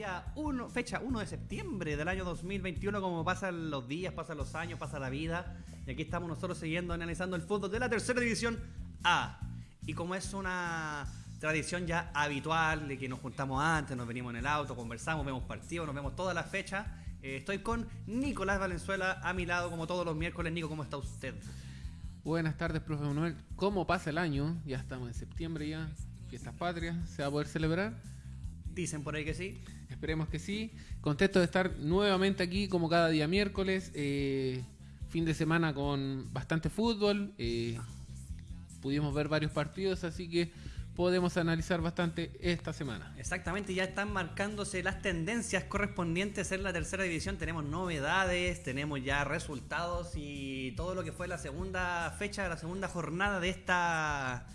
día 1, fecha 1 de septiembre del año 2021. Como pasan los días, pasan los años, pasa la vida. Y aquí estamos nosotros siguiendo analizando el fútbol de la Tercera División A. Y como es una tradición ya habitual de que nos juntamos antes, nos venimos en el auto, conversamos, vemos partidos, nos vemos todas las fechas. Eh, estoy con Nicolás Valenzuela a mi lado como todos los miércoles. Nico, ¿cómo está usted? Buenas tardes, profe Manuel. ¿Cómo pasa el año? Ya estamos en septiembre ya, fiestas patrias, ¿se va a poder celebrar? Dicen por ahí que sí. Esperemos que sí. Contento de estar nuevamente aquí como cada día miércoles. Eh, fin de semana con bastante fútbol. Eh, pudimos ver varios partidos, así que podemos analizar bastante esta semana. Exactamente, ya están marcándose las tendencias correspondientes en la tercera división. Tenemos novedades, tenemos ya resultados y todo lo que fue la segunda fecha, la segunda jornada de esta,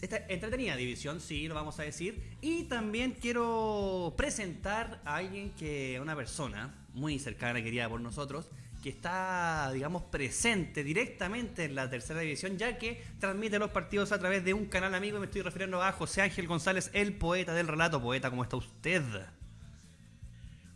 esta entretenida división, sí, lo vamos a decir. Y también quiero presentar a alguien que, una persona muy cercana, querida por nosotros, que está, digamos, presente directamente en la tercera división, ya que transmite los partidos a través de un canal amigo. Y me estoy refiriendo a José Ángel González, el poeta del relato. Poeta, ¿cómo está usted?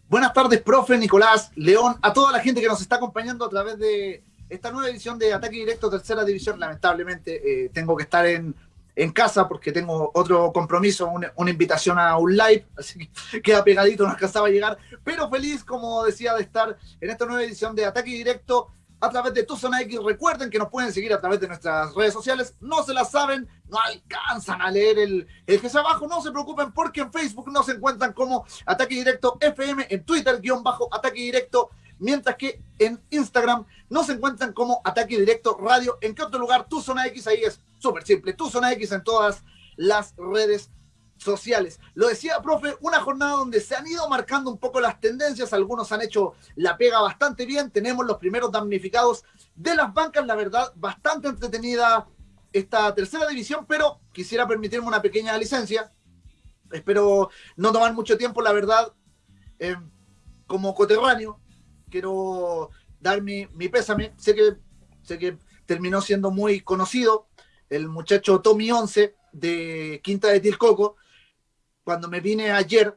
Buenas tardes, profe Nicolás León, a toda la gente que nos está acompañando a través de esta nueva edición de Ataque Directo Tercera División. Lamentablemente eh, tengo que estar en en casa porque tengo otro compromiso, una, invitación a un live, así que queda pegadito, no alcanzaba a llegar, pero feliz, como decía, de estar en esta nueva edición de Ataque Directo a través de Tu Zona X. Recuerden que nos pueden seguir a través de nuestras redes sociales, no se las saben, no alcanzan a leer el, el que abajo, no se preocupen porque en Facebook nos encuentran como Ataque Directo FM, en Twitter, guion bajo Ataque Directo mientras que en Instagram no se encuentran como Ataque Directo Radio. ¿En qué otro lugar? Tu Zona X, ahí es súper simple. Tu Zona X en todas las redes sociales. Lo decía, profe, una jornada donde se han ido marcando un poco las tendencias, algunos han hecho la pega bastante bien, tenemos los primeros damnificados de las bancas, la verdad, bastante entretenida esta tercera división, pero quisiera permitirme una pequeña licencia, espero no tomar mucho tiempo, la verdad, eh, como coterráneo, quiero dar mi, pésame. Sé que, sé que terminó siendo muy conocido el muchacho Tommy 11 de Quinta de Tilcoco. Cuando me vine ayer,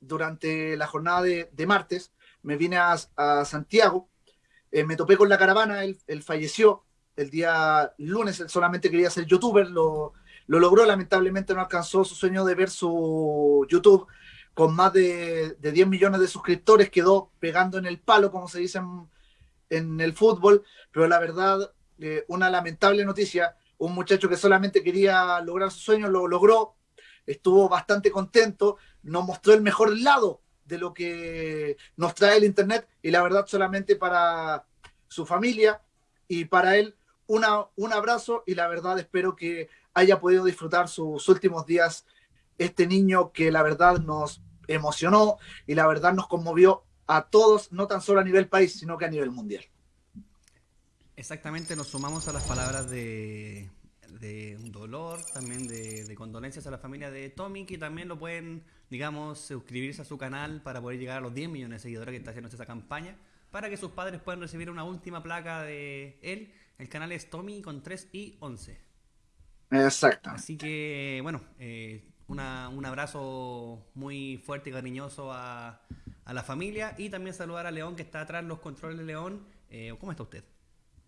durante la jornada de, martes, me vine a, Santiago, eh, me topé con la caravana, él, falleció el día lunes, él solamente quería ser youtuber, lo, lo logró, lamentablemente no alcanzó su sueño de ver su YouTube con más de, 10 millones de suscriptores, quedó pegando en el palo, como se dice en, el fútbol, pero la verdad, eh, una lamentable noticia, un muchacho que solamente quería lograr su sueño, lo logró, estuvo bastante contento, nos mostró el mejor lado de lo que nos trae el Internet y la verdad solamente para su familia y para él una, un abrazo y la verdad espero que haya podido disfrutar sus últimos días este niño que la verdad nos emocionó y la verdad nos conmovió a todos, no tan solo a nivel país, sino que a nivel mundial. Exactamente, nos sumamos a las palabras de, de dolor, también de, condolencias a la familia de Tommy, que también lo pueden, digamos, suscribirse a su canal para poder llegar a los 10 millones de seguidores que está haciendo esta campaña, para que sus padres puedan recibir una última placa de él. El canal es Tommy con 3 y 11. Exacto. Así que, bueno, eh, un abrazo muy fuerte y cariñoso a, a, la familia y también saludar a León que está atrás los controles de León. Eh, ¿Cómo está usted?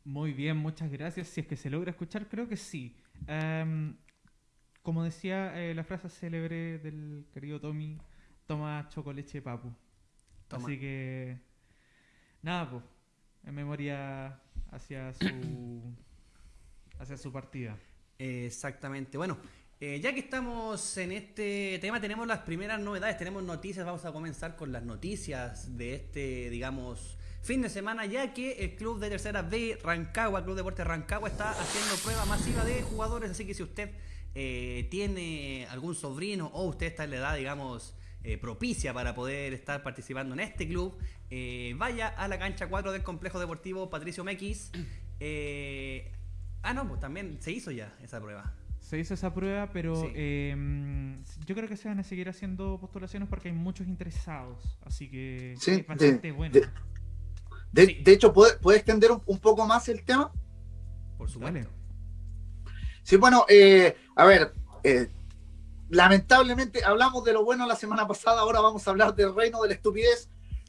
Muy bien, muchas gracias. Si es que se logra escuchar, creo que sí. Em, como decía eh, la frase célebre del querido Tommy, toma chocoleche papu. Así que, nada, pues, en memoria hacia su, hacia su partida. Exactamente. Bueno, eh, ya que estamos en este tema, tenemos las primeras novedades, tenemos noticias, vamos a comenzar con las noticias de este, digamos, fin de semana, ya que el club de tercera B, Rancagua, Club Deporte Rancagua, está haciendo prueba masiva de jugadores. Así que si usted eh, tiene algún sobrino o usted está en la edad, digamos, eh, propicia para poder estar participando en este club, eh, vaya a la cancha 4 del complejo deportivo Patricio Mequis. ah, no, pues también se hizo ya esa prueba se hizo esa prueba, pero em, yo creo que se van a seguir haciendo postulaciones porque hay muchos interesados. Así que es bastante bueno. De, hecho, ¿puede, extender un, poco más el tema? Por supuesto. Sí, bueno, eh, a ver, eh, lamentablemente hablamos de lo bueno la semana pasada, ahora vamos a hablar del reino de la estupidez,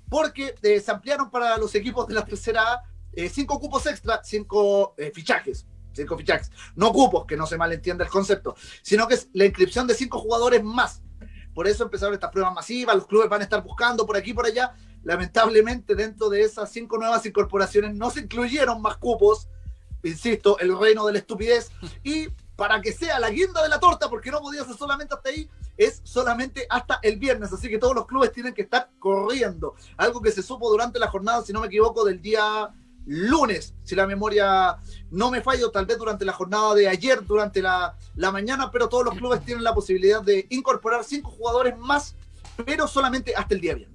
porque eh, se ampliaron para los equipos de la tercera A cinco cupos extra, cinco fichajes. Cinco fichajes. No cupos, que no se malentienda el concepto, sino que es la inscripción de cinco jugadores más. Por eso empezaron estas pruebas masivas, los clubes van a estar buscando por aquí y por allá, Lamentablemente, dentro de esas cinco nuevas incorporaciones no se incluyeron más cupos, insisto, el reino de la estupidez. Y para que sea la guinda de la torta, porque no podía ser solamente hasta ahí, es solamente hasta el viernes. Así que todos los clubes tienen que estar corriendo. Algo que se supo durante la jornada, si no me equivoco, del día lunes, si la memoria no me fallo, tal vez durante la jornada de ayer, durante la, la mañana, pero todos los clubes tienen la posibilidad de incorporar cinco jugadores más, pero solamente hasta el día viernes.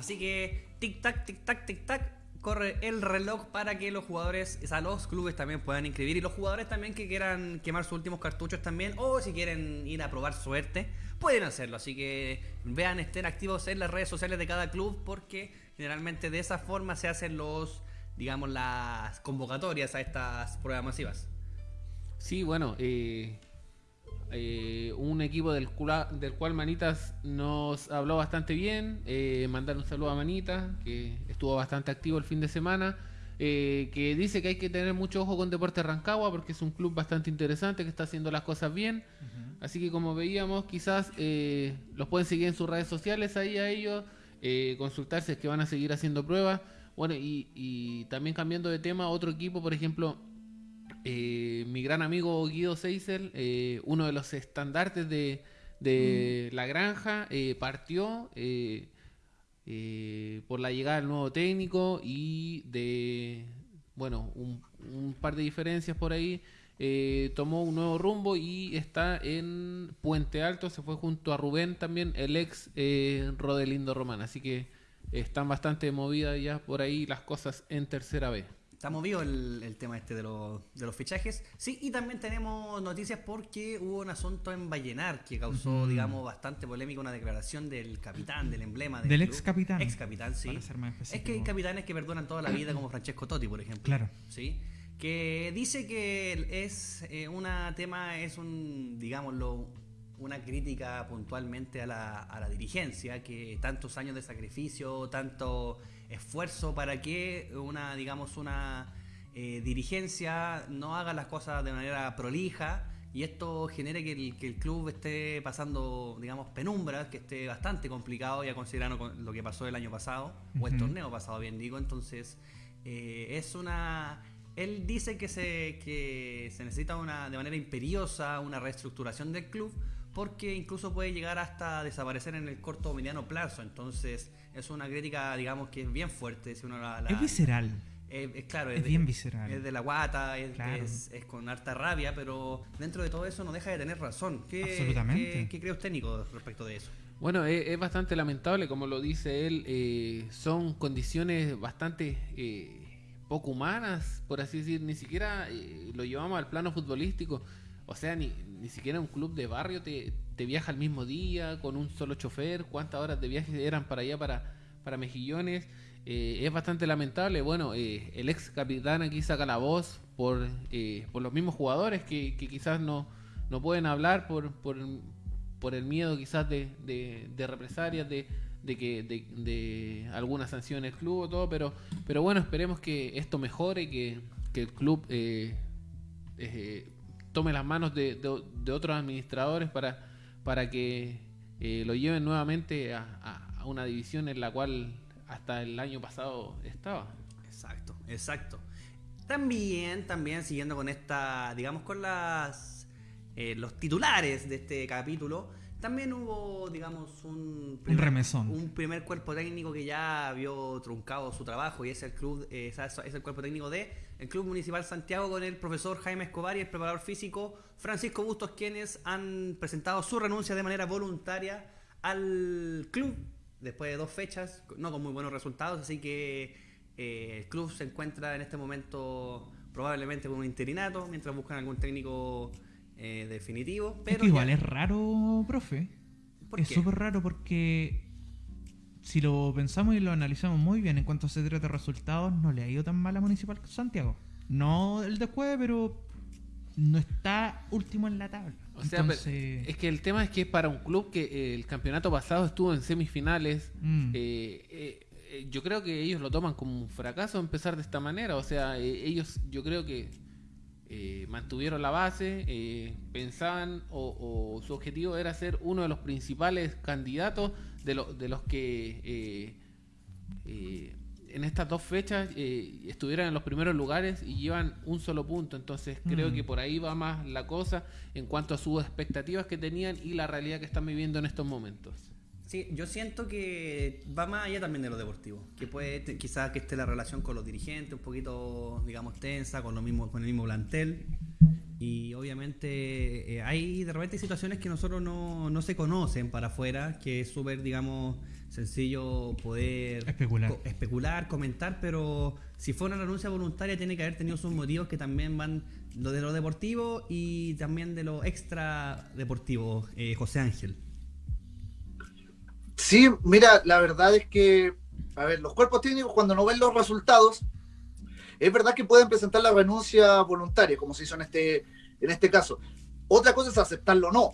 Así que tic-tac, tic-tac, tic-tac, corre el reloj para que los jugadores, o sea, los clubes también puedan inscribir y los jugadores también que quieran quemar sus últimos cartuchos también o si quieren ir a probar suerte, pueden hacerlo. Así que vean, estén activos en las redes sociales de cada club porque generalmente de esa forma se hacen los, digamos, las convocatorias a estas pruebas masivas. Sí, bueno, eh, eh, un equipo del, del, cual Manitas nos habló bastante bien. Eh, mandar un saludo a Manitas, que estuvo bastante activo el fin de semana. Eh, que dice que hay que tener mucho ojo con Deporte Rancagua porque es un club bastante interesante que está haciendo las cosas bien. Así que como veíamos, quizás eh, los pueden seguir en sus redes sociales ahí a ellos, consultarse es que van a seguir haciendo pruebas. Bueno, y, y también cambiando de tema, otro equipo, por ejemplo, eh, mi gran amigo Guido Seisel, eh, uno de los estandartes de, mm. la granja, eh, partió por la llegada del nuevo técnico y de, bueno, un, par de diferencias por ahí. tomó un nuevo rumbo y está en Puente Alto, se fue junto a Rubén también, el ex Rodelindo Román, así que están bastante movidas ya por ahí las cosas en tercera vez. Está movido el, tema este de, los fichajes. Sí, y también tenemos noticias porque hubo un asunto en Vallenar que causó, digamos, bastante polémica, una declaración del capitán, del emblema. Del, ex capitán. Ex capitán, sí. Es que hay capitanes que perdonan toda la vida, como Francesco Totti, por ejemplo. Claro. Sí. Que dice que es eh, una tema, es un, digámoslo, una crítica puntualmente a la, a la dirigencia, que tantos años de sacrificio, tanto esfuerzo para que una, digamos, una eh, dirigencia no haga las cosas de manera prolija y esto genere que el, que el, club esté pasando, digamos, penumbras, que esté bastante complicado ya considerando lo que pasó el año pasado, o el torneo pasado, bien digo, entonces eh, es una... Él dice que se, que se necesita una, de manera imperiosa una reestructuración del club porque incluso puede llegar hasta desaparecer en el corto o mediano plazo, entonces es una crítica, digamos, que es bien fuerte. Si uno es visceral. eh, es claro, Es es, de- bien visceral. es de la guata, es, Claro. es- es con harta rabia, pero dentro de todo eso no deja de tener razón. ¿Qué, Absolutamente. ¿qué, qué cree usted, Nico, respecto de eso? Bueno, es, es bastante lamentable, como lo dice él, eh, son condiciones bastante eh, poco humanas, por así decir, ni siquiera eh, lo llevamos al plano futbolístico, o sea, ni, ni siquiera un club de barrio te, te viaja el mismo día con un solo chofer, cuántas horas de viaje eran para allá, para, para Mejillones, Eh, es bastante lamentable, bueno, eh, el ex capitán aquí saca la voz por, eh, por los mismos jugadores que, quizás no, no pueden hablar por, por, por el miedo quizás de, de, represalias, de, de que de, de alguna sanción el club o todo, pero, pero bueno, esperemos que esto mejore, que, que el club tome las manos de, de- otros administradores para, para que eh, lo lleven nuevamente a, a- a una división en la cual hasta el año pasado estaba. Exacto, exacto. También, también siguiendo con esta, digamos, con las eh, los titulares de este capítulo, también hubo, digamos, un remesón. un primer cuerpo técnico que ya vio truncado su trabajo y es el club, eh, es es el cuerpo técnico de el Club Municipal Santiago con el profesor Jaime Escobar y el preparador físico Francisco Bustos, quienes han presentado su renuncia de manera voluntaria al club después de dos fechas, no con muy buenos resultados, así que eh, el club se encuentra en este momento probablemente con un interinato, mientras buscan algún técnico eh, definitivo. Es Pero que igual ya- es raro, profe. ¿Por es súper raro porque si lo pensamos y lo analizamos muy bien en cuanto se trata de resultados, no le ha ido tan mal a Municipal Santiago. No el después, pero no está último en la tabla. O sea, Entonces, pero es que el tema es que para un club que eh, el campeonato pasado estuvo en semifinales, mm, eh, eh, eh, yo creo que ellos lo toman como un fracaso empezar de esta manera. O sea, eh, ellos yo creo que eh, mantuvieron la base, eh, pensaban o, o su objetivo era ser uno de los principales candidatos de, lo- de los que eh, eh, en estas dos fechas eh, estuvieran en los primeros lugares y llevan un solo punto. Entonces creo que por ahí va más la cosa en cuanto a sus expectativas que tenían y la realidad que están viviendo en estos momentos. Sí, yo siento que va más allá también de lo deportivo. Que puede, quizás que esté la relación con los dirigentes un poquito, digamos, tensa, con lo mismo, con el mismo plantel. Y obviamente eh, hay de repente situaciones que nosotros no, no se conocen para afuera, que es súper, digamos, sencillo poder Especular. co- especular, comentar, pero si fue una renuncia voluntaria tiene que haber tenido sus motivos que también van lo de lo deportivo y también de lo extra deportivo, eh, José Ángel. Sí, mira, la verdad es que, a ver, los cuerpos técnicos cuando no ven los resultados, es verdad que pueden presentar la renuncia voluntaria, como se hizo en este, en este caso. Otra cosa es aceptarlo o no,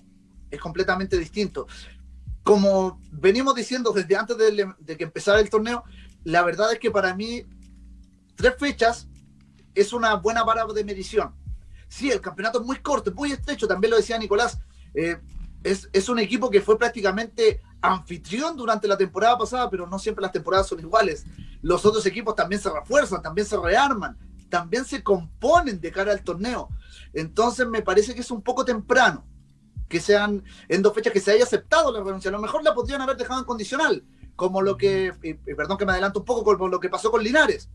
es completamente distinto. Como venimos diciendo desde antes de, que empezara el torneo, la verdad es que para mí tres fechas es una buena vara de medición. Sí, el campeonato es muy corto, es muy estrecho, también lo decía Nicolás. eh, es, es un equipo que fue prácticamente anfitrión durante la temporada pasada, pero no siempre las temporadas son iguales. Los otros equipos también se refuerzan, también se rearman, también se componen de cara al torneo. Entonces me parece que es un poco temprano que sean en dos fechas que se haya aceptado la renuncia. A lo mejor la podrían haber dejado en condicional, como lo que, perdón que me adelanto un poco, como lo que pasó con Linares.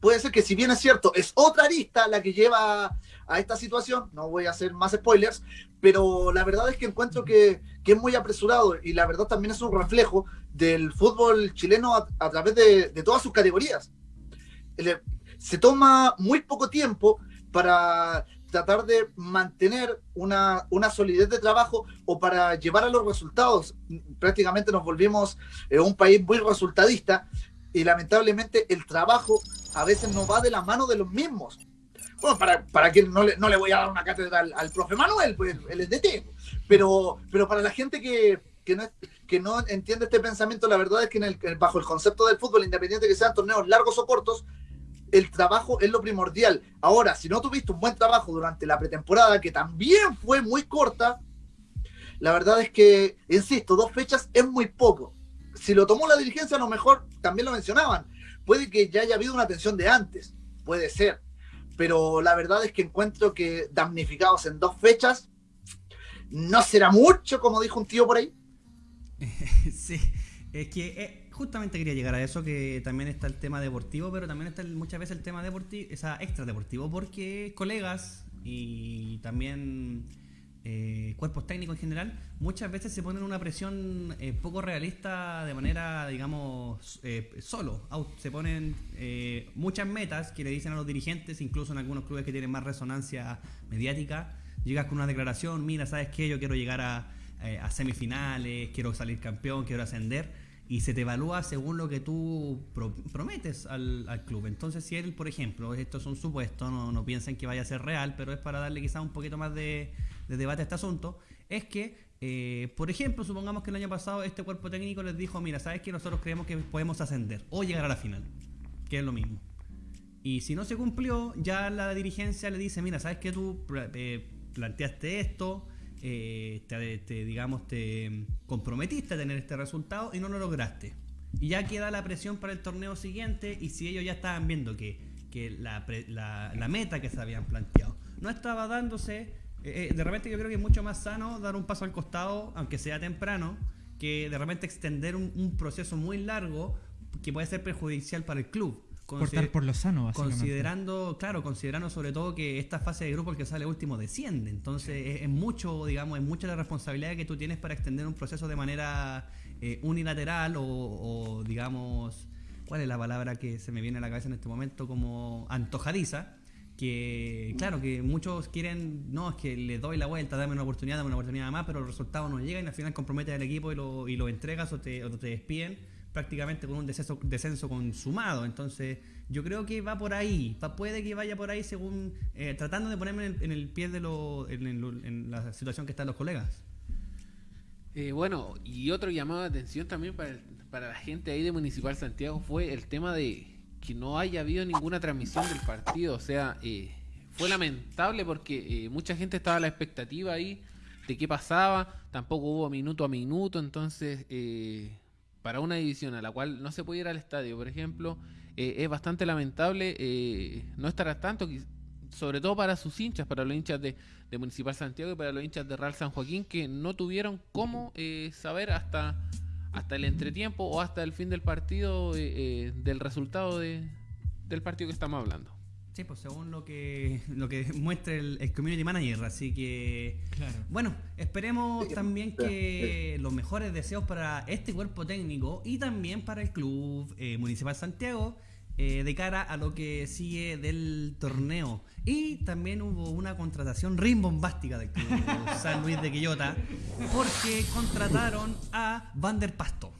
Puede ser que si bien es cierto, es otra arista la que lleva a esta situación, no voy a hacer más spoilers, pero la verdad es que encuentro que, que es muy apresurado y la verdad también es un reflejo del fútbol chileno a, a través de, de todas sus categorías. Le- se toma muy poco tiempo para tratar de mantener una, una solidez de trabajo o para llevar a los resultados. Prácticamente nos volvimos eh, un país muy resultadista y lamentablemente el trabajo a veces no va de la mano de los mismos. Bueno, para, para quien no le, no le voy a dar una cátedra al, profe Manuel, pues él es DT, pero, pero para la gente que, que, no, que no entiende este pensamiento, la verdad es que que bajo el concepto del fútbol, independiente que sean torneos largos o cortos, el trabajo es lo primordial. Ahora, si no tuviste un buen trabajo durante la pretemporada, que también fue muy corta, la verdad es que, insisto, dos fechas es muy poco. Si lo tomó la dirigencia, a lo mejor también lo mencionaban. Puede que ya haya habido una tensión de antes, puede ser. Pero la verdad es que encuentro que damnificados en dos fechas no será mucho, como dijo un tío por ahí. Sí, es que eh, Justamente quería llegar a eso, que también está el tema deportivo, pero también está muchas veces el tema deportivo, esa extra deportivo, porque colegas y también eh, cuerpos técnicos en general, muchas veces se ponen una presión eh, poco realista de manera, digamos, eh, solo. Se ponen eh, muchas metas que le dicen a los dirigentes, incluso en algunos clubes que tienen más resonancia mediática. Llegas con una declaración, mira, ¿sabes qué? Yo quiero llegar a, eh, a semifinales, quiero salir campeón, quiero ascender. Y se te evalúa según lo que tú pro- prometes al, al club. Entonces, si él, por ejemplo, esto es un supuesto, no, no piensen que vaya a ser real, pero es para darle quizás un poquito más de, de debate a este asunto, es que, eh, por ejemplo, supongamos que el año pasado este cuerpo técnico les dijo, mira, ¿sabes que Nosotros creemos que podemos ascender o llegar a la final, que es lo mismo. Y si no se cumplió, ya la dirigencia le dice, mira, ¿sabes que tú eh, planteaste esto? Eh, te, digamos, te comprometiste a tener este resultado y no lo lograste. Y ya queda la presión para el torneo siguiente y si ellos ya estaban viendo que, que la, la- la meta que se habían planteado no estaba dándose, eh, eh, de repente yo creo que es mucho más sano dar un paso al costado, aunque sea temprano, que de repente extender un proceso muy largo que puede ser perjudicial para el club. Cortar por lo sano. Considerando, claro, considerando sobre todo que esta fase de grupo el que sale último desciende. Entonces es, es mucho, digamos, es mucha la responsabilidad que tú tienes para extender un proceso de manera eh, unilateral o, o, digamos, ¿cuál es la palabra que se me viene a la cabeza en este momento? Como antojadiza. Que claro, que muchos quieren, no, es que le doy la vuelta, dame una oportunidad, dame una oportunidad más, pero el resultado no llega y al final comprometes al equipo y lo, y lo entregas o te, o te despiden prácticamente con un descenso, consumado. Entonces, yo creo que va por ahí. Puede que vaya por ahí según. eh, tratando de ponerme en el, en el pie de lo, en la situación que están los colegas. Eh, bueno, y otro llamado de atención también para, el- para la gente ahí de Municipal Santiago fue el tema de que no haya habido ninguna transmisión del partido. O sea, eh, fue lamentable porque eh, mucha gente estaba a la expectativa ahí de qué pasaba. Tampoco hubo minuto a minuto. Entonces, eh, para una división a la cual no se puede ir al estadio, por ejemplo, eh, es bastante lamentable eh, no estar al tanto. Sobre todo para sus hinchas, para los hinchas de, de Municipal Santiago y para los hinchas de Real San Joaquín que no tuvieron cómo eh, saber hasta, hasta el entretiempo o hasta el fin del partido eh, eh, del resultado de, del partido que estamos hablando. Sí, pues según lo que lo que muestre el, el community manager. Así que. Claro. Bueno, esperemos Sí, también sí, que los mejores deseos para este cuerpo técnico y también para el club eh, Municipal Santiago eh, de cara a lo que sigue del torneo. Y también hubo una contratación rimbombástica del club San Luis de Quillota porque contrataron a Vander Pasto.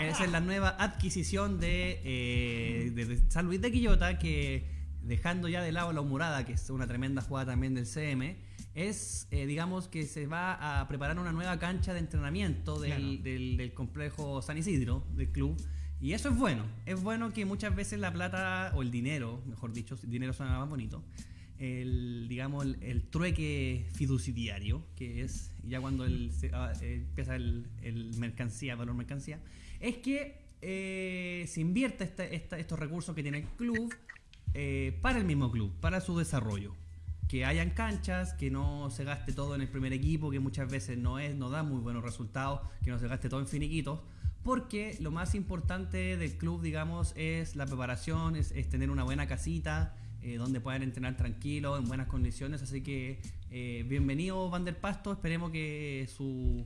Esa es la nueva adquisición de, eh, de- San Luis de Quillota que dejando ya de lado la humorada, que es una tremenda jugada también del CM, es, eh, digamos, que se va a preparar una nueva cancha de entrenamiento del, Claro. del- del complejo San Isidro, del club. Y eso es bueno. Es bueno que muchas veces la plata, o el dinero, mejor dicho, el dinero suena más bonito, el, digamos, el, el trueque fiduciario, que es ya cuando el, se- ah, eh, empieza el, el mercancía, valor mercancía, es que eh, se invierte esta- esta- estos recursos que tiene el club eh, para el mismo club, para su desarrollo. Que hayan canchas, que no se gaste todo en el primer equipo, que muchas veces no es, no da muy buenos resultados, que no se gaste todo en finiquitos, porque lo más importante del club, digamos, es la preparación, es, es tener una buena casita, eh, donde puedan entrenar tranquilos, en buenas condiciones. Así que eh, bienvenido Van der Pasto, esperemos que su,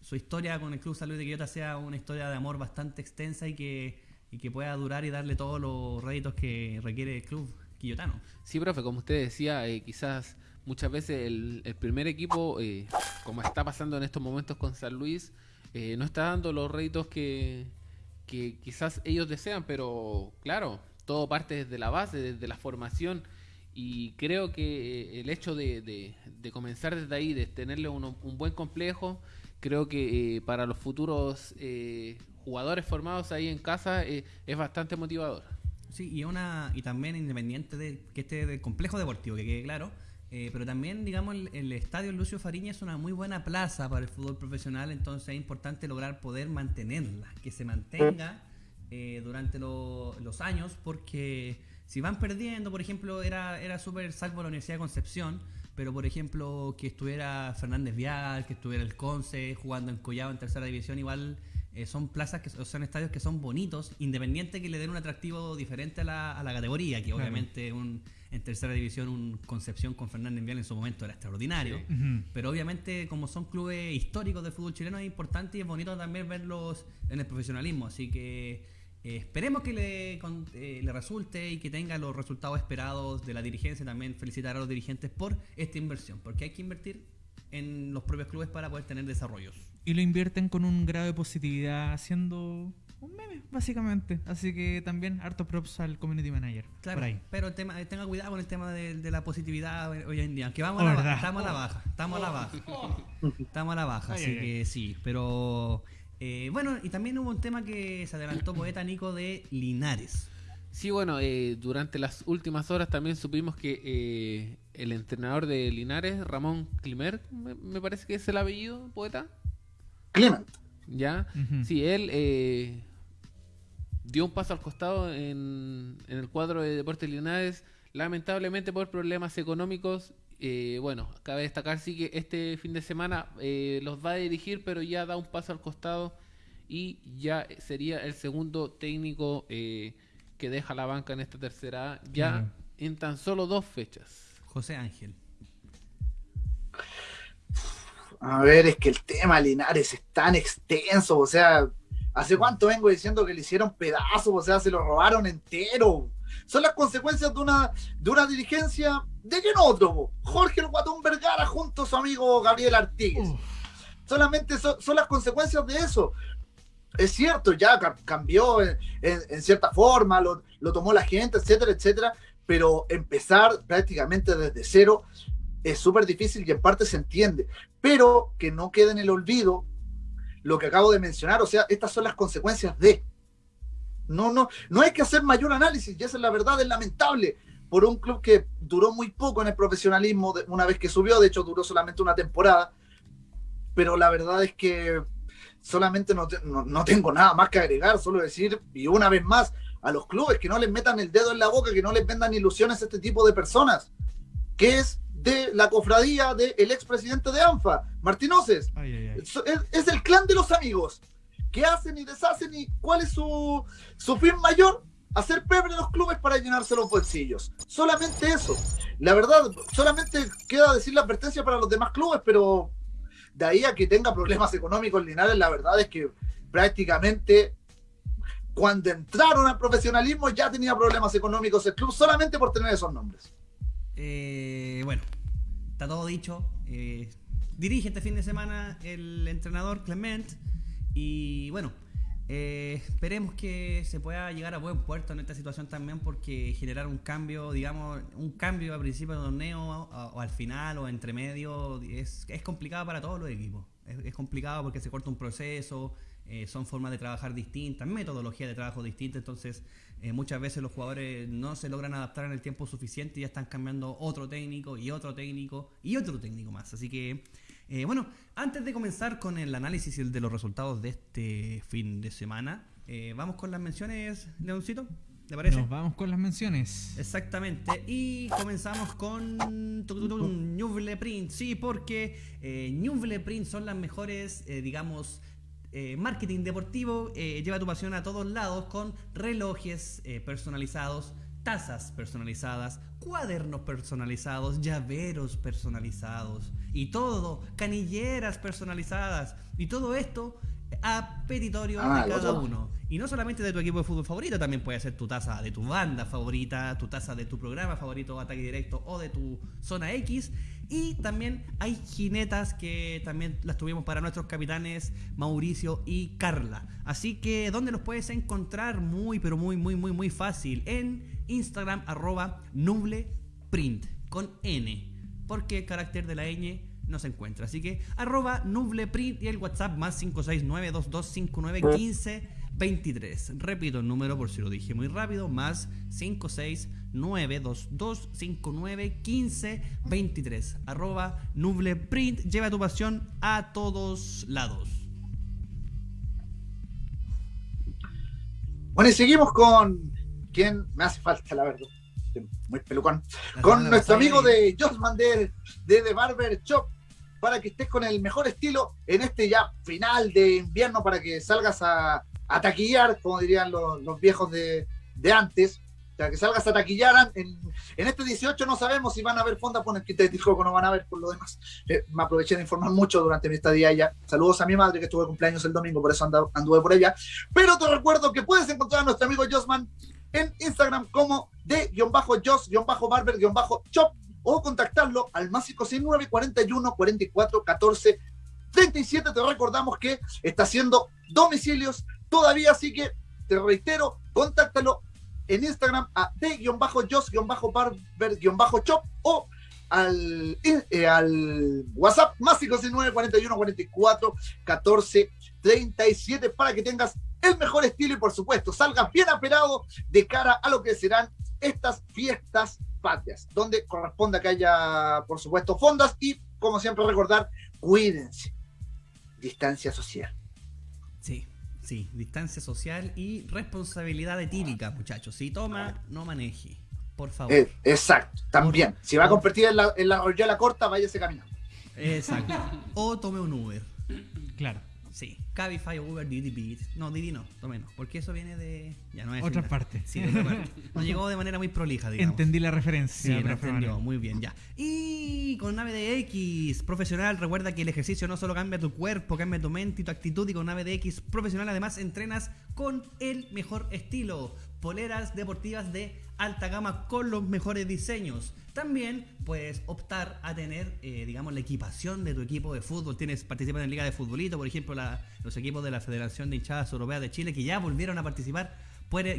su historia con el Club Salud de Quillota sea una historia de amor bastante extensa y que, y que pueda durar y darle todos los réditos que requiere el club quillotano. Sí, profe, como usted decía, eh, quizás muchas veces el, el primer equipo, como está pasando en estos momentos con San Luis, no está dando los réditos que, que quizás ellos desean, pero claro, todo parte desde la base, desde la formación. Y creo que eh, el hecho de, comenzar desde ahí, de tenerle uno- un buen complejo, creo que eh, para los futuros eh, jugadores formados ahí en casa eh, es bastante motivador. Sí, y una y también independiente de que esté del complejo deportivo, que quede claro, pero también, digamos, el estadio Lucio Fariña es una muy buena plaza para el fútbol profesional, entonces es importante lograr poder mantenerla, que se mantenga eh, durante lo- los años, porque si van perdiendo, por ejemplo, era, era súper salvo la Universidad de Concepción, pero por ejemplo, que estuviera Fernández Vial, que estuviera el Conce jugando en Collado en tercera división, igual eh, son plazas que son estadios que son bonitos, independiente que le den un atractivo diferente a la, a la categoría, que Claro. obviamente un, en tercera división un Concepción con Fernández Vial en su momento era extraordinario. Sí. Pero obviamente, como son clubes históricos del fútbol chileno, es importante y es bonito también verlos en el profesionalismo. Así que eh, esperemos que le, con- eh, le resulte y que tenga los resultados esperados de la dirigencia. También felicitar a los dirigentes por esta inversión, porque hay que invertir en los propios clubes para poder tener desarrollos. Y lo invierten con un grado de positividad haciendo un meme, básicamente. Así que también harto props al community manager. Claro, Por ahí. pero el tema, eh, tenga cuidado con el tema de, de la positividad hoy en día. Que vamos Oh, a la verdad. baja, estamos a la baja, estamos a la baja. Estamos a la baja, Ay, así ay, ay. que sí, pero eh, bueno, y también hubo un tema que se adelantó poeta Nico de Linares. Sí, bueno, eh, durante las últimas horas también supimos que eh, el entrenador de Linares, Ramón Climer, me, me parece que es el apellido, poeta, Clement. ¿ya? Ujú. Sí, él eh, dio un paso al costado en, en el cuadro de Deportes Linares, lamentablemente por problemas económicos. Eh, bueno, cabe destacar sí que este fin de semana eh, los va a dirigir, pero ya da un paso al costado y ya sería el segundo técnico eh, que deja la banca en esta tercera A, ya en tan solo dos fechas. José Ángel. A ver, es que el tema Linares es tan extenso, o sea, ¿hace cuánto vengo diciendo que le hicieron pedazos? O sea, se lo robaron entero. Son las consecuencias de una, de una dirigencia de po? Jorge el Guatón Vergara junto a su amigo Gabriel Artigues. Solamente son, son las consecuencias de eso. Es cierto, ya ca- cambió en, en- en cierta forma, lo, lo tomó la gente, etcétera, etcétera, pero empezar prácticamente desde cero es súper difícil y en parte se entiende, pero que no quede en el olvido lo que acabo de mencionar, o sea, estas son las consecuencias de. No, no, no hay que hacer mayor análisis, y esa es la verdad, es lamentable por un club que duró muy poco en el profesionalismo de- una vez que subió, de hecho duró solamente una temporada, pero la verdad es que solamente no, te- no, no tengo nada más que agregar, solo decir, y una vez más, a los clubes que no les metan el dedo en la boca, que no les vendan ilusiones a este tipo de personas, que es de la cofradía del expresidente de ANFA, Martinoces. Ay, ay, ay. Es, es- es el clan de los amigos que hacen y deshacen y cuál es su, su fin mayor hacer pebre los clubes para llenarse los bolsillos solamente eso la verdad solamente queda decir la advertencia para los demás clubes pero de ahí a que tenga problemas económicos Linares la verdad es que prácticamente cuando entraron al profesionalismo ya tenía problemas económicos el club solamente por tener esos nombres Eh, bueno, está todo dicho. Eh, dirige este fin de semana el entrenador Clement. Y bueno, eh, esperemos que se pueda llegar a buen puerto en esta situación también, porque generar un cambio, digamos, un cambio a principio de torneo o, al final o entre medio es, es complicado para todos los equipos. Es, es complicado porque se corta un proceso, eh, son formas de trabajar distintas, metodología de trabajo distinta, entonces eh, muchas veces los jugadores no se logran adaptar en el tiempo suficiente y ya están cambiando otro técnico y otro técnico y otro técnico más. Así que, eh, bueno, antes de comenzar con el análisis y el de los resultados de este fin de semana, eh, vamos con las menciones, Leoncito, ¿te parece? Nos vamos con las menciones. Exactamente. Y comenzamos con Ñuble Print. Sí, porque eh, Ñuble Print son las mejores, eh, digamos, eh, marketing deportivo. lleva tu pasión a todos lados con relojes personalizados, tazas personalizadas, cuadernos personalizados, llaveros personalizados y todo, canilleras personalizadas y todo esto a petitorio Ah, de lo cada uno. Y no solamente de tu equipo de fútbol favorito, también puede ser tu taza de tu banda favorita, tu taza de tu programa favorito, ataque directo o de tu zona X. Y también hay jinetas que también las tuvimos para nuestros capitanes Mauricio y Carla. Así que, ¿dónde los puedes encontrar? Muy, pero muy, muy, muy, muy fácil. En Instagram, arroba nubleprint, con N. Porque el carácter de la ñ no se encuentra. Así que, arroba nubleprint y el WhatsApp más 569-2259-1523. Repito el número por si lo dije muy rápido, más 569-2259-1523. Arroba nubleprint. Lleva tu pasión a todos lados. Bueno, y seguimos con quien me hace falta, la verdad. Muy pelucón. Con nuestro amigo de Josman de, de The Barber Shop, para que estés con el mejor estilo en este ya final de invierno para que salgas a, a taquillar, como dirían los, los viejos de, de antes. O sea, que salgas a taquillar. En, en este 18 no sabemos si van a haber fondas por el que no van a haber por lo demás. Eh, me aproveché de informar mucho durante mi estadía allá. Saludos a mi madre que estuvo de cumpleaños el domingo, por eso anduve por ella. Pero te recuerdo que puedes encontrar a nuestro amigo Josman en Instagram como de-jos-barber-shop o contactarlo al más 569 41 44 14 37. Te recordamos que está haciendo domicilios todavía, así que te reitero, contáctalo en Instagram a de-jos-barber-shop o al, eh, al WhatsApp más 569 41 44 14 37 para que tengas el mejor estilo y por supuesto salgas bien aperado de cara a lo que serán estas fiestas patrias, donde corresponde que haya por supuesto fondas y como siempre recordar, cuídense, distancia social. Sí, sí, distancia social y responsabilidad etílica, muchachos. Si toma, no maneje, por favor. Eh, exacto, también. Si va a competir en la, en la corta, váyase caminando. Exacto. O tome un Uber. Claro. Sí, Cabify, Uber, Didi Beat. No, Didi no, tome no, porque eso viene de... Ya no es Otra parte. Sí, de otra parte. Nos llegó de manera muy prolija, digamos. Entendí la Sí, referencia. lo profe entendió, muy bien, ya. Y con Nave de X profesional, recuerda que el ejercicio no solo cambia tu cuerpo, cambia tu mente y tu actitud. Y con Nave de X profesional, además, entrenas con el mejor estilo. Poleras deportivas de alta gama con los mejores diseños. También puedes optar a tener, eh, digamos, la equipación de tu equipo de fútbol. Tienes participan en Liga de Futbolito, por ejemplo, la- los equipos de la Federación de Hinchadas Europeas de Chile que ya volvieron a participar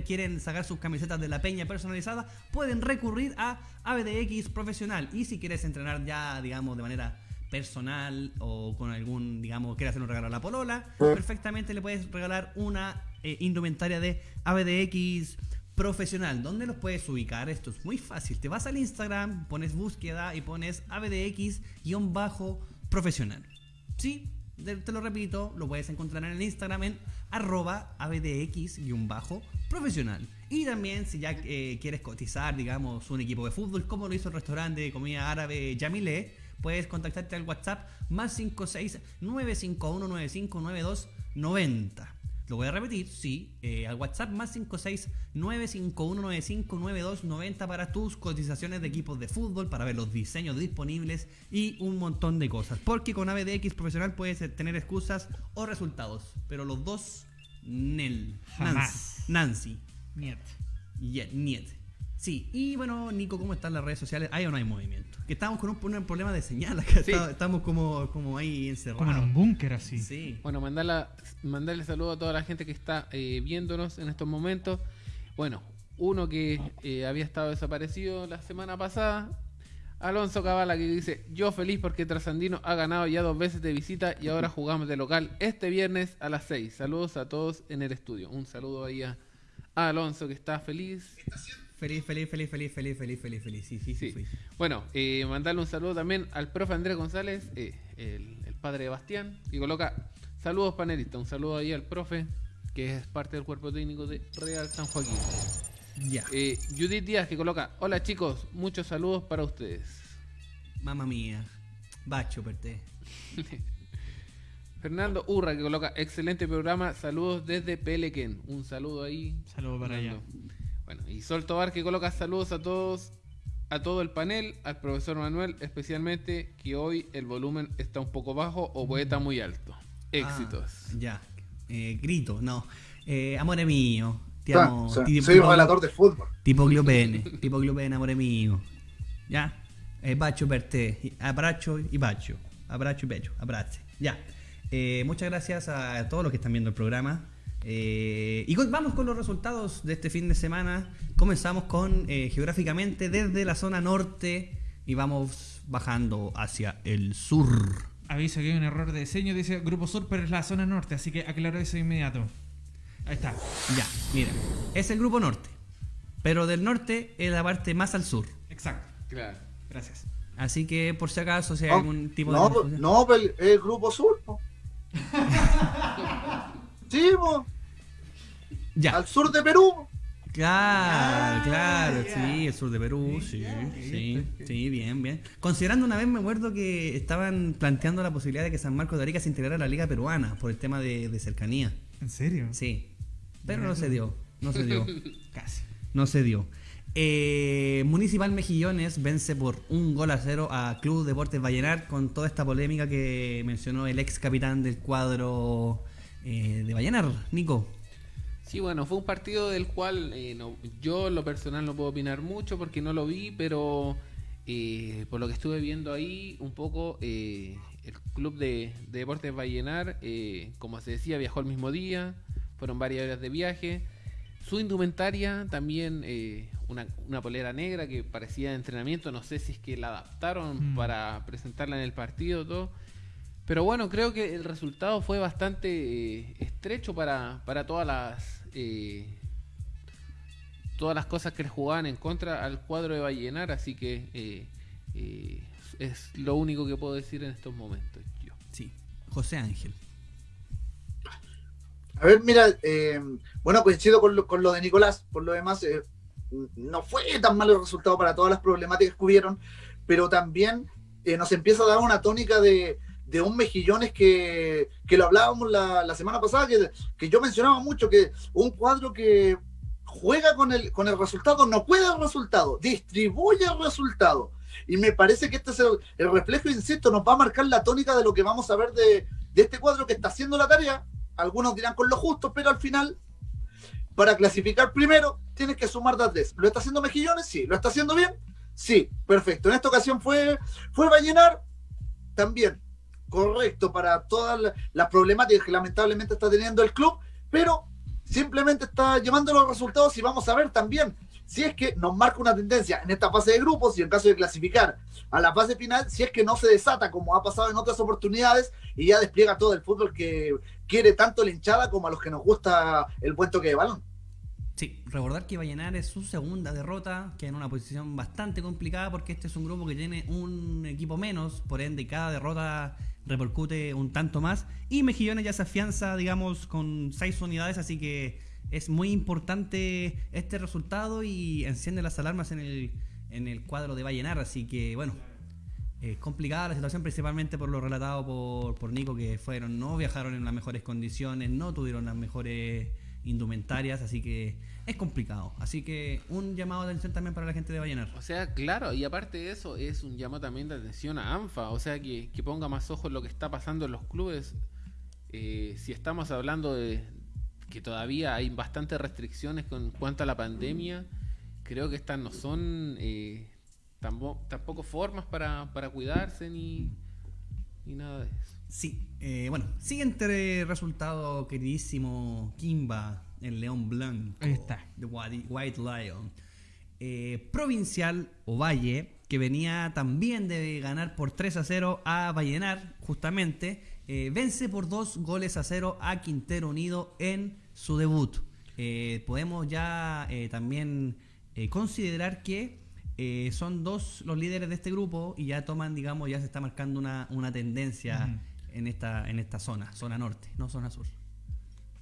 quieren sacar sus camisetas de la peña personalizada, pueden recurrir a ABDX Profesional. Y si quieres entrenar ya, digamos, de manera personal o con algún, digamos, quieres hacer un regalo a la polola, perfectamente le puedes regalar una eh, indumentaria de ABDX Profesional. ¿Dónde los puedes ubicar? Esto es muy fácil. Te vas al Instagram, pones búsqueda y pones ABDX-profesional. Sí, te, lo repito, lo puedes encontrar en el Instagram en arroba abdx-profesional. Y también si ya eh, quieres cotizar, digamos, un equipo de fútbol, como lo hizo el restaurante de comida árabe Yamile, puedes contactarte al WhatsApp más 56 951 95 92 90. Lo voy a repetir, sí, eh, al WhatsApp más 56 951 95 92 90 para tus cotizaciones de equipos de fútbol, para ver los diseños disponibles y un montón de cosas. Porque con ABDX profesional puedes tener excusas o resultados, pero los dos, Nel, Jamás. Nancy, Niet. Niet. Sí, y bueno, Nico, ¿cómo están las redes sociales? ¿Hay o no hay movimiento? Que estamos con un, un problema de señal acá, Sí. está- estamos como, como ahí encerrados. Como en un búnker así. Sí. Bueno, mandarla, mandarle saludo a toda la gente que está eh, viéndonos en estos momentos. Bueno, uno que eh, había estado desaparecido la semana pasada, Alonso Cabala, que dice: Yo feliz porque Trasandino ha ganado ya dos veces de visita y ahora jugamos de local este viernes a las 6. Saludos a todos en el estudio. Un saludo ahí a, a Alonso que está feliz. Feliz, feliz, feliz, feliz, feliz, feliz, feliz, feliz. Sí, sí, sí. Bueno, eh, mandarle un saludo también al profe Andrés González, eh, el, el padre de Bastián, que coloca saludos panelistas. Un saludo ahí al profe, que es parte del cuerpo técnico de Real San Joaquín. Ya. Eh, Judith Díaz, que coloca, hola chicos, muchos saludos para ustedes. Mamma mía. Bacho, perte. Fernando Urra, que coloca, excelente programa, saludos desde Pelequén. Un saludo ahí. Saludo para allá. Bueno, y Sol Tobar, que coloca saludos a todos, a todo el panel, al profesor Manuel, especialmente que hoy el volumen está un poco bajo o poeta muy alto. Éxitos. Ah, ya. Eh, grito, no. Eh, amore mío. Ti Ah, amo. soy, ti- soy tipo- relator de fútbol. Tipo Gliopene. tipo Gliopene, amore mío. Ya. Eh, bacio per te. Abracho y bacio. Abracho y becho. Abrace. Ya. Eh, muchas gracias a todos los que están viendo el programa. Eh, y con- vamos con los resultados de este fin de semana. Comenzamos con eh, geográficamente desde la zona norte y vamos bajando hacia el sur. Aviso que hay un error de diseño, dice Grupo Sur, pero es la zona norte, así que aclaro eso de inmediato. Ahí está. Ya, mira, es el grupo norte. Pero del norte es la parte más al sur. Exacto. Claro. Gracias. Así que por si acaso, si hay No, algún tipo no, de. confusión- no, pues, el, el grupo sur. po. sí, po, Ya, al sur de Perú. Claro, Ah, claro, sí, el sur de Perú, sí, sí, sí, bien, bien. Considerando una vez, me acuerdo que estaban planteando la posibilidad de que San Marcos de Arica se integrara a la Liga Peruana por el tema de, de cercanía. ¿En serio? Sí, pero no se dio, no se dio, Casi. no se dio. Eh, Municipal Mejillones vence por un gol a cero a Club Deportes Vallenar con toda esta polémica que mencionó el ex capitán del cuadro eh, de Vallenar, Nico. Sí, bueno, fue un partido del cual eh, no- yo en lo personal no puedo opinar mucho porque no lo vi, pero eh, por lo que estuve viendo ahí, un poco eh, el club de, de Deportes Vallenar, eh, como se decía, viajó el mismo día, fueron varias horas de viaje. Su indumentaria también, eh, una, una polera negra que parecía de entrenamiento, no sé si es que la adaptaron Mm. para presentarla en el partido, todo. Pero bueno, creo que el resultado fue bastante estrecho para, para todas las eh, todas las cosas que le jugaban en contra al cuadro de Vallenar, así que eh, eh, es lo único que puedo decir en estos momentos. Yo. Sí, José Ángel. A ver, mira, eh, bueno, coincido con lo, con lo de Nicolás, por lo demás, eh, no fue tan malo el resultado para todas las problemáticas que hubieron, pero también eh, nos empieza a dar una tónica de, de un mejillones que, que lo hablábamos la, la semana pasada, que, que yo mencionaba mucho, que un cuadro que juega con el, con el resultado, no cuida el resultado, distribuye el resultado. Y me parece que este es el, el reflejo, insisto, nos va a marcar la tónica de lo que vamos a ver de, de este cuadro que está haciendo la tarea. Algunos dirán con lo justo, pero al final, para clasificar primero, tienes que sumar de tres. ¿Lo está haciendo Mejillones? Sí. ¿Lo está haciendo bien? Sí. Perfecto. En esta ocasión fue, fue Vallenar también. Correcto para todas la- las problemáticas que lamentablemente está teniendo el club, pero simplemente está llevando los resultados y vamos a ver también si es que nos marca una tendencia en esta fase de grupos y en caso de clasificar a la fase final, si es que no se desata como ha pasado en otras oportunidades y ya despliega todo el fútbol que quiere tanto la hinchada como a los que nos gusta el buen toque de balón. Sí, recordar que Vallenar es su segunda derrota, que en una posición bastante complicada porque este es un grupo que tiene un equipo menos, por ende cada derrota repercute un tanto más. Y Mejillones ya se afianza, digamos, con seis unidades, así que es muy importante este resultado y enciende las alarmas en el, en el cuadro de Vallenar, así que bueno, es complicada la situación principalmente por lo relatado por, por Nico que fueron, no viajaron en las mejores condiciones, no tuvieron las mejores indumentarias, así que es complicado. Así que un llamado de atención también para la gente de Vallenar. O sea, claro, y aparte de eso, es un llamado también de atención a ANFA, o sea, que, que ponga más ojo en lo que está pasando en los clubes. Eh, si estamos hablando de que todavía hay bastantes restricciones con cuanto a la pandemia, creo que estas no son eh, tampo- tampoco formas para, para cuidarse ni, ni nada de eso. Sí, eh, bueno, siguiente resultado, queridísimo Kimba, el León Blanco. Ahí está. The White White Lion. Eh, provincial Ovalle, que venía también de ganar por 3 a 0 a Vallenar, justamente, eh, vence por dos goles a 0 a Quintero Unido en su debut. Eh, podemos ya eh, también considerar que eh, son dos los líderes de este grupo y ya toman, digamos, ya se está marcando una, una tendencia. En, esta, en esta zona, zona norte, no zona sur.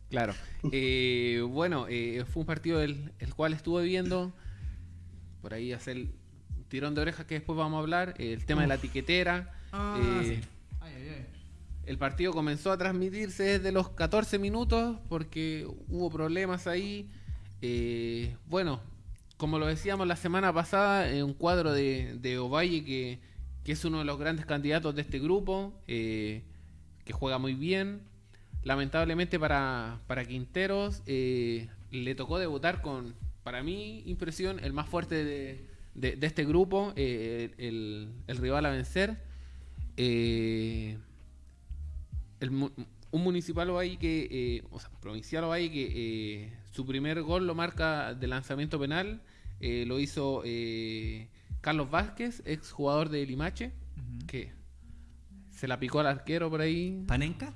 Claro. Eh, bueno, eh, fue un partido el, el cual estuve viendo. Por ahí hacer el tirón de orejas que después vamos a hablar. el tema de la tiquetera. Ah, eh, sí. El partido comenzó a transmitirse desde los 14 minutos porque hubo problemas ahí. Bueno, como lo decíamos la semana pasada, eh, un cuadro de, de Ovalle que, que es uno de los grandes candidatos de este grupo, eh, que juega muy bien. Lamentablemente para, para Quinteros eh, le tocó debutar con, para mi impresión, el más fuerte de, de- de este grupo, eh, el, el rival a vencer. Eh, el un municipal Ovalle que, eh, o sea, provincial Ovalle que eh, su primer gol lo marca de lanzamiento penal, lo hizo Carlos Vázquez, ex jugador de Limache, que se la picó al arquero por ahí, ¿Panenka?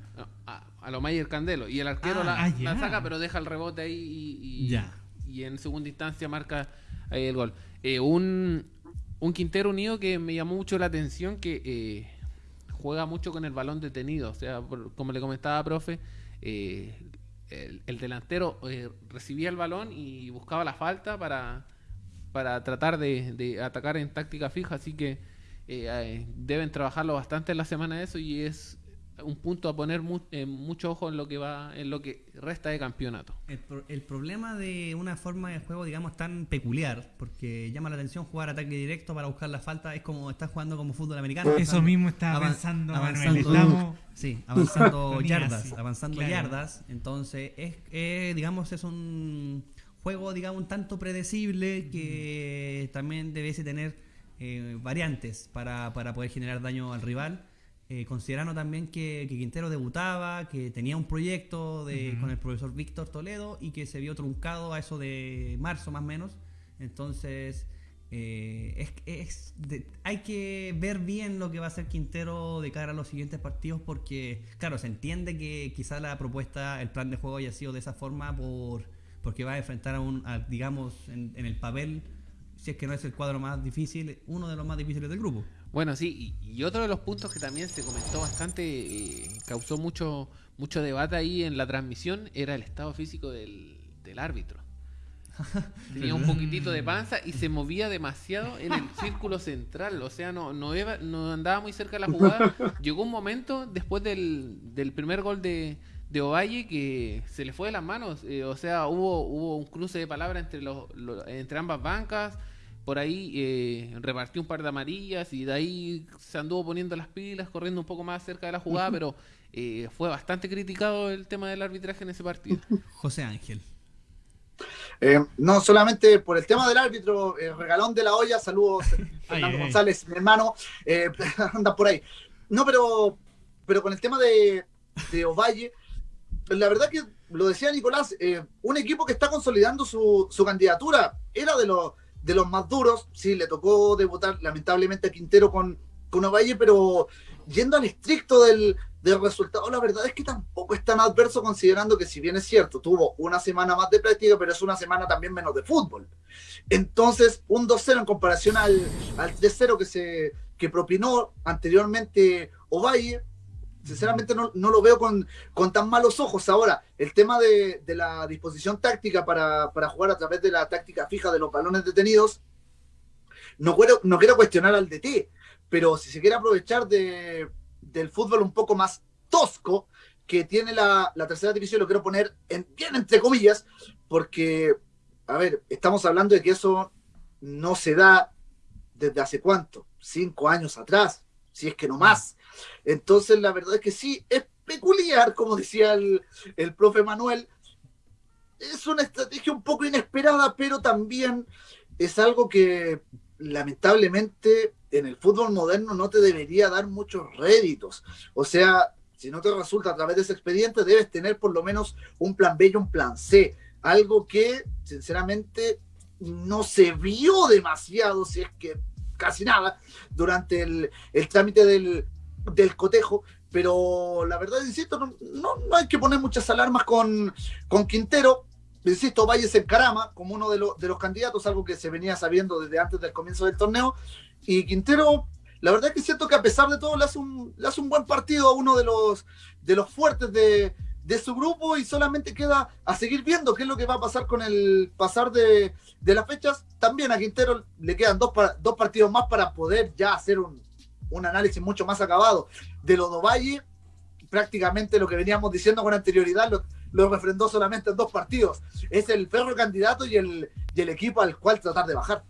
a, a lo Mayer Candelo, y el arquero Ah, la, ah, la saca pero deja el rebote ahí y, y- Ya. y en segunda instancia marca ahí el gol. Eh, un, un Quintero Unido que me llamó mucho la atención que... eh, juega mucho con el balón detenido. O sea, por- como le comentaba, profe, eh, el, el delantero recibía el balón y buscaba la falta para, para tratar de, de atacar en táctica fija, así que eh, eh, deben trabajarlo bastante en la semana de eso y es un punto a poner mu- eh, mucho ojo en lo que va en lo que resta de campeonato. El, pro- el problema de una forma de juego, digamos, tan peculiar, porque llama la atención jugar ataque directo para buscar la falta, es como estás jugando como fútbol americano. Eso mismo estaba avan- pensando, avanzando, Manuel. Estamos... sí, avanzando yardas, sí, avanzando claro. yardas. Entonces, es, es, digamos, es un juego, digamos, un tanto predecible que también debiese tener eh, variantes para, para poder generar daño al rival. Eh, considerando también que, que Quintero debutaba, que tenía un proyecto de, con el profesor Víctor Toledo y que se vio truncado a eso de marzo más o menos. Entonces, eh, es, es de- hay que ver bien lo que va a hacer Quintero de cara a los siguientes partidos porque, claro, se entiende que quizá la propuesta, el plan de juego haya sido de esa forma por porque va a enfrentar a un, a, digamos, en, en el papel, si es que no es el cuadro más difícil, uno de los más difíciles del grupo. Bueno, sí, y, y otro de los puntos que también se comentó bastante, eh, causó mucho mucho debate ahí en la transmisión, era el estado físico del, del árbitro. Tenía un poquitito de panza y se movía demasiado en el círculo central, o sea, no, no, iba- no andaba muy cerca de la jugada. Llegó un momento después del, del primer gol de, de Ovalle que se le fue de las manos, eh, o sea, hubo, hubo un cruce de palabras entre, los, los- entre ambas bancas, por ahí eh, repartió un par de amarillas y de ahí se anduvo poniendo las pilas, corriendo un poco más cerca de la jugada, pero eh, fue bastante criticado el tema del arbitraje en ese partido. José Ángel. Eh, no solamente por el tema del árbitro, el regalón de la olla, saludos Fernando ay, ay. González, mi hermano, eh, anda por ahí. No, pero, pero con el tema de, de Ovalle, la verdad que lo decía Nicolás, eh, un equipo que está consolidando su, su candidatura, era de los, de los más duros, sí, le tocó debutar lamentablemente a Quintero con, con Ovalle, pero yendo al estricto del, del resultado, la verdad es que tampoco es tan adverso considerando que si bien es cierto, tuvo una semana más de práctica, pero es una semana también menos de fútbol. Entonces, un 2-0 en comparación al, al 3-0 que se que propinó anteriormente Ovalle, sinceramente no, no lo veo con, con tan malos ojos. Ahora, el tema de, de la disposición táctica para, para jugar a través de la táctica fija de los balones detenidos, no quiero, no quiero cuestionar al DT, pero si se quiere aprovechar de, del fútbol un poco más tosco que tiene la, la tercera división, lo quiero poner en, bien entre comillas, porque, a ver, estamos hablando de que eso no se da desde hace cuánto, cinco años atrás, si es que no más. Entonces, la verdad es que sí, es peculiar, como decía el, el profe Manuel, es una estrategia un poco inesperada, pero también es algo que lamentablemente en el fútbol moderno no te debería dar muchos réditos. O sea, si no te resulta a través de ese expediente, debes tener por lo menos un plan B y un plan C. Algo que, sinceramente, no se vio demasiado, si es que casi nada, durante el, el trámite del, del cotejo. Pero la verdad, insisto, no, no, no hay que poner muchas alarmas con, con Quintero. Insisto, Valle se encarama como uno de, los de los candidatos, algo que se venía sabiendo desde antes del comienzo del torneo. Y Quintero, la verdad es que siento que a pesar de todo le hace un, hace un buen partido a uno de los, de los fuertes de, de su grupo y solamente queda a seguir viendo qué es lo que va a pasar con el pasar de, de las fechas. También a Quintero le quedan dos, dos partidos más para poder ya hacer un, un análisis mucho más acabado de lo de Valle. Prácticamente lo que veníamos diciendo con anterioridad lo, refrendó solamente en dos partidos. Es el perro candidato y el, el equipo al cual tratar de bajar.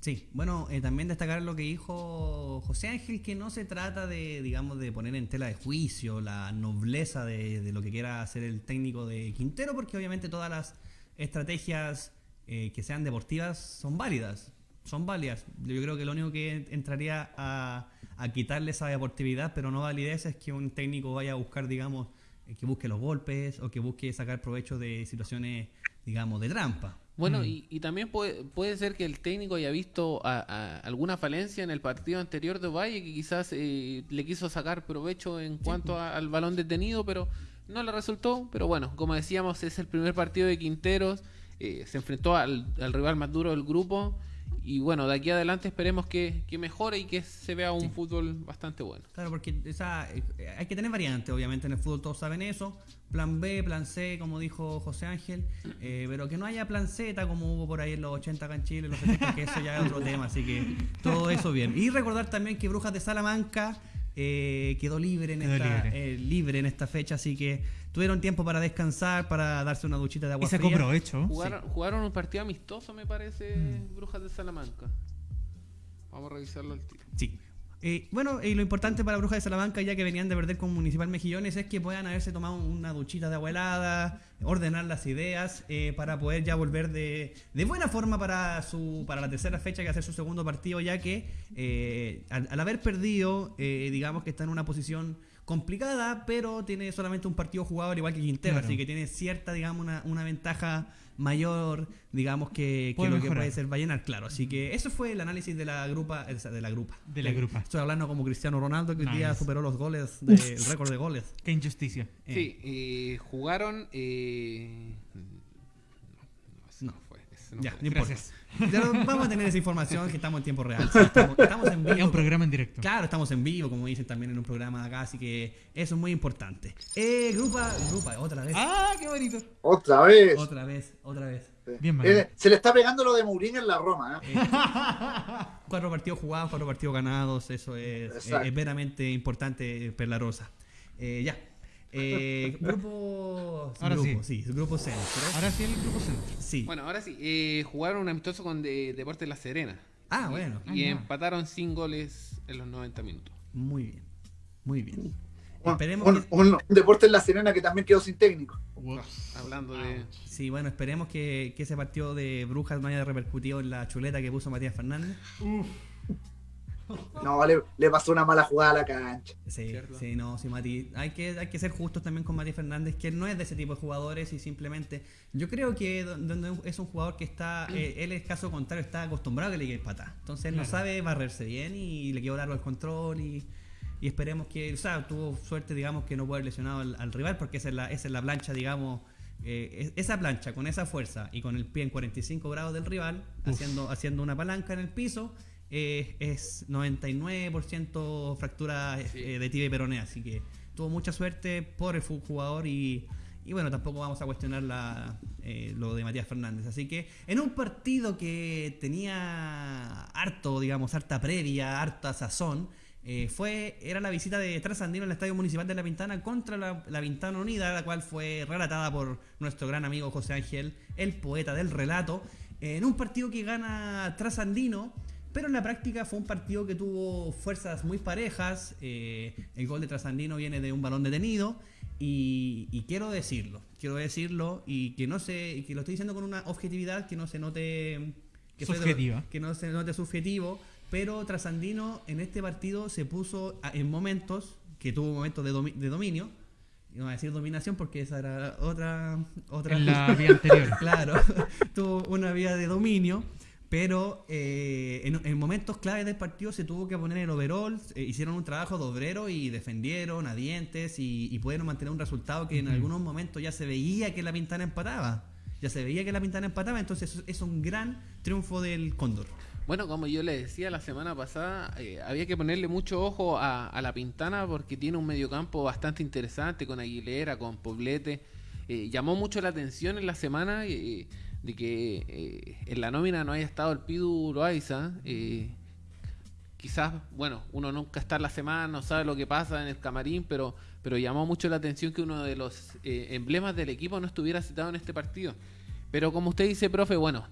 Sí, bueno, eh, también destacar lo que dijo José Ángel, que no se trata de, digamos, de poner en tela de juicio la nobleza de, de lo que quiera hacer el técnico de Quintero, porque obviamente todas las estrategias eh, que sean deportivas son válidas, son válidas. Yo creo que lo único que entraría a, a quitarle esa deportividad, pero no validez, es que un técnico vaya a buscar, digamos, eh, que busque los golpes o que busque sacar provecho de situaciones, digamos, de trampa. Bueno, Mm. y, y también puede, puede ser que el técnico haya visto a- a alguna falencia en el partido anterior de Valle que quizás eh, le quiso sacar provecho en cuanto a- al balón detenido, pero no le resultó. Pero bueno, como decíamos, es el primer partido de Quinteros, eh, se enfrentó al, al rival más duro del grupo y bueno, de aquí adelante esperemos que, que mejore y que se vea un fútbol bastante bueno. Claro, porque esa, eh, hay que tener variantes, obviamente en el fútbol todos saben eso. Plan B, plan C, como dijo José Ángel, eh, pero que no haya plan Z como hubo por ahí en los 80 acá en Chile, los 70, que eso ya es otro tema, así que todo eso bien. Y recordar también que Brujas de Salamanca eh, quedó libre en Quedó esta libre. eh, libre en esta fecha, así que tuvieron tiempo para descansar, para darse una duchita de agua Y sacó fría. provecho. Jugaron, jugaron un partido amistoso, me parece, Mm. Brujas de Salamanca. Vamos a revisarlo al tiro. Sí. Eh, bueno, y lo importante para Brujas de Salamanca, ya que venían de perder con Municipal Mejillones, es que puedan haberse tomado una duchita de agua helada, ordenar las ideas, eh, para poder ya volver de, de buena forma para su para la tercera fecha, que hacer su segundo partido, ya que eh, al, al haber perdido, eh, digamos que está en una posición complicada, pero tiene solamente un partido jugado al igual que Quintero, Claro. así que tiene cierta, digamos, una, una ventaja mayor, digamos, que, que Puede lo que puede ser Vallenar, claro. Así que eso fue el análisis de la grupa, de la grupa. De la grupa. Estoy hablando como Cristiano Ronaldo, que hoy día superó los goles, de- el récord de goles. Qué injusticia. Eh, Sí, eh, jugaron. Eh, no, No. no fue. ese no Ya, fue. no importa. Gracias. Vamos a tener esa información que estamos en tiempo real. sí, estamos, estamos en Es vivo. un programa en directo. Claro, estamos en vivo, como dicen también en un programa de acá, así que eso es muy importante. Eh, grupa, grupa, otra vez. ¡Ah, qué bonito! Otra vez. Otra vez, otra vez. Bien, Manuel. Eh, se le está pegando lo de Mourinho en la Roma. ¿eh? Cuatro partidos jugados, cuatro partidos ganados, eso es, Exacto. es, es veramente importante, Perla Rosa. Eh, ya. Eh, grupo. Ahora grupo, sí. grupo centro. Ahora sí el grupo centro. Sí. Bueno, ahora sí, eh, jugaron un amistoso con de, Deportes La Serena. ah, bueno. Y Ah, empataron sin goles en los 90 minutos. Muy bien. Muy bien. Un, Esperemos un- que, un- un deporte en la Serena que también quedó sin técnico. Hablando de. sí, bueno, esperemos que, que ese partido de Brujas no haya repercutido en la chuleta que puso Matías Fernández. No, le, le pasó una mala jugada a la cancha. Sí, Cierto. sí, no, sí, Mati. Hay que, hay que ser justos también con Mati Fernández, que no es de ese tipo de jugadores y simplemente. Yo creo que donde es un jugador que está. eh, él, es caso contrario, está acostumbrado a que le quede patada. Entonces él no sabe barrerse bien y le quedó largo el control y. Y esperemos que, o sea, tuvo suerte, digamos, que no puede haber lesionado al, al rival, porque esa es la, esa es la plancha, digamos, eh, es- esa plancha con esa fuerza y con el pie en 45 grados del rival, haciendo, haciendo una palanca en el piso, eh, es 99% fractura eh, Sí. eh, de tibia y peronea, así que tuvo mucha suerte por el jugador y, y bueno, tampoco vamos a cuestionar la, eh, lo de Matías Fernández. Así que en un partido que tenía harto, digamos, harta previa, harta sazón, eh, fue, era la visita de Trasandino al Estadio Municipal de La Pintana contra la, la Pintana Unida, la cual fue relatada por nuestro gran amigo José Ángel, el poeta del relato, en un partido que gana Trasandino, pero en la práctica fue un partido que tuvo fuerzas muy parejas. eh, el gol de Trasandino viene de un balón detenido. Y, y quiero decirlo, quiero decirlo, y que no se, y que lo estoy diciendo con una objetividad que no se note que de que no se note subjetivo, pero Trasandino en este partido se puso a- en momentos, que tuvo momentos de, domi- de dominio, y no voy a decir dominación porque esa era otra, otra En la vía anterior. claro, tuvo una vía de dominio, pero eh, en, en momentos claves del partido se tuvo que poner el overall, eh, hicieron un trabajo de obrero y defendieron a dientes y, y pudieron mantener un resultado que en Ujú. algunos momentos ya se veía que la Pintana empataba. Ya se veía que la Pintana empataba, entonces es- es un gran triunfo del Cóndor. Bueno, como yo le decía la semana pasada, eh, había que ponerle mucho ojo a, a la Pintana porque tiene un mediocampo bastante interesante con Aguilera, con Poblete. Eh, llamó mucho la atención en la semana de que eh, en la nómina no haya estado el Pidu Loaiza. Eh, quizás, bueno, uno nunca está en la semana, no sabe lo que pasa en el camarín, pero, pero llamó mucho la atención que uno de los eh, emblemas del equipo no estuviera citado en este partido. Pero como usted dice, profe, bueno,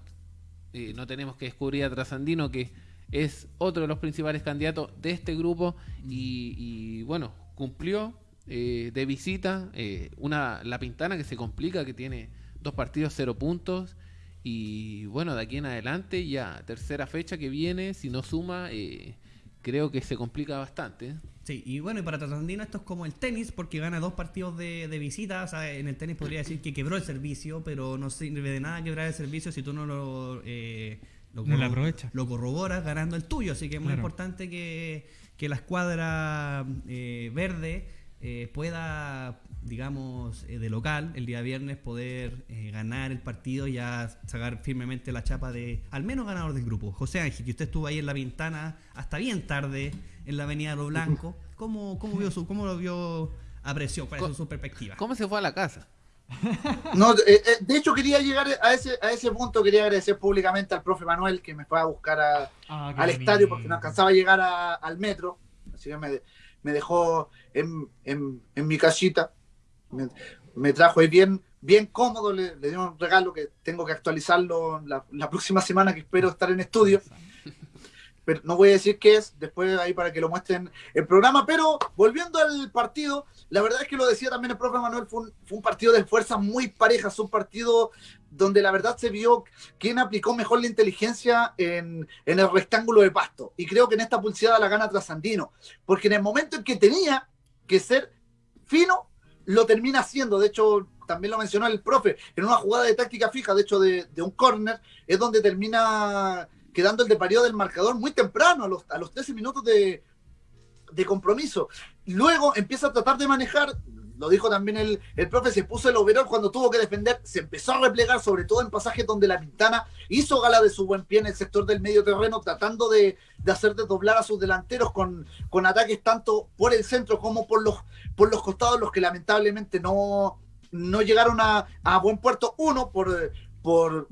eh, no tenemos que descubrir a Trasandino, que es otro de los principales candidatos de este grupo, y, y, bueno, cumplió de visita una La Pintana que se complica, que tiene dos partidos, cero puntos, y bueno, de aquí en adelante, ya tercera fecha que viene, si no suma, eh, creo que se complica bastante. Sí, y bueno, y para Trasandino esto es como el tenis, porque gana dos partidos de, de visita. O sea, en el tenis podría decir que quebró el servicio, pero no sirve de nada quebrar el servicio si tú no lo, eh, lo, No lo lo corroboras ganando el tuyo. Así que es muy Claro. importante que, que la escuadra eh, verde eh, pueda, digamos, eh, de local, el día viernes, poder eh, ganar el partido y ya sacar firmemente la chapa de al menos ganador del grupo. José Ángel, que usted estuvo ahí en la ventana hasta bien tarde en la Avenida Lo Blanco, ¿cómo, cómo, vio su, cómo lo vio, apreció? ¿Cuál es su perspectiva? ¿Cómo se fue a la casa? No, eh, eh, de hecho quería llegar a ese, a ese punto, quería agradecer públicamente al profe Manuel que me fue a buscar a- Ah, al estadio porque no alcanzaba a llegar a- al metro, así que me, me dejó en, en- en mi casita, me, trajo ahí bien, bien cómodo, le, le dio un regalo que tengo que actualizarlo la, la próxima semana que espero estar en estudio. Pero no voy a decir qué es, después ahí para que lo muestren el programa. Pero volviendo al partido, la verdad es que lo decía también el profe Manuel, fue un, fue un partido de fuerzas muy parejas, un partido donde la verdad se vio quién aplicó mejor la inteligencia en, en el rectángulo de pasto. Y creo que en esta pulseada la gana Trasandino, porque en el momento en que tenía que ser fino, lo termina haciendo. De hecho, también lo mencionó el profe, en una jugada de táctica fija, de hecho, de, un córner, es donde termina quedando el de parido del marcador muy temprano, a los, a los 13 minutos de, de compromiso. Luego empieza a tratar de manejar, lo dijo también el, el profe, se puso el overall cuando tuvo que defender, se empezó a replegar, sobre todo en pasajes donde la Pintana hizo gala de su buen pie en el sector del medio terreno, tratando de, de hacer desdoblar a sus delanteros con, con ataques tanto por el centro como por los, por los costados, los que lamentablemente no, no llegaron a, a buen puerto. Uno, por, por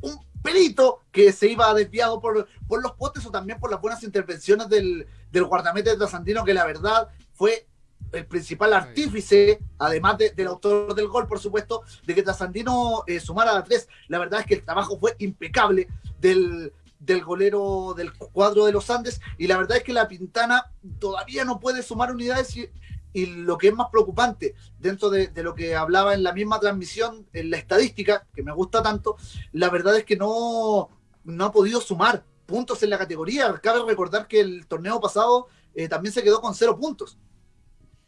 un pelito que se iba desviado por, por los potes o también por las buenas intervenciones del, del guardamete de Trasandino, que la verdad fue el principal artífice, además de- del autor del gol, por supuesto, de que Trasandino eh, sumara a tres. La verdad es que el trabajo fue impecable del, del golero del cuadro de los Andes y la verdad es que la Pintana todavía no puede sumar unidades y, y lo que es más preocupante, dentro de, de lo que hablaba en la misma transmisión, en la estadística, que me gusta tanto, la verdad es que no, no ha podido sumar puntos en la categoría. Cabe recordar que el torneo pasado eh, también se quedó con cero puntos.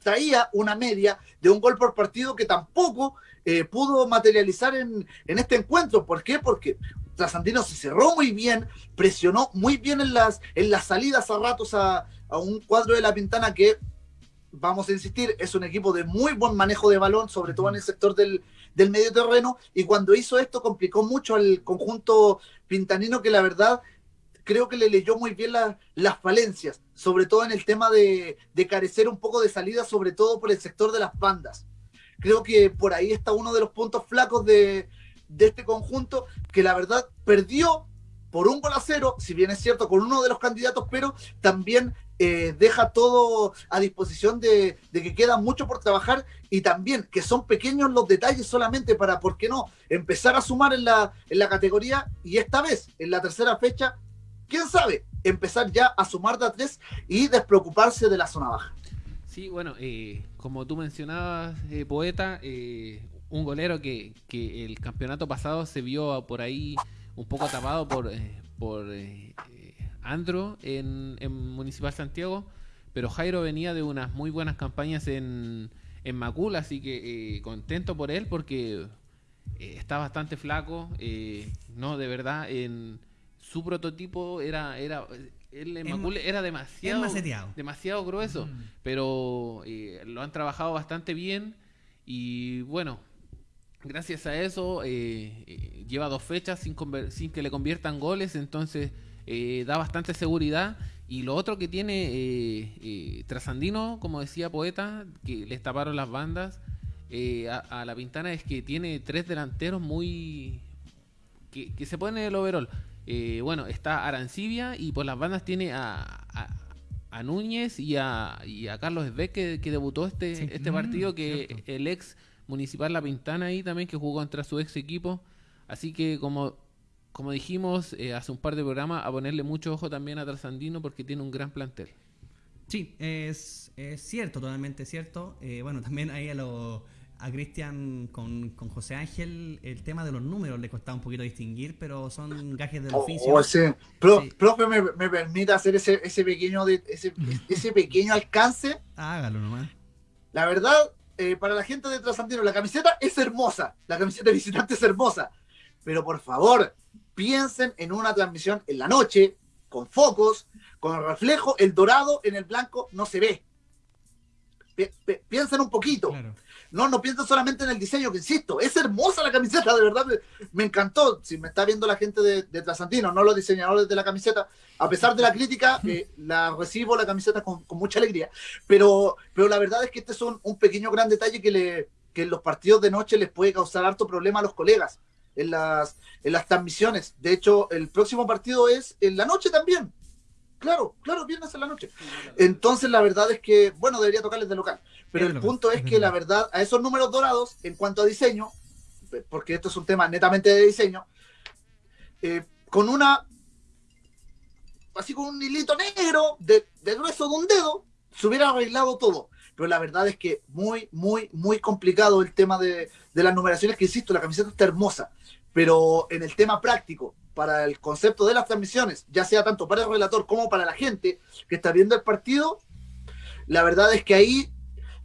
Traía una media de un gol por partido que tampoco eh, pudo materializar en, en este encuentro. ¿Por qué? Porque Trasandino se cerró muy bien, presionó muy bien en las, en las salidas a ratos a, a un cuadro de la Pintana que, vamos a insistir, es un equipo de muy buen manejo de balón, sobre todo en el sector del, del medio terreno, y cuando hizo esto complicó mucho al conjunto pintanino que la verdad creo que le leyó muy bien la- las falencias, sobre todo en el tema de, carecer un poco de salida, sobre todo por el sector de las bandas. Creo que por ahí está uno de los puntos flacos de, de este conjunto, que la verdad perdió por un gol a cero, si bien es cierto, con uno de los candidatos, pero también eh, deja todo a disposición de, de que queda mucho por trabajar y también que son pequeños los detalles solamente para, ¿por qué no?, empezar a sumar en la, en la categoría y esta vez, en la tercera fecha, quién sabe, empezar ya a sumar de a tres y despreocuparse de la zona baja. Sí, bueno, eh, como tú mencionabas, eh, poeta, eh, un golero que, el campeonato pasado se vio por ahí un poco tapado por, eh, por Andro en, en Municipal Santiago, pero Jairo venía de unas muy buenas campañas en, en Macul, así que contento por él porque está bastante flaco, no, de verdad, en su prototipo era, era Macul era demasiado, demasiado grueso Mm. pero eh, lo han trabajado bastante bien y bueno, gracias a eso eh, eh, lleva dos fechas sin, sin que le conviertan goles, entonces eh, da bastante seguridad. Y lo otro que tiene Trasandino, como decía Poeta, que les taparon las bandas a, a la Pintana, es que tiene tres delanteros muy... que, que se ponen en el overall. Eh, bueno, está Arancibia y por las bandas tiene a, a, a Núñez y a, y a Carlos Esbeck que, que debutó este, Sí. este Mm, partido, que cierto. el ex municipal La Pintana ahí también, que jugó contra su ex equipo. Así que como, como dijimos eh, hace un par de programas, a ponerle mucho ojo también a Trasandino porque tiene un gran plantel. Sí, es, es cierto, totalmente cierto. Eh, bueno, también ahí a, lo, a Cristian con, con José Ángel el tema de los números le costaba un poquito distinguir, pero son gajes del Oh, oficio. ese- pro- Sí. Profe, me, me permite hacer ese, ese, pequeño de, ese, ese pequeño alcance. Hágalo nomás. La verdad, eh, para la gente de Trasandino, la camiseta es hermosa. La camiseta de visitante es hermosa. Pero por favor, piensen en una transmisión en la noche, con focos, con reflejo. El dorado en el blanco no se ve. pi- pi- piensen un poquito. Claro. No, no piensen solamente en el diseño, que insisto, es hermosa la camiseta, de verdad, me, me encantó. Si me está viendo la gente de, de Trasandino, no los diseñadores de la camiseta, a pesar de la crítica, eh, la recibo la camiseta con, con mucha alegría. Pero, pero la verdad es que este es un, un pequeño gran detalle que, le, que en los partidos de noche les puede causar harto problema a los colegas en las, en las transmisiones. De hecho, el próximo partido es en la noche también. Claro, claro, viernes en la noche. Entonces, la verdad es que, bueno, debería tocarles de local. Pero el punto es que la verdad, a esos números dorados, en cuanto a diseño, porque esto es un tema netamente de diseño, eh, con una, así con un hilito negro de, de grueso de un dedo, se hubiera arreglado todo. Pero la verdad es que muy, muy, muy complicado el tema de, de las numeraciones, que insisto, la camiseta está hermosa, pero en el tema práctico, para el concepto de las transmisiones, ya sea tanto para el relator como para la gente que está viendo el partido, la verdad es que ahí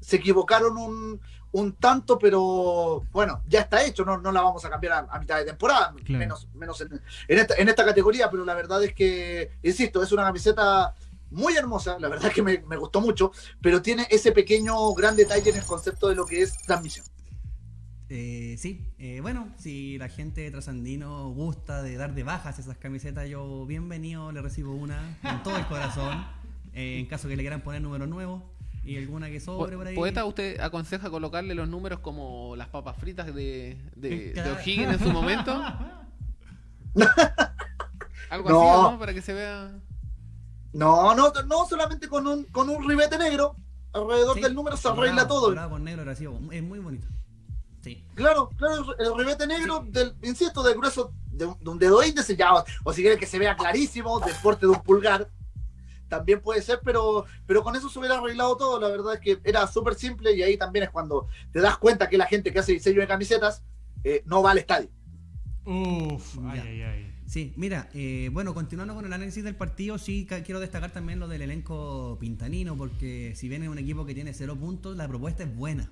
se equivocaron un, un tanto, pero bueno, ya está hecho, no, no la vamos a cambiar a, a mitad de temporada, Claro. menos, menos en, en esta, en esta categoría, pero la verdad es que, insisto, es una camiseta muy hermosa, la verdad es que me, me gustó mucho, pero tiene ese pequeño gran detalle en el concepto de lo que es transmisión. Eh, sí, eh, bueno, si la gente Trasandino gusta de dar de bajas esas camisetas, yo bienvenido, le recibo una con todo el corazón. Eh, en caso que le quieran poner números nuevos y alguna que sobre por ahí. Poeta, ¿usted aconseja colocarle los números como las papas fritas de, de, de. O'Higgins en su momento? Algo No. así, ¿no? Para que se vea... No, no, no solamente con un, con un ribete negro alrededor Sí, del número se arregla todo. dorado con negro. Es muy bonito. Sí. Claro, claro, el ribete negro del, insisto, del grueso de, un- de un dedo índice, ya, o, o si quieren que se vea clarísimo, del porte de un pulgar, también puede ser, pero, pero con eso se hubiera arreglado todo, la verdad es que era súper simple y ahí también es cuando te das cuenta que la gente que hace diseño de camisetas eh, no va al estadio. Uf, ay, ay, ay. Sí, mira, eh, bueno, continuando con el análisis del partido, sí quiero destacar también lo del elenco pintanino, porque si bien es un equipo que tiene cero puntos, la propuesta es buena.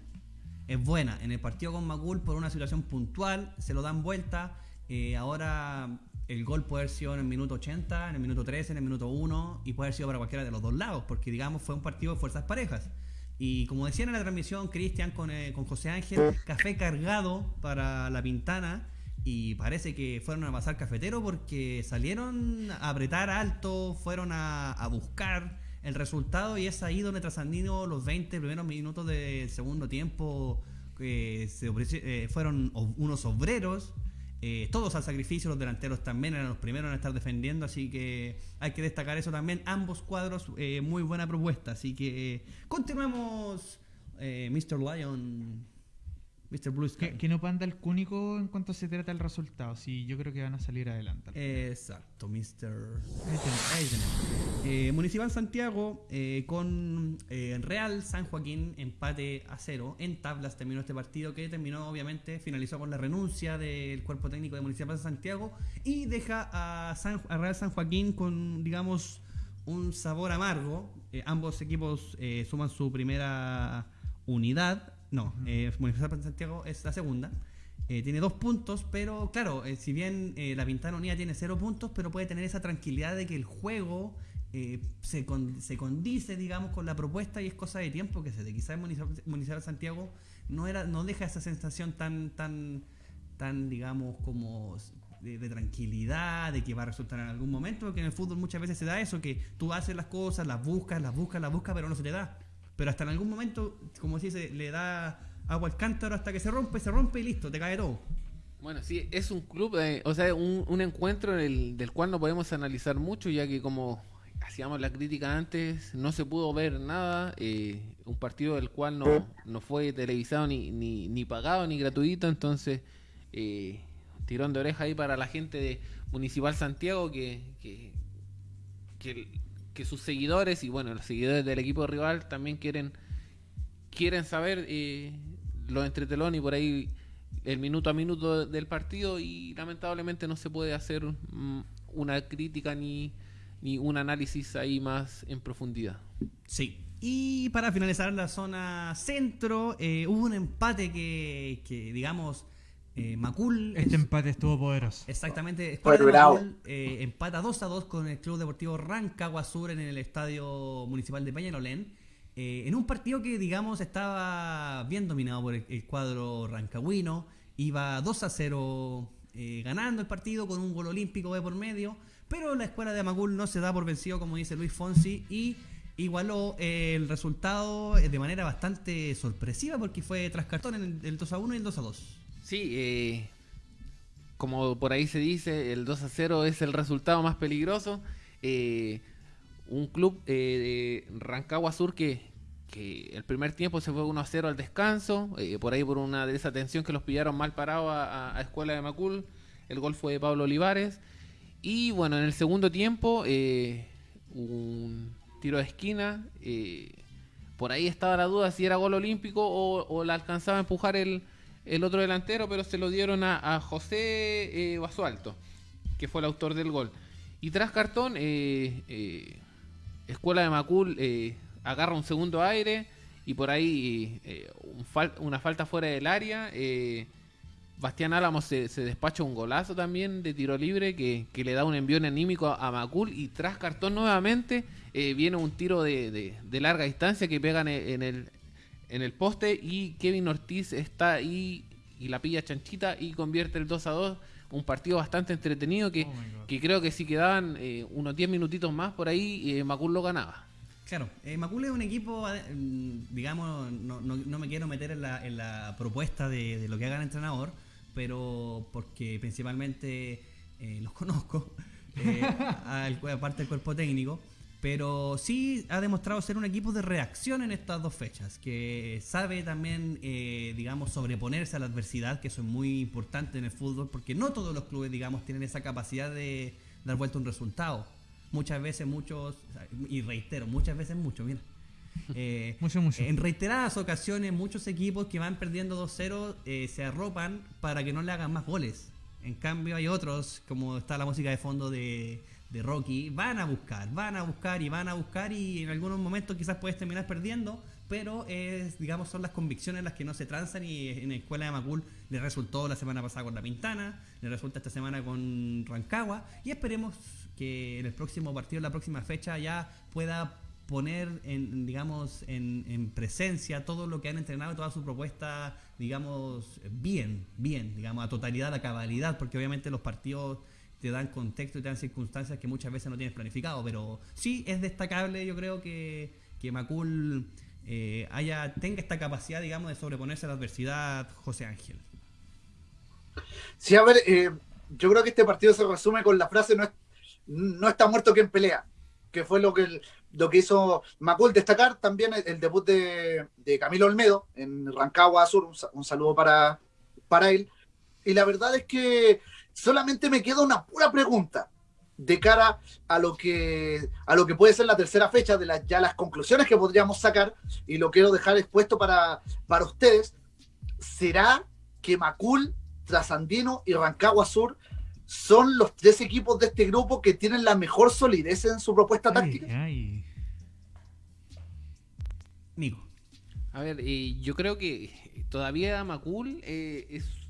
Es buena. En el partido con Macul, por una situación puntual, se lo dan vuelta. Eh, ahora el gol puede haber sido en el minuto 80, en el minuto 13, en el minuto 1, y puede haber sido para cualquiera de los dos lados, porque digamos fue un partido de fuerzas parejas. Y como decían en la transmisión, Cristian con, eh, con José Ángel, café cargado para la Pintana. Y parece que fueron a pasar cafetero porque salieron a apretar alto, fueron a, a buscar el resultado y es ahí donde Trasandino los 20 primeros minutos del segundo tiempo eh, se eh, fueron unos obreros, eh, todos al sacrificio, los delanteros también eran los primeros en estar defendiendo, así que hay que destacar eso también. Ambos cuadros, eh, muy buena propuesta, así que eh, continuemos, eh, Mr. Lion, Mr. Blue Sky. Que, que no panda el cúnico en cuanto se trata del resultado. Sí, yo creo que van a salir adelante. Exacto, Mr. Ahí tenemos. Eh, Municipal Santiago eh, con eh, Real San Joaquín empate a cero. En tablas terminó este partido que terminó obviamente, finalizó con la renuncia del cuerpo técnico de Municipal Santiago y deja a, San- a Real San Joaquín con, digamos, un sabor amargo. Ambos equipos suman su primera unidad. No, eh, Municipal Santiago es la segunda. Eh, tiene dos puntos, pero claro, eh, si bien eh, la Pintana Unida tiene cero puntos, pero puede tener esa tranquilidad de que el juego eh, se, con- se condice, digamos, con la propuesta y es cosa de tiempo que se dé. Quizás Municipal, Municipal Santiago no era no deja esa sensación tan, tan, tan digamos, como de, de tranquilidad, de que va a resultar en algún momento, porque en el fútbol muchas veces se da eso, que tú haces las cosas, las buscas, las buscas, las buscas, pero no se te da. Pero hasta en algún momento, como se dice, le da agua al cántaro hasta que se rompe, se rompe y listo, te cae todo. Bueno, sí, es un club, de- o sea, un, un encuentro del, del cual no podemos analizar mucho, ya que como hacíamos la crítica antes, no se pudo ver nada, eh, un partido del cual no, no fue televisado ni, ni, ni pagado ni gratuito, entonces eh, tirón de oreja ahí para la gente de Municipal Santiago que, que, que sus seguidores y bueno, los seguidores del equipo rival también quieren quieren saber eh, los entretelón y por ahí el minuto a minuto del partido y lamentablemente no se puede hacer mm, una crítica ni, ni un análisis ahí más en profundidad. Sí. Y para finalizar la zona centro, eh, hubo un empate que, que digamos, eh, Macul... Este es- empate estuvo poderoso. Exactamente, Escuadra de bravo. Macul, eh, empata 2 a 2 con el Club Deportivo Rancagua Sur en el Estadio Municipal de Peñalolén. eh, en un partido que, digamos, estaba bien dominado por el, el cuadro rancagüino, iba 2 a 0 eh, ganando el partido con un gol olímpico de por medio, pero la escuela de Amacul no se da por vencido, como dice Luis Fonsi, y igualó eh, el resultado eh, de manera bastante sorpresiva porque fue tras cartón en el, el 2 a 1 y el 2 a 2. Sí, eh, como por ahí se dice, el 2 a 0 es el resultado más peligroso. Eh, un club eh, de Rancagua Sur que, que el primer tiempo se fue 1 a 0 al descanso, eh, por ahí por una desatención que los pillaron mal parados a, a- Escuela de Macul. El gol fue de Pablo Olivares. Y bueno, en el segundo tiempo, eh, un tiro de esquina. eh, por ahí estaba la duda si era gol olímpico o, o la alcanzaba a empujar el, el otro delantero, pero se lo dieron a, José eh, Basualto, que fue el autor del gol. Y tras cartón, eh, eh, Escuela de Macul eh, agarra un segundo aire y por ahí una falta fuera del área. Bastián Álamos se, despacha un golazo también de tiro libre que, le da un envión anímico a, Macul y tras cartón nuevamente viene un tiro de, larga distancia que pegan en, en el, en el poste y Kevin Ortiz está ahí y la pilla chanchita y convierte el 2 a 2. Un partido bastante entretenido que, Oh que creo que si quedaban eh, unos 10 minutitos más por ahí, eh, Macul lo ganaba. Claro, eh, Macul es un equipo, mm, digamos, no, no- no me quiero meter en la, en la propuesta de, de lo que haga el entrenador, pero porque principalmente eh, los conozco, eh, al- aparte del cuerpo técnico, pero sí ha demostrado ser un equipo de reacción en estas dos fechas, que sabe también, eh, digamos, sobreponerse a la adversidad, que eso es muy importante en el fútbol, porque no todos los clubes, digamos, tienen esa capacidad de dar vuelta un resultado. Muchas veces, muchos, y reitero, muchas veces, mucho, mira. Eh, Mucho, mucho. En reiteradas ocasiones, muchos equipos que van perdiendo 2-0 eh, se arropan para que no le hagan más goles. En cambio, hay otros, como está la música de fondo de, Rocky, van a buscar, van a buscar y van a buscar y en algunos momentos quizás puedes terminar perdiendo, pero es, digamos son las convicciones las que no se transan y en la escuela de Macul le resultó la semana pasada con la Pintana, le resulta esta semana con Rancagua y esperemos que en el próximo partido, en la próxima fecha ya pueda poner en digamos en, en presencia todo lo que han entrenado toda su propuesta digamos bien bien digamos a totalidad a cabalidad porque obviamente los partidos te dan contexto y te dan circunstancias que muchas veces no tienes planificado pero sí es destacable yo creo que que Macul eh, haya tenga esta capacidad digamos de sobreponerse a la adversidad José Ángel Sí, a ver, eh, yo creo que este partido se resume con la frase no, no está muerto quien pelea, que fue lo que, lo que hizo Macul destacar también el, debut de, de Camilo Olmedo en Rancagua Sur, un, un saludo para, para él. Y la verdad es que solamente me queda una pura pregunta de cara a lo que a lo que puede ser la tercera fecha de las ya las conclusiones que podríamos sacar y lo quiero dejar expuesto para, para ustedes será que Macul Trasandino y Rancagua Sur son los tres equipos de este grupo que tienen la mejor solidez en su propuesta táctica. Ay, ay. Nico A ver, eh, yo creo que todavía Macul eh, es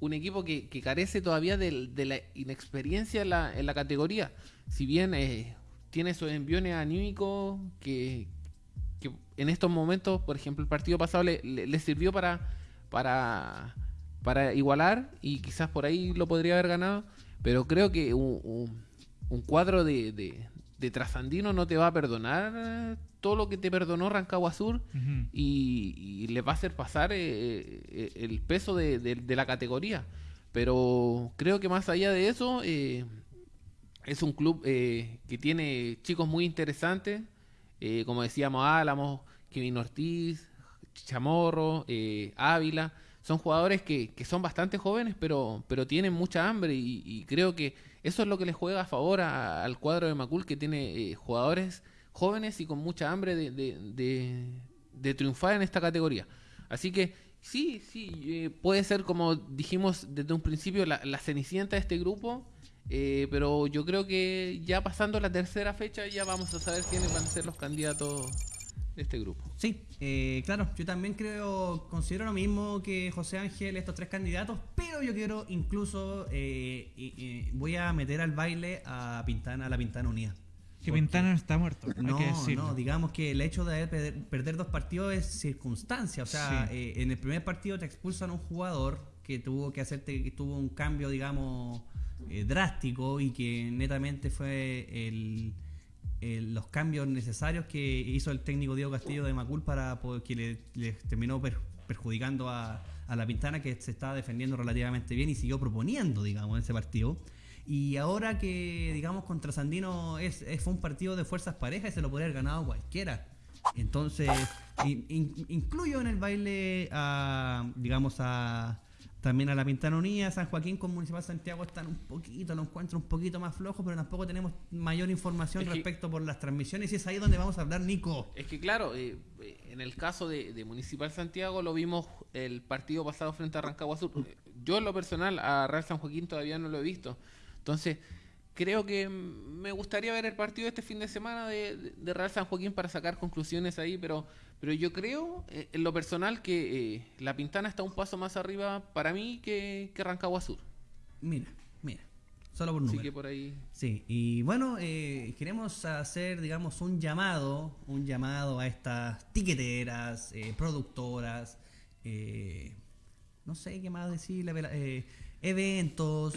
un equipo que, que carece todavía de, la inexperiencia en la, en la categoría. Si bien eh, tiene esos enviones anímicos que, que en estos momentos, por ejemplo, el partido pasado le, sirvió para, igualar y quizás por ahí lo podría haber ganado, pero creo que un, cuadro de, de Trasandino no te va a perdonar todo lo que te perdonó Rancagua Sur y, y le va a hacer pasar eh, eh, el peso de, de- de la categoría. Pero creo que más allá de eso, eh, es un club eh, que tiene chicos muy interesantes, como decíamos Álamos, Kevin Ortiz, Chamorro, Ávila. Son jugadores que, que son bastante jóvenes, pero, pero tienen mucha hambre y, y creo que eso es lo que le juega a favor a- al cuadro de Macul, que tiene eh, jugadores jóvenes y con mucha hambre de, de- de- de triunfar en esta categoría. Así que sí, sí, eh, puede ser como dijimos desde un principio la, la cenicienta de este grupo, eh, pero yo creo que ya pasando la tercera fecha ya vamos a saber quiénes van a ser los candidatos de este grupo. Sí, eh, claro, yo también creo, considero lo mismo que José Ángel, estos tres candidatos, pero yo quiero incluso, eh, y- y voy a meter al baile a Pintana, a la Pintana Unida. Que Pintana no está muerto, hay No, que no, digamos que el hecho de haber perder, perder dos partidos es circunstancia. O sea, Sí. eh, en el primer partido te expulsan a un jugador que tuvo que hacerte, que tuvo un cambio, digamos, eh, drástico y que netamente fue el, el- los cambios necesarios que hizo el técnico Diego Castillo de Macul para poder- que le, terminó per- perjudicando a, a la Pintana que se estaba defendiendo relativamente bien y siguió proponiendo, digamos, en ese partido. Y ahora que, digamos, contra Sandino es, fue un partido de fuerzas parejas y se lo podría haber ganado cualquiera. Entonces, in- incluyo en el baile a, digamos, a también a la Pintana Unida, San Joaquín con Municipal Santiago están un poquito, lo encuentro un poquito más flojo, pero tampoco tenemos mayor información Es que- respecto por las transmisiones y es ahí donde vamos a hablar, Nico. Es que claro, eh, eh, en el caso de, de Municipal Santiago lo vimos el partido pasado frente a Rancagua Sur. Yo en lo personal a Real San Joaquín todavía no lo he visto. Entonces, creo que me gustaría ver el partido este fin de semana de- de Real San Joaquín para sacar conclusiones ahí, pero, pero yo creo eh, en lo personal que eh, la Pintana está un paso más arriba para mí que, que Rancagua Sur. Mira, mira, solo por Así número. que por ahí... Sí, y bueno, eh, queremos hacer, digamos, un llamado, un llamado a estas tiqueteras, eh, productoras, eh, no sé qué más decirle, pero, eh, eventos,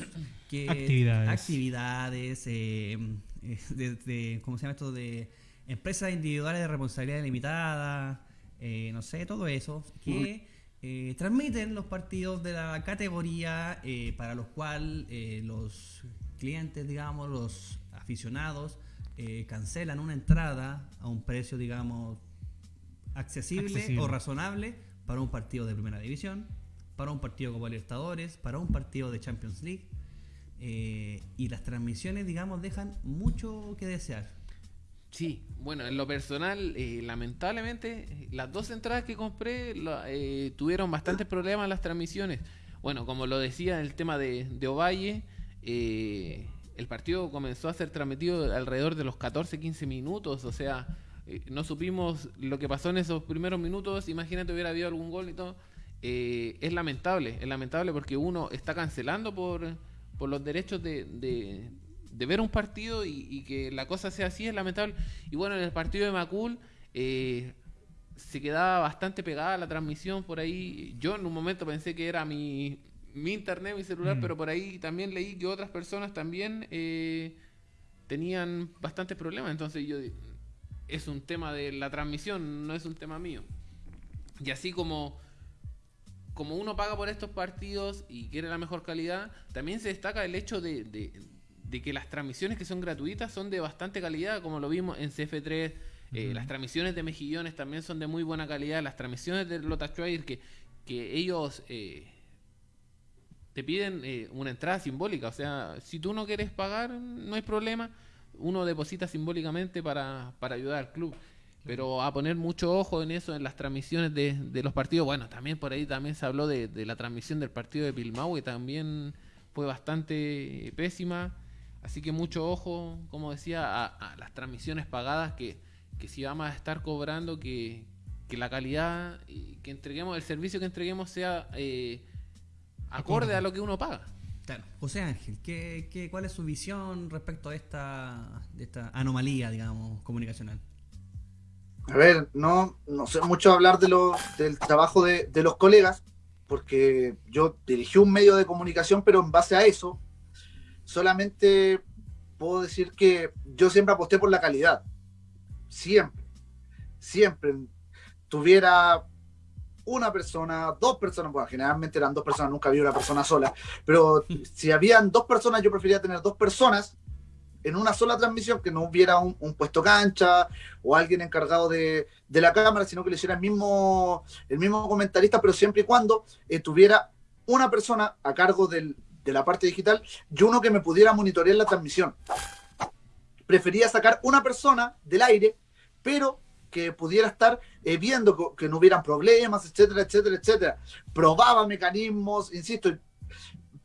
que, Actividades. actividades, de, de- ¿cómo se llama esto? De empresas individuales de responsabilidad limitada, eh, no sé, todo eso, que eh, transmiten los partidos de la categoría eh, para los cuales eh, los clientes, digamos, los aficionados, eh, cancelan una entrada a un precio, digamos, accesible, Accesible. o razonable para un partido de primera división, para un partido como Libertadores, para un partido de Champions League. y las transmisiones, digamos, dejan mucho que desear. Sí, bueno, en lo personal, eh, lamentablemente, las dos entradas que compré eh, tuvieron bastantes problemas en las transmisiones. Bueno, como lo decía el tema de, de Ovalle, eh, el partido comenzó a ser transmitido alrededor de los 14-15 minutos, o sea, eh, no supimos lo que pasó en esos primeros minutos, imagínate hubiera habido algún gol y todo. Eh, es lamentable, es lamentable porque uno está cancelando por, por los derechos de, de- de ver un partido y, y que la cosa sea así, es lamentable. Y bueno, en el partido de Macul eh, se quedaba bastante pegada la transmisión por ahí. Yo en un momento pensé que era mi, mi internet, mi celular, Mm. pero por ahí también leí que otras personas también eh, tenían bastantes problemas. Entonces yo es un tema de la transmisión, no es un tema mío. Y así como como uno paga por estos partidos y quiere la mejor calidad, también se destaca el hecho de, de- de que las transmisiones que son gratuitas son de bastante calidad, como lo vimos en CF3. eh. Las transmisiones de Mejillones también son de muy buena calidad. Las transmisiones de Lota Schwager que, que ellos eh, te piden eh, una entrada simbólica. O sea, si tú no quieres pagar, no hay problema. Uno deposita simbólicamente para, para ayudar al club. Pero a poner mucho ojo en eso, en las transmisiones de, de los partidos. Bueno, también por ahí también se habló de, de la transmisión del partido de Pilmau, que también fue bastante pésima. Así que mucho ojo, como decía, a, a las transmisiones pagadas, que, que si vamos a estar cobrando, que, que la calidad y que entreguemos, el servicio que entreguemos sea eh, acorde a lo que uno paga. Claro. José Ángel, ¿qué, qué, cuál es su visión respecto a esta, de esta anomalía, digamos, comunicacional? A ver, no, no sé mucho hablar de lo, del trabajo de, de los colegas, porque yo dirigí un medio de comunicación, pero en base a eso, solamente puedo decir que yo siempre aposté por la calidad. Siempre. Siempre. Tuviera una persona, dos personas, bueno, generalmente eran dos personas, nunca había una persona sola, pero si habían dos personas, yo prefería tener dos personas en una sola transmisión, que no hubiera un, un puesto cancha o alguien encargado de, de, la cámara, sino que le hiciera el mismo, el mismo comentarista, pero siempre y cuando eh, tuviera una persona a cargo del, de la parte digital y uno que me pudiera monitorear la transmisión. Prefería sacar una persona del aire, pero que pudiera estar eh, viendo que, que, no hubieran problemas, etcétera, etcétera, etcétera. Probaba mecanismos, insisto,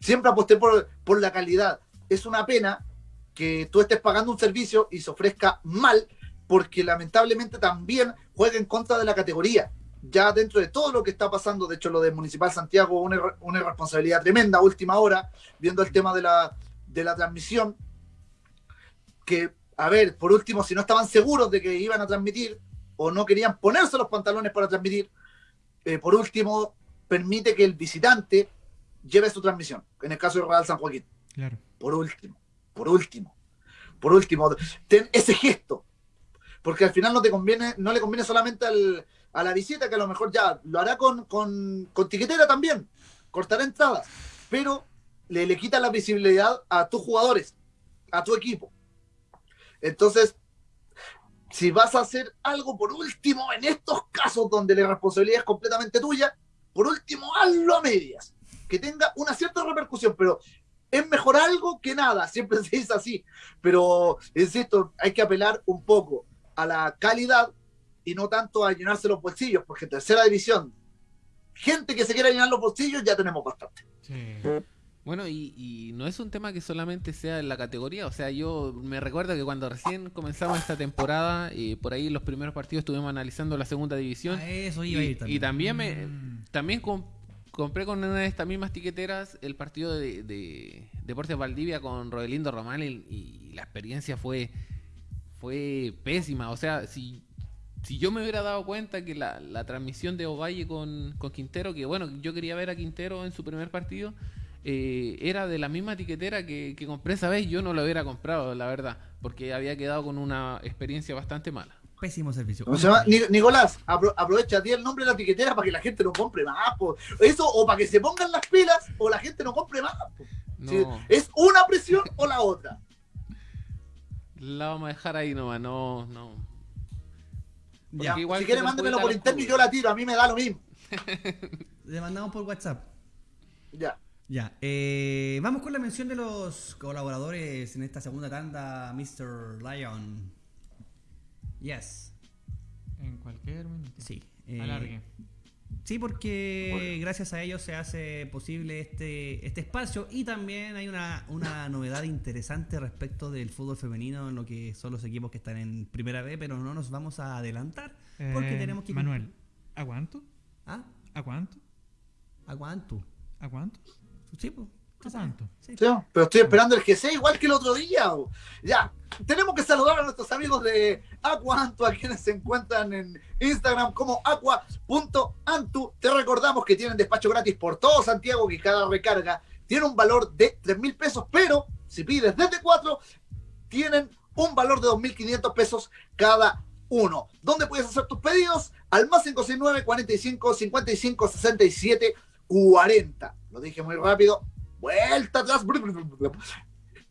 siempre aposté por, por la calidad. Es una pena que tú estés pagando un servicio y se ofrezca mal, porque lamentablemente también juega en contra de la categoría. Ya dentro de todo lo que está pasando, de hecho lo de Municipal Santiago, una, una irresponsabilidad tremenda, última hora, viendo el tema de la, de la transmisión, que a ver, por último, si no estaban seguros de que iban a transmitir o no querían ponerse los pantalones para transmitir, eh, por último, permite que el visitante lleve su transmisión, en el caso de Real San Joaquín. Claro. Por último, por último, por último, ten ese gesto, porque al final no te conviene, no le conviene solamente al, a la visita, que a lo mejor ya lo hará con, con, con tiquetera también, cortará entradas, pero le, le quita la visibilidad a tus jugadores, a tu equipo. Entonces, si vas a hacer algo por último en estos casos donde la responsabilidad es completamente tuya, por último hazlo a medias, que tenga una cierta repercusión, pero es mejor algo que nada, siempre se dice así, pero insisto, hay que apelar un poco a la calidad y no tanto a llenarse los bolsillos, porque en tercera división, gente que se quiera llenar los bolsillos ya tenemos bastante. Sí. Bueno, y, y no es un tema que solamente sea en la categoría, o sea, yo me recuerdo que cuando recién comenzamos esta temporada, y por ahí los primeros partidos estuvimos analizando la segunda división, A eso iba a ir y, también. y también me Mm. también com- compré con una de estas mismas tiqueteras el partido de, de Deportes Valdivia con Rodelindo Román y, y la experiencia fue fue pésima. O sea, si, si yo me hubiera dado cuenta que la, la transmisión de Ovalle con, con Quintero, que bueno, yo quería ver a Quintero en su primer partido, eh, era de la misma tiquetera que, que compré esa vez, yo no lo hubiera comprado, la verdad, porque había quedado con una experiencia bastante mala. Pésimo servicio. ¿Cómo se llama? Ni- Nicolás, apro- aprovecha, di el nombre de la tiquetera para que la gente no compre más. po. Eso, o para que se pongan las pilas, o la gente no compre más. No, Sí, es una presión o la otra. la vamos a dejar ahí nomás, no, no. Ya, igual si quiere, mándemelo por interno y yo la tiro. A mí me da lo mismo. Le mandamos por WhatsApp. Ya. Ya, eh, vamos con la mención de los colaboradores en esta segunda tanda, Mr. Lion. Yes, En cualquier minuto. sí. eh, Alargue. Sí, porque gracias a ellos se hace posible este, este espacio y también hay una, una novedad interesante respecto del fútbol femenino en lo que son los equipos que están en primera B, pero no nos vamos a adelantar porque Eh, tenemos que... Manuel, ¿aguanto? ¿Ah? ¿Aguanto? ¿Aguanto? ¿Aguanto? Sí, pues. Pero estoy esperando el GC igual que el otro día. bo. Ya, tenemos que saludar a nuestros amigos de Aquantu, a quienes se encuentran en Instagram como aqua.antu. Te recordamos que tienen despacho gratis por todo Santiago, que cada recarga tiene un valor de 3 mil pesos, pero si pides desde 4, tienen un valor de 2.500 pesos cada uno. ¿Dónde puedes hacer tus pedidos? Al más 569 45 55 67 40. Lo dije muy rápido. Vuelta atrás.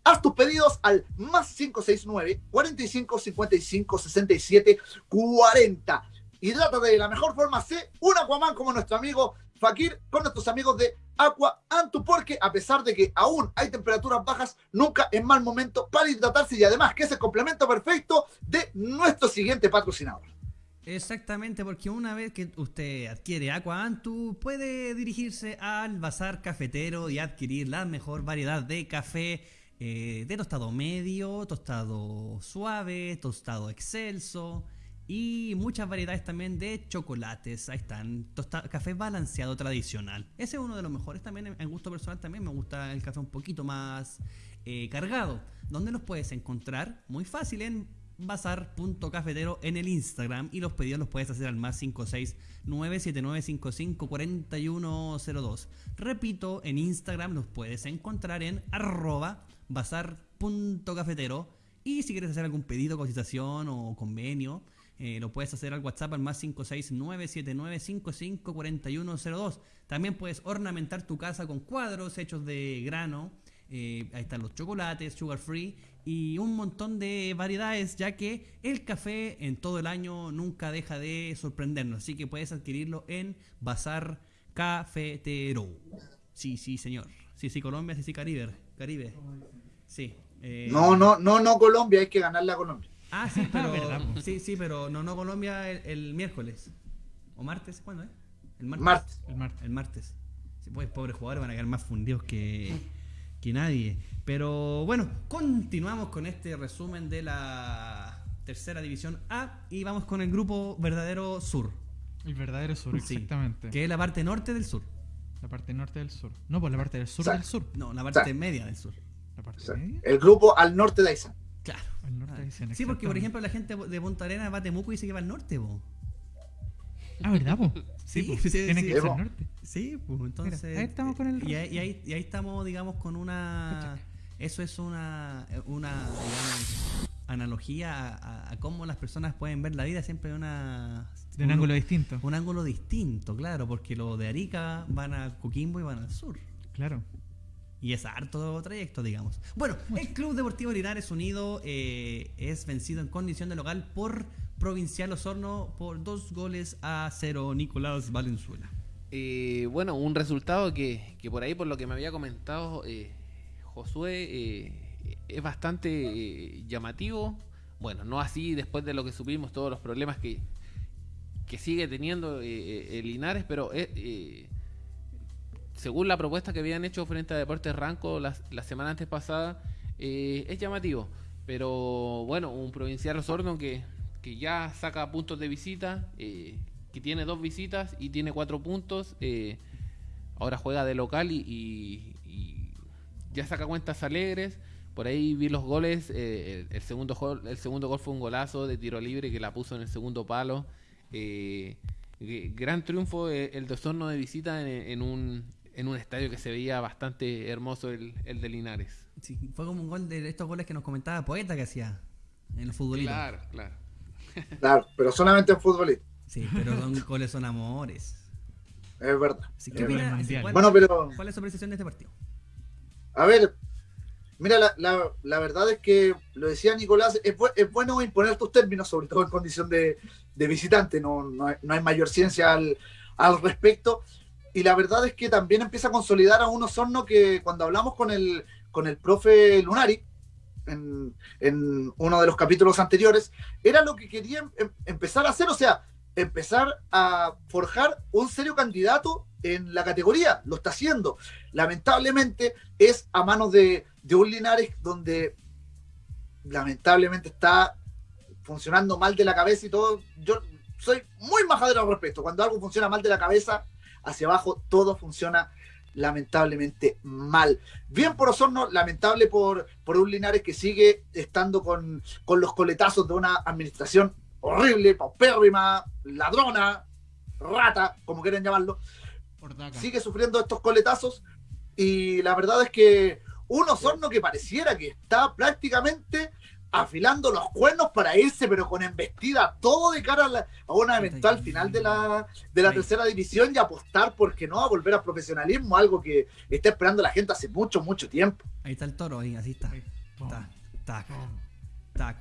Haz tus pedidos al más 569 45 55 67 40. Hidrátate de la mejor forma. Sé un Aquaman como nuestro amigo Fakir con nuestros amigos de Aqua Antu, porque a pesar de que aún hay temperaturas bajas, nunca es mal momento para hidratarse y además que es el complemento perfecto de nuestro siguiente patrocinador. Exactamente, porque una vez que usted adquiere Aqua Antu, puede dirigirse al bazar cafetero y adquirir la mejor variedad de café eh, de tostado medio, tostado suave, tostado excelso y muchas variedades también de chocolates. Ahí están, tosta- café balanceado tradicional. Ese es uno de los mejores también, en- gusto personal también me gusta el café un poquito más eh, cargado. ¿Dónde los puedes encontrar? Muy fácil en bazar.cafetero en el Instagram y los pedidos los puedes hacer al más 56 97955 4102. Repito, en Instagram los puedes encontrar en arroba bazar.cafetero y si quieres hacer algún pedido, cotización o convenio, eh, lo puedes hacer al WhatsApp al más 56979554102. También puedes ornamentar tu casa con cuadros hechos de grano. eh, ahí están los chocolates, sugar free y un montón de variedades, ya que el café en todo el año nunca deja de sorprendernos. Así que puedes adquirirlo en Bazar Cafetero. Sí, sí, señor. Sí, sí, Colombia, sí, sí, Caribe. Caribe. Sí. eh, No, no, no, no Colombia, hay que ganarle a Colombia. Ah, sí, pero. Sí, sí, pero no, no Colombia el, el miércoles. ¿O martes? ¿Cuándo es? El martes. Martes. El martes. El martes. Sí, pues, pobres jugadores van a quedar más fundidos que, que nadie. Pero bueno, continuamos con este resumen de la tercera división A y vamos con el grupo verdadero sur, El verdadero sur, Sí. exactamente. que es la parte norte del sur. La parte norte del sur. No, pues la parte del sur del sur. No, la parte media del sur. La parte O sea, media. el grupo al norte de Aysán. Claro. Al norte dicen, Sí, porque por ejemplo la gente de Punta Arenas va a Temuco y dice que va al norte, po. Ah, ¿verdad, po? Sí, sí, Tiene sí. que ser po. norte. Sí, pues entonces. Mira, ahí estamos con el Y ahí, y ahí- y ahí estamos, digamos, con una. Eso es una. Una, digamos, analogía a, a- a cómo las personas pueden ver la vida siempre de una. De un ángulo distinto. Un ángulo distinto, claro, porque los de Arica van a Coquimbo y van al sur. Claro. Y es harto trayecto, digamos. Bueno, el Club Deportivo Linares Unido eh, es vencido en condición de local por Provincial Osorno por dos goles a cero Nicolás Valenzuela. Eh, bueno, un resultado que, que por ahí, por lo que me había comentado eh, Josué, eh, es bastante eh, llamativo. Bueno, no así después de lo que supimos, todos los problemas que, que sigue teniendo el Linares, pero según la propuesta que habían hecho frente a Deportes Ranco la, la semana antes pasada, es llamativo. Pero bueno, un provincial Osorno que, que ya saca puntos de visita, eh, que tiene dos visitas y tiene cuatro puntos. eh, ahora juega de local y, y- y ya saca cuentas alegres. Por ahí vi los goles. eh, el, el segundo gol, el segundo gol fue un golazo de tiro libre que la puso en el segundo palo. Gran triunfo el de Osorno de visita en, en un, en un estadio que se veía bastante hermoso, el, el de Linares. Sí, fue como un gol de estos goles que nos comentaba Poeta que hacía en el futbolito. Claro, claro. Claro, pero solamente en futbolista. Sí, pero son goles son amores. Es verdad. Sí, es ¿qué verdad. cuál- Bueno, pero ¿Cuál es su apreciación de este partido? A ver, mira, la, la- la verdad es que lo decía Nicolás, es, bu- es bueno imponer tus términos, sobre todo en condición de, de visitante, no, no, hay, no hay mayor ciencia al, al respecto. Y la verdad es que también empieza a consolidar a un Osorno que cuando hablamos con el, con el profe Lunari, en, uno de los capítulos anteriores, era lo que quería em- empezar a hacer, o sea, empezar a forjar un serio candidato en la categoría, lo está haciendo. Lamentablemente es a manos de, de un Linares donde lamentablemente está funcionando mal de la cabeza y todo. Yo soy muy majadero al respecto. Cuando algo funciona mal de la cabeza, hacia abajo todo funciona lamentablemente mal. Bien por Osorno, lamentable por, por un Linares que sigue estando con, con los coletazos de una administración horrible, paupérrima, ladrona, rata, como quieran llamarlo sigue sufriendo estos coletazos y la verdad es que un Osorno que pareciera que está prácticamente afilando los cuernos para irse, pero con embestida todo de cara a, la- a una eventual final de la, de la tercera división y apostar, porque no?, a volver al profesionalismo, algo que está esperando la gente hace mucho, mucho tiempo. Ahí está el toro, ahí, así está. Ahí. Tac, tac, pum, tac.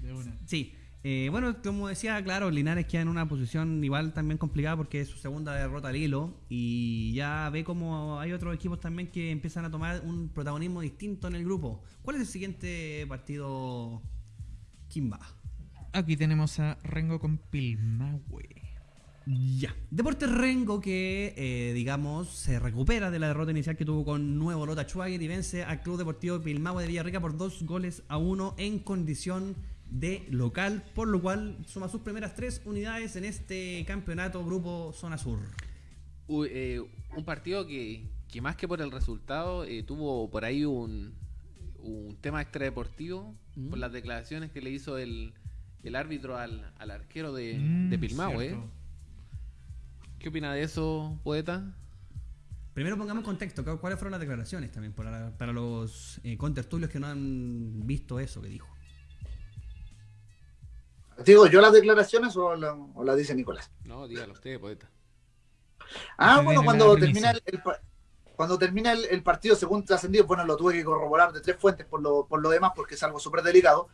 de una. Sí, eh, bueno, como decía, claro, Linares queda en una posición igual también complicada porque es su segunda derrota al hilo y ya ve como hay otros equipos también que empiezan a tomar un protagonismo distinto en el grupo. ¿Cuál es el siguiente partido, Kimba? Aquí tenemos a Rengo con Pilmahue. Ya. Deportes Rengo que, eh, digamos, se recupera de la derrota inicial que tuvo con Nuevo Lota Schwager y vence al Club Deportivo Pilmahue de Villarrica por dos goles a uno en condición de local, por lo cual suma sus primeras tres unidades en este campeonato Grupo Zona Sur. Uy, eh, un partido que, que más que por el resultado eh, tuvo por ahí un, un tema extradeportivo Mm. por las declaraciones que le hizo el, el árbitro al, al arquero de, Mm, de cierto. ¿eh? ¿Qué opina de eso, poeta? Primero pongamos en contexto, ¿cu- ¿cuáles fueron las declaraciones también para, para los eh, contertulios que no han visto eso que dijo? ¿Digo yo las declaraciones o, la- o las dice Nicolás? No, dígalo usted, poeta. Ah, bueno, cuando termina el, cuando termina el, el partido, según trascendido, bueno, lo tuve que corroborar de tres fuentes por lo, por lo demás, porque es algo súper delicado.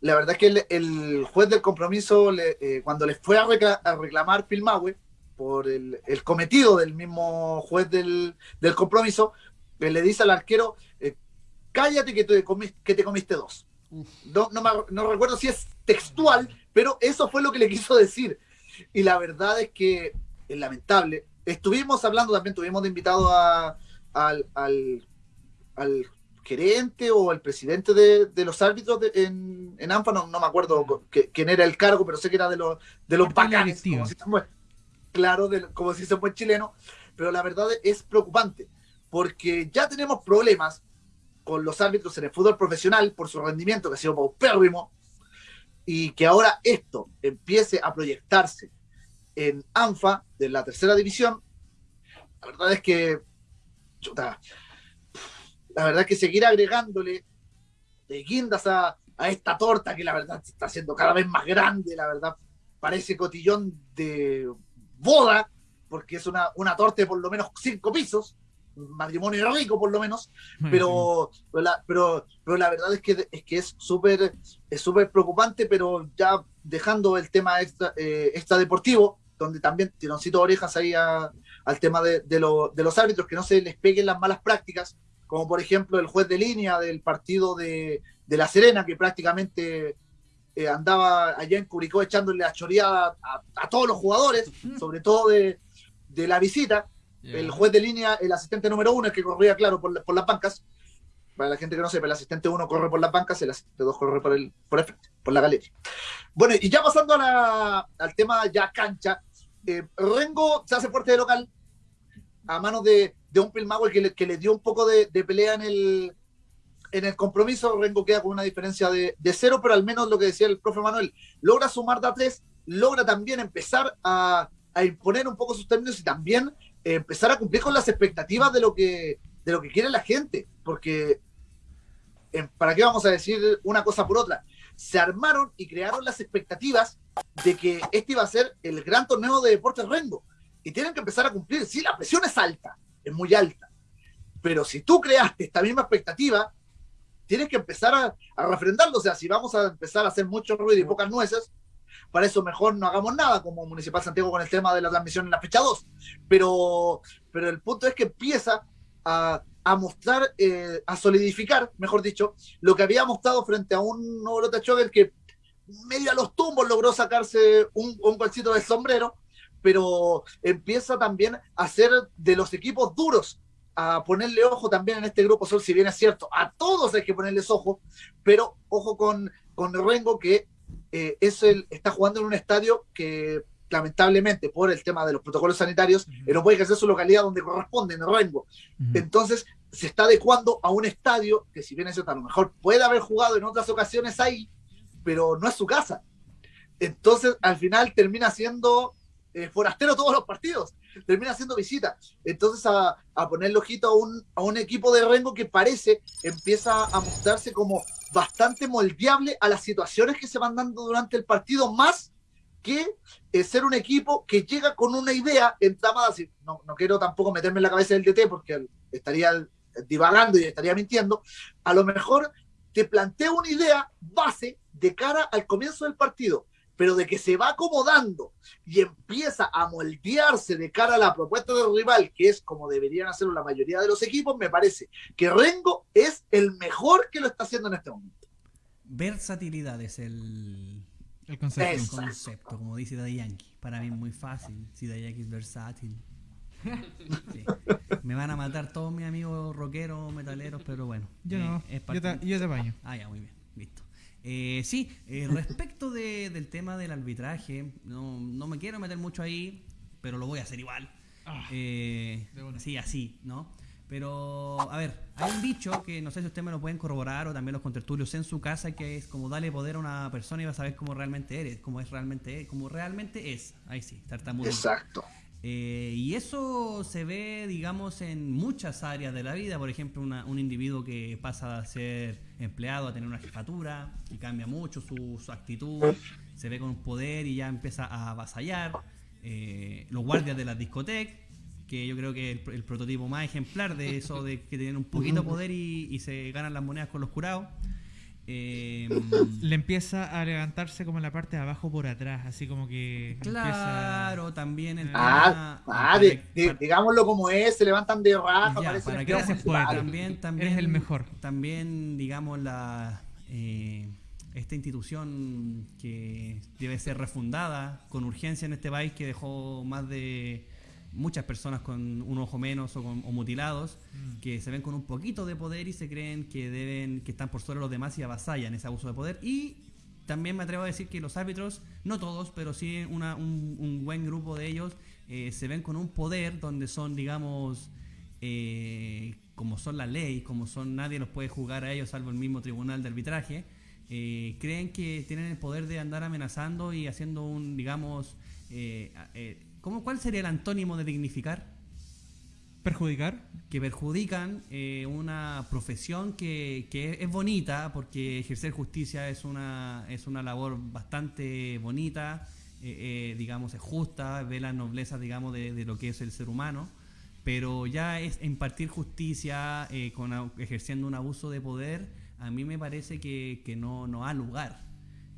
La verdad es que el, el juez del compromiso, le- eh, cuando les fue a, recla- a reclamar Pilmahue por el, cometido del mismo juez del, del compromiso, eh, le dice al arquero, eh, cállate que te, comis- que te comiste dos. No, no, me- no recuerdo si es textual, pero eso fue lo que le quiso decir. Y la verdad es que es lamentable. Estuvimos hablando también, tuvimos de invitado a, al, al, al gerente o el presidente de, de los árbitros de- en, en ANFA, no, no me acuerdo que- quién era el cargo, pero sé que era de los, de los bacanes, como si se fue- claro, de- como si se fue chileno, pero la verdad es preocupante, porque ya tenemos problemas con los árbitros en el fútbol profesional por su rendimiento que ha sido paupérrimo y que ahora esto empiece a proyectarse en ANFA de la tercera división, la verdad es que la verdad es que seguir agregándole de guindas a, a esta torta que la verdad está haciendo cada vez más grande, la verdad parece cotillón de boda, porque es una, una torta de por lo menos cinco pisos, matrimonio rico por lo menos, pero, pero, la, pero, pero la verdad es que es que es súper es súper preocupante, pero ya dejando el tema extra, eh, extra deportivo, donde también tironcito orejas ahí a, al tema de, de, lo, de, los árbitros, que no se les peguen las malas prácticas, como por ejemplo el juez de línea del partido de, de La Serena, que prácticamente eh, andaba allá en Curicó echándole la choreada a, a todos los jugadores, sobre todo de, de la visita. El juez de línea, el asistente número uno, el que corría, claro, por, por las bancas. Para la gente que no sepa, el asistente uno corre por las bancas, el asistente dos corre por el, por el frente, por la galería. Bueno, y ya pasando al tema ya cancha, eh, Rengo se hace fuerte de local a manos de, de un Pilmagüe que le, que le dio un poco de, pelea en el, en el compromiso. Rengo queda con una diferencia de, de, cero, pero al menos lo que decía el profe Manuel, logra sumar de a tres, logra también empezar a, a imponer un poco sus términos y también empezar a cumplir con las expectativas de lo que, de lo que quiere la gente. Porque, eh, ¿para qué vamos a decir una cosa por otra? Se armaron y crearon las expectativas de que este iba a ser el gran torneo de deportes Rengo. Y tienen que empezar a cumplir. Sí, la presión es alta, es muy alta. Pero si tú creaste esta misma expectativa, tienes que empezar a, a refrendarlo. O sea, si vamos a empezar a hacer mucho ruido y pocas nueces, para eso mejor no hagamos nada como Municipal Santiago con el tema de la transmisión en la fecha 2. Pero, pero el punto es que empieza a, mostrar, eh, a solidificar, mejor dicho, lo que había mostrado frente a un Nobrota Choker que medio a los tumbos logró sacarse un, un golcito del sombrero, pero empieza también a ser de los equipos duros, a ponerle ojo también en este grupo Sol, si bien es cierto, a todos hay que ponerles ojo, pero ojo con, con Rengo que eh, es el, está jugando en un estadio que lamentablemente por el tema de los protocolos sanitarios uh -huh. no puede ejercer su localidad donde corresponde, en Rengo. Uh -huh. Entonces se está adecuando a un estadio que si bien es cierto, a lo mejor puede haber jugado en otras ocasiones ahí, pero no es su casa. Entonces al final termina siendo eh, forastero todos los partidos, termina haciendo visita. Entonces a, a ponerle ojito a un, a un equipo de Rengo que parece empieza a mostrarse como bastante moldeable a las situaciones que se van dando durante el partido, más que eh, ser un equipo que llega con una idea entramada. No, no quiero tampoco meterme en la cabeza del DT porque estaría divagando y estaría mintiendo. A lo mejor te plantea una idea base de cara al comienzo del partido, pero de que se va acomodando y empieza a moldearse de cara a la propuesta del rival, que es como deberían hacerlo la mayoría de los equipos, me parece que Rengo es el mejor que lo está haciendo en este momento. Versatilidad es el, el concepto. el concepto, como dice Daddy Yankee. Para mí es muy fácil, si Daddy Yankee es versátil. Sí. Me van a matar todos mis amigos rockeros, metaleros, pero bueno. Yo no, eh, yo, te, yo te baño. Ah, ya, muy bien, listo. Eh, sí, eh, respecto de, del tema del arbitraje, no, no, me quiero meter mucho ahí, pero lo voy a hacer igual. Ah, eh, sí, así, ¿no? Pero, a ver, hay un dicho que no sé si ustedes me lo pueden corroborar o también los contertulios en su casa, que es como darle poder a una persona y vas a saber cómo realmente eres, cómo es realmente, cómo realmente es. Ahí sí, tartamudo. Exacto. Eh, y eso se ve, digamos, en muchas áreas de la vida. Por ejemplo, una, un individuo que pasa a ser empleado a tener una jefatura y cambia mucho su, su actitud, se ve con un poder y ya empieza a avasallar. Eh, los guardias de las discotecas, que yo creo que es el, el, prototipo más ejemplar de eso, de que tienen un poquito de poder y, y se ganan las monedas con los curados. Eh, le empieza a levantarse como la parte de abajo por atrás, así como que. Claro, empieza... también el ah, tema, ah, de, de, digámoslo como es, se levantan de raja, ya, para que se puede, también, también es el mejor. También, digamos, la eh, esta institución que debe ser refundada con urgencia en este país que dejó más de muchas personas con un ojo menos o, con, o mutilados mm. que se ven con un poquito de poder y se creen que deben que están por sobre los demás y avasallan ese abuso de poder y también me atrevo a decir que los árbitros no todos pero sí una, un, un, buen grupo de ellos eh, se ven con un poder donde son digamos eh, como son las leyes, como son nadie los puede jugar a ellos salvo el mismo tribunal de arbitraje, eh, creen que tienen el poder de andar amenazando y haciendo un, digamos, eh, eh, ¿cómo, ¿cuál sería el antónimo de dignificar? ¿Perjudicar? Que perjudican eh, una profesión que, que es bonita, porque ejercer justicia es una, es una labor bastante bonita, eh, eh, digamos, es justa, ve la nobleza, digamos, de, de lo que es el ser humano, pero ya es impartir justicia eh, con, ejerciendo un abuso de poder, a mí me parece que, que no, no ha lugar,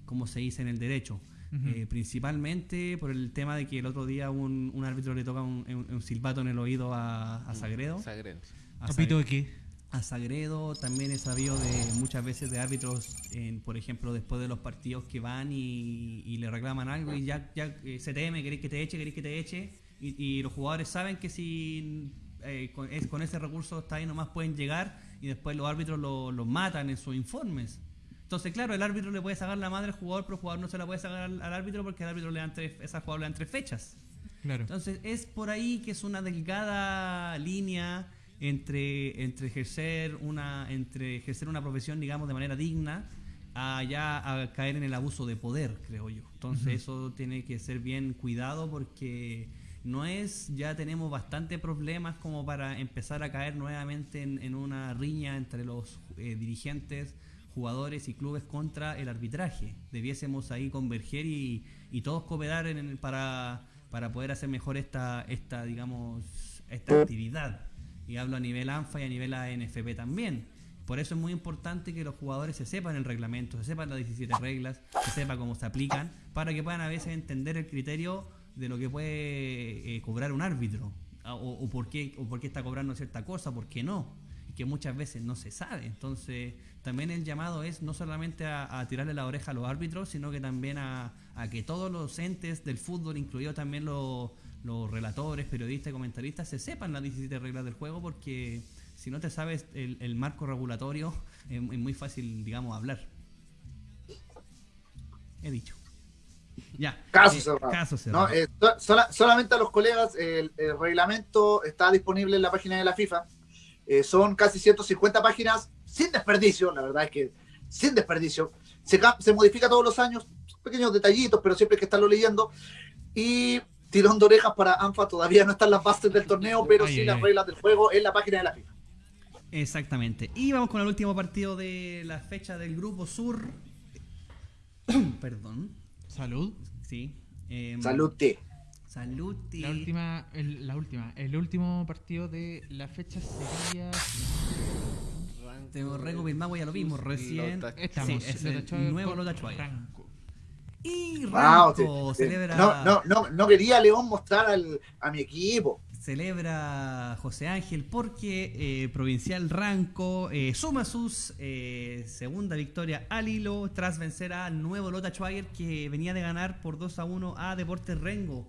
como se dice en el derecho. Eh, principalmente por el tema de que el otro día un, un árbitro le toca un, un- un silbato en el oído a, a Sagredo. Sagredo. A, ¿Apito de qué? a Sagredo también he sabido de muchas veces de árbitros, en, por ejemplo, después de los partidos que van y, y le reclaman algo y ya, ya eh, se teme, queréis que te eche, queréis que te eche. Y, y los jugadores saben que si eh, con, es- con ese recurso está ahí nomás pueden llegar y después los árbitros lo- los matan en sus informes. Entonces, claro, el árbitro le puede sacar la madre al jugador, pero el jugador no se la puede sacar al, al árbitro porque el árbitro le dan tres, esa jugador le dan tres fechas. Claro. Entonces es por ahí que es una delgada línea entre, entre ejercer una entre ejercer una profesión digamos de manera digna a ya a caer en el abuso de poder creo yo entonces eso tiene que ser bien cuidado porque no es ya tenemos bastante problemas como para empezar a caer nuevamente en, en una riña entre los eh, dirigentes jugadores y clubes contra el arbitraje. Debiésemos ahí converger y, y todos cooperar en el- para, para poder hacer mejor esta, esta digamos, esta actividad. Y hablo a nivel ANFA y a nivel ANFP también. Por eso es muy importante que los jugadores se sepan el reglamento, se sepan las 17 reglas, se sepa cómo se aplican, para que puedan a veces entender el criterio de lo que puede eh, cobrar un árbitro, o, o por qué, o por qué está cobrando cierta cosa, por qué no que muchas veces no se sabe. Entonces, también el llamado es no solamente a, a tirarle la oreja a los árbitros, sino que también a, a que todos los entes del fútbol, incluidos también los, los relatores, periodistas y comentaristas, se sepan las 17 reglas del juego, porque si no te sabes el, el marco regulatorio, es, es muy fácil, digamos, hablar. He dicho. Ya. Caso Eh, cerrado. Caso cerrado. No, eh, so- sola- solamente a los colegas, el, el reglamento está disponible en la página de la FIFA. Eh, son casi 150 páginas sin desperdicio, la verdad es que sin desperdicio. Se, ca- se modifica todos los años, pequeños detallitos, pero siempre hay que estarlo leyendo. Y tirón de orejas para ANFA, todavía no están las bases del torneo, pero Ay, sí ay, las ay. reglas del juego en la página de la FIFA. Exactamente. Y vamos con el último partido de la fecha del Grupo Sur. Perdón. Salud. Sí. Salud, T. Salud. y- La última, el, la última, el último partido de la fecha sería. Tengo Rengo Bilbao, ya lo vimos recién. Lota- Estamos. Sí, es el nuevo Lota. Franco. Y Wow, Ranco te- te- celebra, no, no, no, no quería León mostrar al, a mi equipo. celebra José Ángel porque eh, Provincial Ranco eh, suma sus eh, segunda victoria al hilo tras vencer al nuevo Lota Schwager que venía de ganar por 2 a 1 a Deportes Rengo.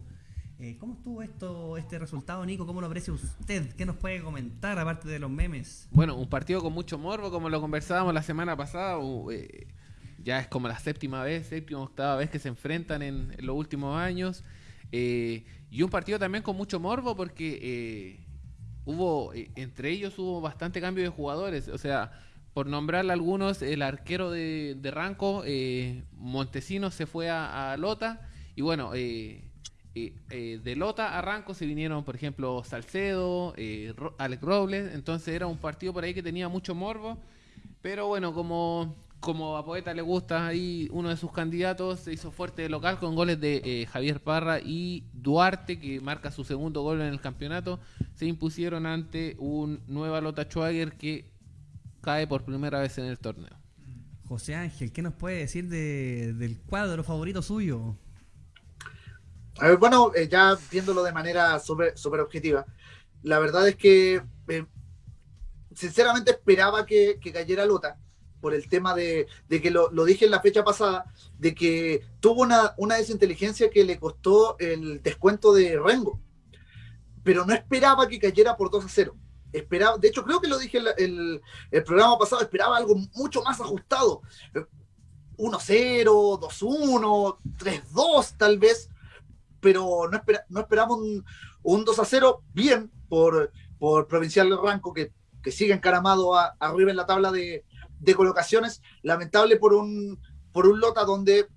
Eh, ¿Cómo estuvo esto, este resultado, Nico? ¿Cómo lo aprecia usted? ¿Qué nos puede comentar aparte de los memes? Bueno, un partido con mucho morbo, como lo conversábamos la semana pasada. eh, ya es como la séptima vez, séptima, octava vez que se enfrentan en, los últimos años. Eh, y un partido también con mucho morbo porque hubo, entre ellos hubo bastante cambio de jugadores. O sea, por nombrarle algunos, el arquero de, de Ranco, Montesinos, se fue a, Lota. Y bueno, eh, de Lota a Ranco se vinieron, por ejemplo, Salcedo, eh, Alex Robles. Entonces era un partido por ahí que tenía mucho morbo. Pero bueno, como, como a Poeta le gusta, ahí uno de sus candidatos se hizo fuerte de local con goles de eh, Javier Parra y Duarte, que marca su segundo gol en el campeonato. Se impusieron ante un nueva Lota Schwager que cae por primera vez en el torneo. José Ángel, ¿qué nos puede decir de- del cuadro favorito suyo? A ver, bueno, eh, ya viéndolo de manera súper objetiva, la verdad es que eh, sinceramente esperaba que, cayera Lota por el tema de, que lo, dije en la fecha pasada, de que tuvo una, una desinteligencia que le costó el descuento de Rengo, pero no esperaba que cayera por 2 a 0. Esperaba, de hecho, creo que lo dije el, el, el programa pasado, esperaba algo mucho más ajustado. Eh, 1-0, 2-1, 3-2 tal vez, pero no, espera, no esperamos un, un 2 a 0 bien por, por Provincial Ranco, que que sigue encaramado arriba en la tabla de, de colocaciones. Lamentable por un, por un Lota donde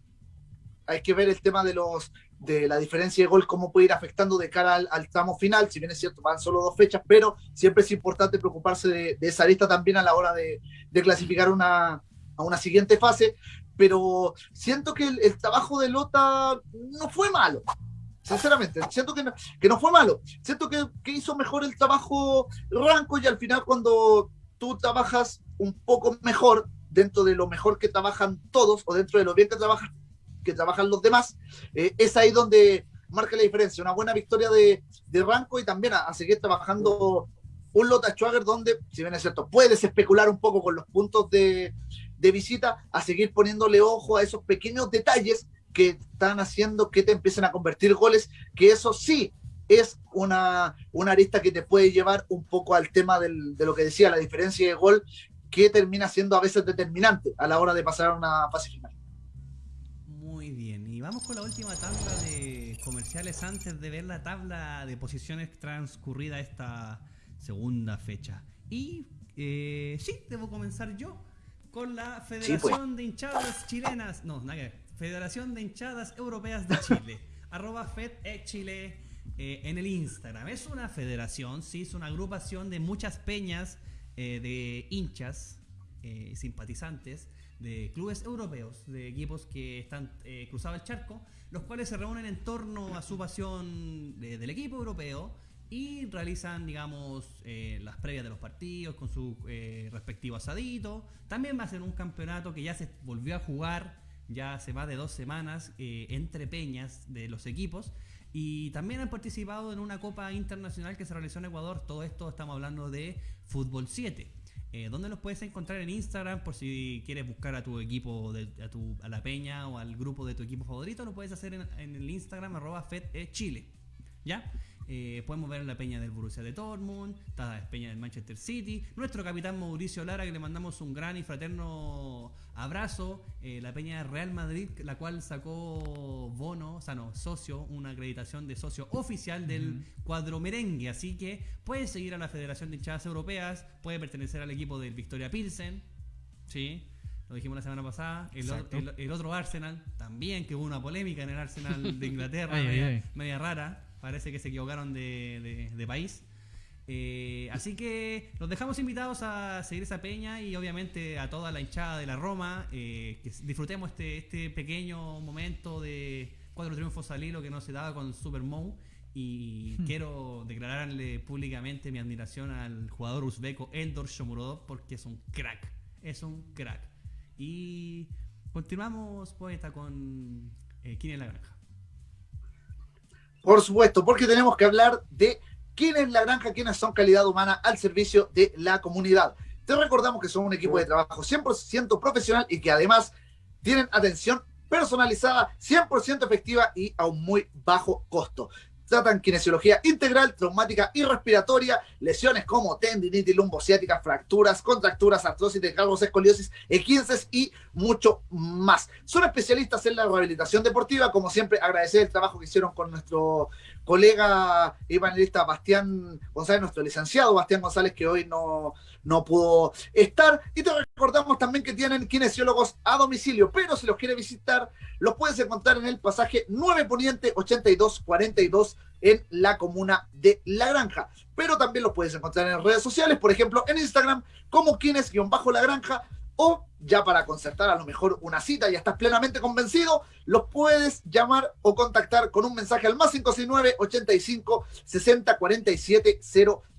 hay que ver el tema de los de la diferencia de gol, cómo puede ir afectando de cara al, tramo final, si bien es cierto, van solo dos fechas, pero siempre es importante preocuparse de, esa lista también a la hora de, clasificar una, a una siguiente fase, pero siento que el trabajo de Lota no fue malo, sinceramente, siento que no, que no fue malo, siento que, que hizo mejor el trabajo Ranco y al final cuando tú trabajas un poco mejor, dentro de lo mejor que trabajan todos o dentro de lo bien que trabajan que trabajan los demás, eh, es ahí donde marca la diferencia. Una buena victoria de, de Ranco y también a, seguir trabajando un Lota Schwager donde, si bien es cierto, puedes especular un poco con los puntos de, de visita, a seguir poniéndole ojo a esos pequeños detalles que están haciendo que te empiecen a convertir goles, que eso sí es una, una arista que te puede llevar un poco al tema del, de lo que decía, la diferencia de gol, que termina siendo a veces determinante a la hora de pasar a una fase final. Muy bien, y vamos con la última tabla de comerciales antes de ver la tabla de posiciones transcurrida esta segunda fecha. Y eh, sí, debo comenzar yo con la Federación de Hinchadas Chilenas, no, nada que ver, Federación de Hinchadas Europeas de Chile, arroba FedEChile eh, en el Instagram. Es una federación, sí, es una agrupación de muchas peñas eh, de hinchas, eh, simpatizantes de clubes europeos, de equipos que están cruzados el charco, los cuales se reúnen en torno a su pasión de- del equipo europeo y realizan, digamos, eh, las previas de los partidos con su eh, respectivo asadito. También hacen un campeonato que ya se volvió a jugar ya hace más de dos semanas eh, entre peñas de los equipos. Y también han participado en una Copa Internacional que se realizó en Ecuador. Todo esto estamos hablando de Fútbol 7. Eh, ¿Dónde los puedes encontrar en Instagram? Por si quieres buscar a tu equipo, a, tu, a la peña o al grupo de tu equipo favorito, lo puedes hacer en, el Instagram arroba FedEChile. ¿Ya? Eh, podemos ver la peña del Borussia de Dortmund, está la peña del Manchester City, nuestro capitán Mauricio Lara, que le mandamos un gran y fraterno abrazo, eh, la peña de Real Madrid, la cual sacó bono, o sea, no, socio, una acreditación de socio oficial del cuadro merengue, así que puede seguir a la Federación de Hinchadas Europeas, puede pertenecer al equipo del Victoria Pilsen, ¿sí? Lo dijimos la semana pasada. El, o- Exacto. el- el otro Arsenal, también que hubo una polémica en el Arsenal de Inglaterra, Ay, ay, media, ay. media rara. Parece que se equivocaron de, de- de país. Eh, así que los dejamos invitados a seguir esa peña y obviamente a toda la hinchada de la Roma. eh, que disfrutemos este, este pequeño momento de cuatro triunfos al hilo que no se daba con Super Mou. Y quiero declararle públicamente mi admiración al jugador uzbeco Eldor Shomurodov porque es un crack. Es un crack. Y continuamos, poeta, con eh, ¿Quién es la granja? Por supuesto, porque tenemos que hablar de quién es la granja, quiénes son calidad humana al servicio de la comunidad. Te recordamos que son un equipo de trabajo 100% profesional y que además tienen atención personalizada, 100% efectiva y a un muy bajo costo. Tratan kinesiología integral, traumática y respiratoria, lesiones como tendinitis lumbociática, fracturas, contracturas, artrosis de escoliosis, E15 y mucho más. Son especialistas en la rehabilitación deportiva, como siempre agradecer el trabajo que hicieron con nuestro colega y panelista Bastián González, nuestro licenciado Bastián González, que hoy no, no pudo estar. Y te recordamos también que tienen kinesiólogos a domicilio, pero si los quiere visitar, los puedes encontrar en el pasaje 9 Poniente 8242 en la comuna de La Granja. Pero también los puedes encontrar en redes sociales, por ejemplo, en Instagram, como Kines-La Granja, o ya para concertar a lo mejor una cita, ya estás plenamente convencido, los puedes llamar o contactar con un mensaje al más 569 85 60 47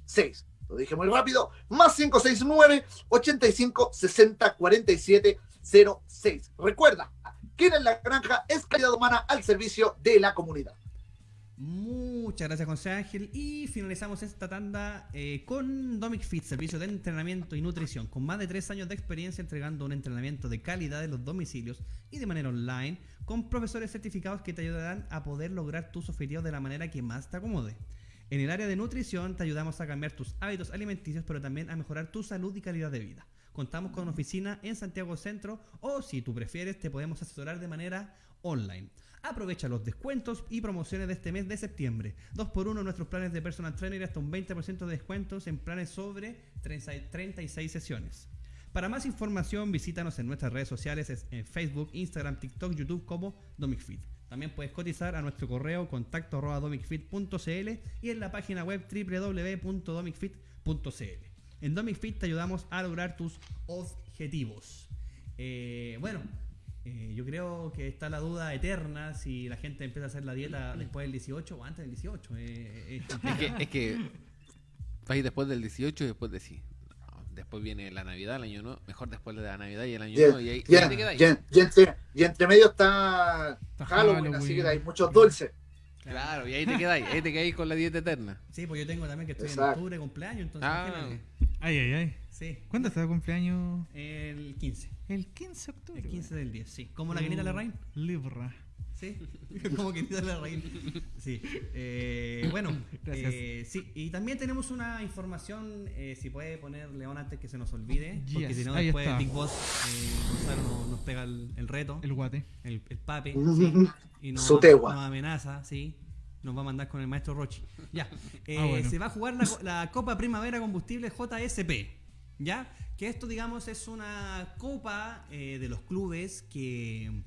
06. Lo dije muy rápido, más 569 85 60 47 06. Recuerda, quien en la granja es calidad humana al servicio de la comunidad. Muchas gracias, José Ángel. Y finalizamos esta tanda eh, con Domic Fit, servicio de entrenamiento y nutrición, con más de tres años de experiencia entregando un entrenamiento de calidad en los domicilios y de manera online, con profesores certificados que te ayudarán a poder lograr tus objetivos de la manera que más te acomode. En el área de nutrición te ayudamos a cambiar tus hábitos alimenticios, pero también a mejorar tu salud y calidad de vida. Contamos con oficina en Santiago Centro o si tú prefieres te podemos asesorar de manera online. Aprovecha los descuentos y promociones de este mes de septiembre. 2x1 en nuestros planes de personal trainer hasta un 20% de descuentos en planes sobre 30 36 sesiones. Para más información, visítanos en nuestras redes sociales es en Facebook, Instagram, TikTok, YouTube como DomicFit. También puedes cotizar a nuestro correo contacto domicfit.cl y en la página web www.domicfit.cl. En DomicFit te ayudamos a lograr tus objetivos. Eh, bueno, eh, yo creo que está la duda eterna si la gente empieza a hacer la dieta después del 18 o antes del 18. eh, es Es que, es que vais después del 18 y después de sí. No, Después viene la Navidad, el año nuevo. Mejor después de la Navidad y el año Y, nuevo. Y ahí, y y- ahí te quedáis. y- y entre, y entre medio está, Está Halloween, Halloween. así que hay muchos dulces. Claro, y ahí te quedáis. Ahí te quedáis con la dieta eterna. Sí, pues yo tengo también que estoy en octubre, cumpleaños, entonces Ah. Ay, ay, ay. Sí, ¿Cuándo está de cumpleaños? el 15. El 15 de octubre. El 15 del 10, sí. Como la Quinita Larraín. Libra. Sí, como Quinita Larraín. Sí. Eh, bueno, Gracias. eh, sí. Y también tenemos una información, eh, si puede poner León antes que se nos olvide, porque si no después está. Big Boss eh, Gonzalo nos, nos pega el, el reto, El guate. el, el pape, sí, y nos, Su tegua. nos amenaza, sí. Nos va a mandar con el maestro Rochi. Ya. Eh, Ah, bueno. Se va a jugar la, la Copa Primavera Combustible JSP. ¿Ya? Que esto, digamos, es una copa eh, de los clubes que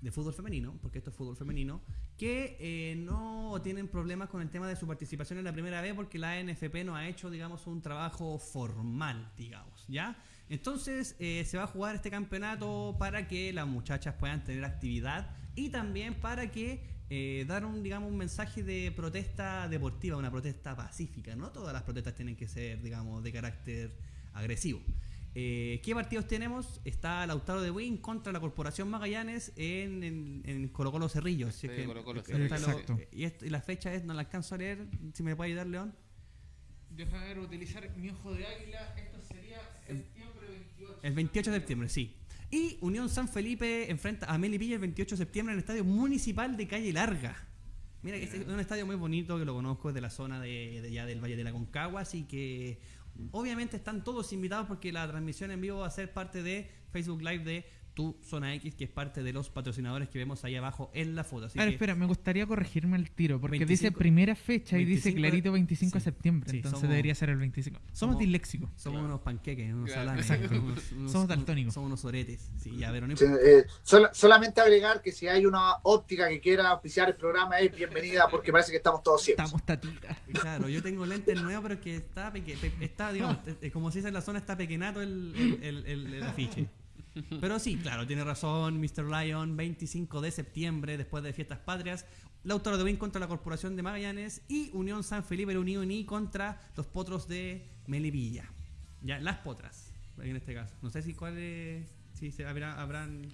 de fútbol femenino, porque esto es fútbol femenino, que eh, no tienen problemas con el tema de su participación en la primera vez porque la NFP no ha hecho, digamos, un trabajo formal, digamos, ¿ya? Entonces eh, se va a jugar este campeonato para que las muchachas puedan tener actividad y también para que eh, dar un, digamos, un mensaje de protesta deportiva, una protesta pacífica. No todas las protestas tienen que ser, digamos, de carácter agresivo. Eh, ¿Qué partidos tenemos? Está Lautaro de Win contra la Corporación Magallanes en, en, en Colo Colo Cerrillos. si es Sí, que- Colo Colo Cerrillos. Exacto. y, esto- y la fecha es, no la alcanzo a leer, si me puede ayudar León. Deja ver, utilizar mi ojo de águila. Esto sería septiembre 28. El 28 de septiembre, sí. Y Unión San Felipe enfrenta a Melipilla el 28 de septiembre en el Estadio Municipal de Calle Larga. Mira, que este es un estadio muy bonito que lo conozco es de la zona de, de ya del Valle de la Concagua, así que obviamente están todos invitados porque la transmisión en vivo va a ser parte de Facebook Live de Tu Zona X, que es parte de los patrocinadores que vemos ahí abajo en la foto. Así A ver, que espera, me gustaría corregirme el tiro, porque dice 25 primera fecha y dice 25 de- clarito 25 de sí, septiembre, sí, entonces somos- debería ser el 25. Somos, somos- disléxicos. somos unos panqueques, unos Claro, salames, exacto. unos- unos- Somos daltónicos. Somos unos oretes. Sí, ya, pero no Sí, importa. eh, sol- solamente agregar que si hay una óptica que quiera auspiciar el programa es bienvenida porque parece que estamos todos ciegos. Estamos tatitas. Claro, yo tengo lentes nuevos, pero que está, peque- pe- está digamos, eh, como se dice en la zona, está pequeñato el, el, el- el- el afiche. Pero sí, claro, tiene razón Mr. Lion, 25 de septiembre, después de Fiestas Patrias, Lautaro de Win contra la Corporación de Magallanes y Unión San Felipe de Unión y contra los potros de Melipilla. Ya, las potras, en este caso. No sé si cuáles, si se habrá, habrán...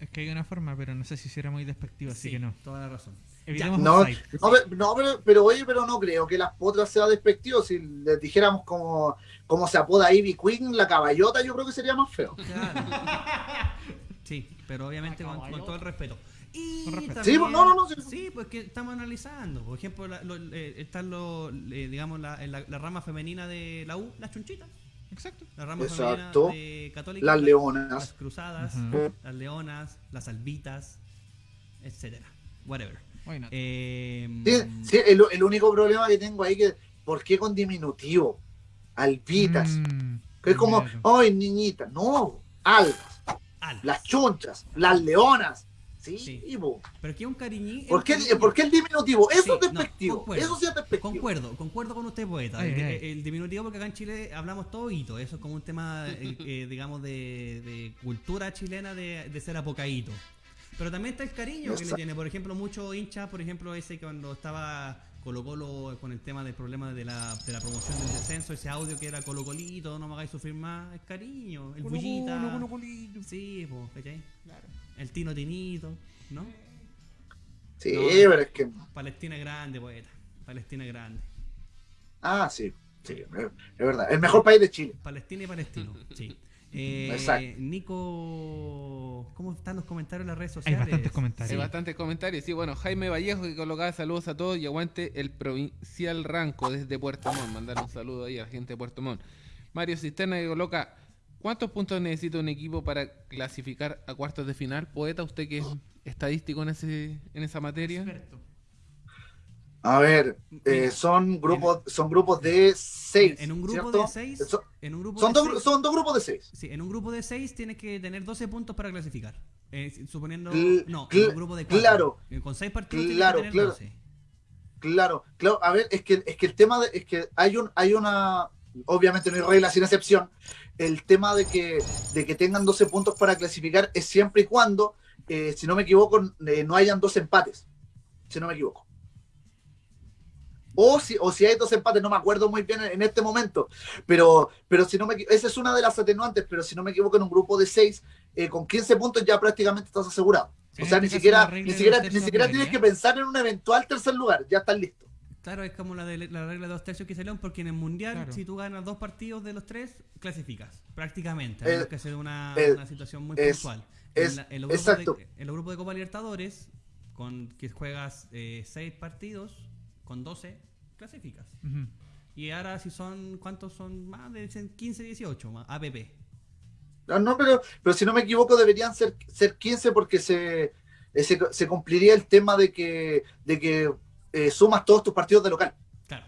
Es que hay una forma, pero no sé si será muy despectivo, así sí, que no. Toda la razón. Evitemos No, no, pero- no, pero, pero oye, pero no creo que las potras sea despectivo. Si les dijéramos como, como se apoda Ivy Queen, la caballota, yo creo que sería más feo. Claro. Sí, pero obviamente con, con todo el respeto. Y Con respeto. también- Sí, pues, no, no, no, sí. sí, pues que estamos analizando. Por ejemplo, la- lo- eh, están los, eh, digamos, la, en la, la rama femenina de la U, las chunchitas. Exacto. La rama Exacto. femenina de Católica. Las Las leonas. cruzadas, Ujú. las leonas, las albitas, etcétera. Whatever. Bueno, Eh, Sí, sí, el, el único problema que tengo ahí que, ¿por qué con diminutivo? Albitas. mm, que es como, claro. ¡ay, niñita! No, algas, alas. las chunchas, las leonas. Sí, Sí. Pero que es un cariñí. es ¿Por qué, cariño. ¿Por qué el diminutivo? Eso Sí, es no, despectivo. concuerdo. eso sí es despectivo. Concuerdo, concuerdo con usted, poeta. Ay, el, ay. el diminutivo, porque acá en Chile hablamos todo hito. Eso es como un tema, eh, eh, digamos, de, de cultura chilena de, de ser apocadito. Pero también está el cariño que le tiene. Por ejemplo, muchos hinchas, por ejemplo, ese cuando estaba Colo Colo con el tema del problema de la, de la promoción del descenso, ese audio que era Colo Colito, no me hagáis sufrir más, es cariño. El bullita. Sí, pues, ¿cachai? El tino tinito, ¿no? Sí, No. pero es que. Palestina grande, poeta. Palestina grande. Ah, sí. Sí, es es verdad. El mejor país de Chile. Palestina y palestino, sí. Eh. Nico, ¿cómo están los comentarios en las redes hay sociales? bastantes comentarios. Hay bastantes comentarios. Sí, bueno, Jaime Vallejo que colocaba saludos a todos y aguante el provincial Ranco desde Puerto Montt. Mandar un saludo ahí a la gente de Puerto Montt. Mario Cisterna que coloca, ¿cuántos puntos necesita un equipo para clasificar a cuartos de final? Poeta, usted que es estadístico en ese en esa materia. Experto. A ver, eh, son grupos, son grupos de seis. En un grupo ¿cierto? de seis, Son, en un grupo son de dos, seis- son dos grupos de seis. Sí, en un grupo de 6 tienes que tener 12 puntos para clasificar. Eh, suponiendo. Cl- no, en un grupo de 4. claro. Con 6 partidos Claro, tienes que tener claro. 12. Claro, claro. A ver, es que, es que el tema de, es que hay un, hay una, obviamente no hay regla sin excepción. El tema de que, de que tengan 12 puntos para clasificar es siempre y cuando, eh, si no me equivoco, eh, no hayan dos empates. Si no me equivoco. O si, o si hay dos empates, no me acuerdo muy bien en, en este momento. Pero, pero si no me esa es una de las atenuantes, pero si no me equivoco, en un grupo de 6, con 15 puntos ya prácticamente estás asegurado. O sea, ni siquiera, ni siquiera, los ni siquiera tienes que pensar en un eventual tercer lugar, ya estás listo. Claro, es como la de la regla de dos tercios que se león, porque en el mundial, Claro. si tú ganas dos partidos de los tres, clasificas. Prácticamente. Eh, A menos que sea una, eh, una situación muy es- puntual. es- en, la- en los grupos exacto. De, en los grupos de Copa Libertadores, con que juegas eh, seis partidos, con 12, clasificas. Y ahora, si son, ¿cuántos son? Más de 15, 18, más, APP. No, no, pero, pero si no me equivoco, deberían ser, ser 15 porque se, eh, se, se cumpliría el tema de que, de que eh, sumas todos tus partidos de local. Claro.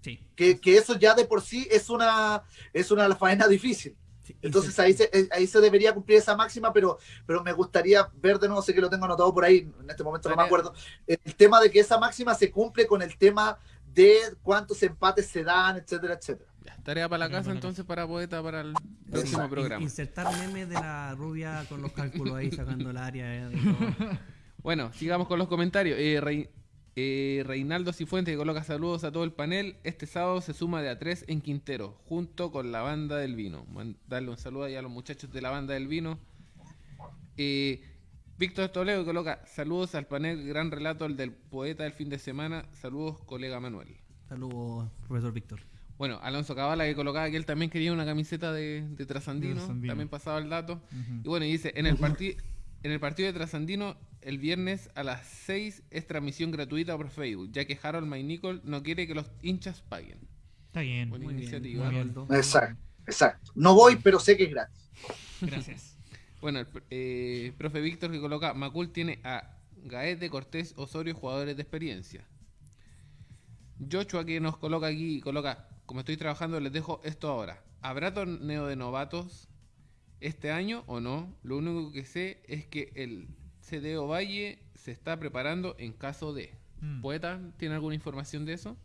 Sí. Que, que eso ya de por sí es una, es una faena difícil. Sí. Entonces ahí se, eh, ahí se debería cumplir esa máxima, pero, pero me gustaría ver de nuevo, sé que lo tengo anotado por ahí, en este momento no me acuerdo, el tema de que esa máxima se cumple con el tema de cuántos empates se dan, etcétera, etcétera. Ya, tarea para la casa entonces para poeta para el próximo programa. Insertar memes de la rubia con los cálculos ahí sacando el área. eh. Bueno, sigamos con los comentarios. Eh, Rey- eh, Reinaldo Cifuentes que coloca saludos a todo el panel. Este sábado se suma de a tres en Quintero, junto con la banda del vino. Darle un saludo ahí a los muchachos de la banda del vino. Eh, Víctor Toledo que coloca saludos al panel, gran relato el del poeta del fin de semana. Saludos, colega Manuel. Saludos, profesor Víctor. Bueno, Alonso Cabala que colocaba que él también quería una camiseta de, de Trasandino, también pasaba el dato. Y bueno, y dice, en el, parti- en el partido de Trasandino, el viernes a las 6 es transmisión gratuita por Facebook, ya que Harold McNichol no quiere que los hinchas paguen. Está bien. Buena Muy bien, iniciativa. muy bien. Exacto, exacto. No voy, pero sé que es gratis. Gracias. Bueno, el eh, profe Víctor que coloca, Macul tiene a Gaete, Cortés, Osorio, jugadores de experiencia. Joshua que nos coloca aquí, coloca, como estoy trabajando, les dejo esto ahora. ¿Habrá torneo de novatos este año o no? Lo único que sé es que el CDO Valle se está preparando en caso de... Mm. ¿Poeta tiene alguna información de eso?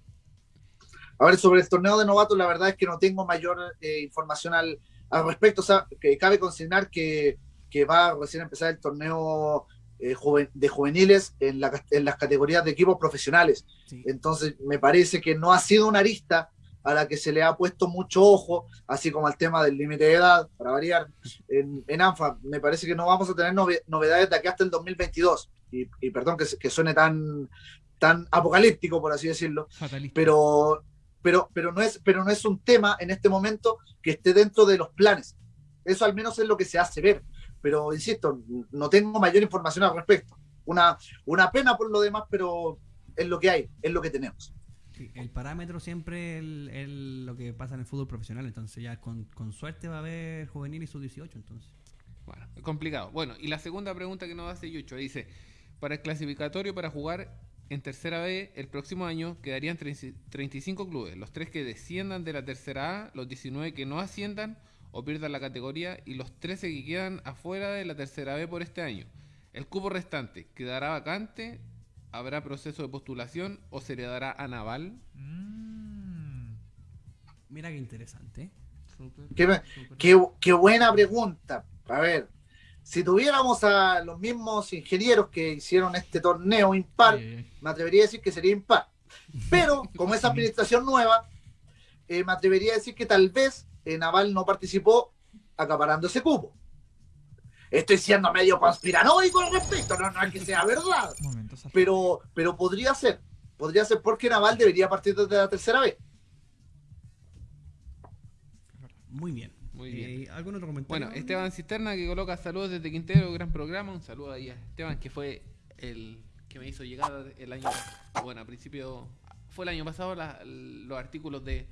A ver, sobre el torneo de novatos, la verdad es que no tengo mayor eh, información al, al respecto. O sea, que cabe consignar que, que va a recién empezar el torneo eh, joven- de juveniles en, la, en las categorías de equipos profesionales. Sí. Entonces, me parece que no ha sido una arista a la que se le ha puesto mucho ojo, así como al tema del límite de edad, para variar. En, en ANFA, me parece que no vamos a tener nove- novedades de aquí hasta el 2022. Y, y perdón que, que suene tan, tan apocalíptico, por así decirlo, Fatalista. pero, pero, pero, no es, pero no es un tema en este momento que esté dentro de los planes. Eso al menos es lo que se hace ver. Pero, insisto, no tengo mayor información al respecto. Una, una pena por lo demás, pero es lo que hay, es lo que tenemos. El parámetro siempre es lo que pasa en el fútbol profesional. Entonces, ya con, con suerte va a haber juvenil y sub-18. Entonces, Bueno, es complicado. Bueno, y la segunda pregunta que nos hace Yucho dice, para el clasificatorio para jugar en tercera B el próximo año quedarían 30 35 clubes, los tres que desciendan de la tercera A, los 19 que no asciendan o pierdan la categoría y los 13 que quedan afuera de la tercera B por este año. El cupo restante quedará vacante, habrá proceso de postulación o se le dará a Naval. Mm. mira qué interesante. Qué, qué- qué buena pregunta. A ver, si tuviéramos a los mismos ingenieros que hicieron este torneo impar, me atrevería a decir que sería impar. Pero como es administración nueva, eh, me atrevería a decir que tal vez eh, Naval no participó acaparando ese cupo. Estoy siendo medio conspiranoico al respecto, no, no es que sea verdad, pero, pero podría ser, podría ser porque Naval debería partir desde la tercera vez. Muy bien. Muy bien. Eh, ¿Algún otro comentario? Bueno, Esteban Cisterna que coloca saludos desde Quintero, gran programa. Un saludo ahí a Esteban, que fue el que me hizo llegar el año, bueno, a principio, fue el año pasado la- los artículos de,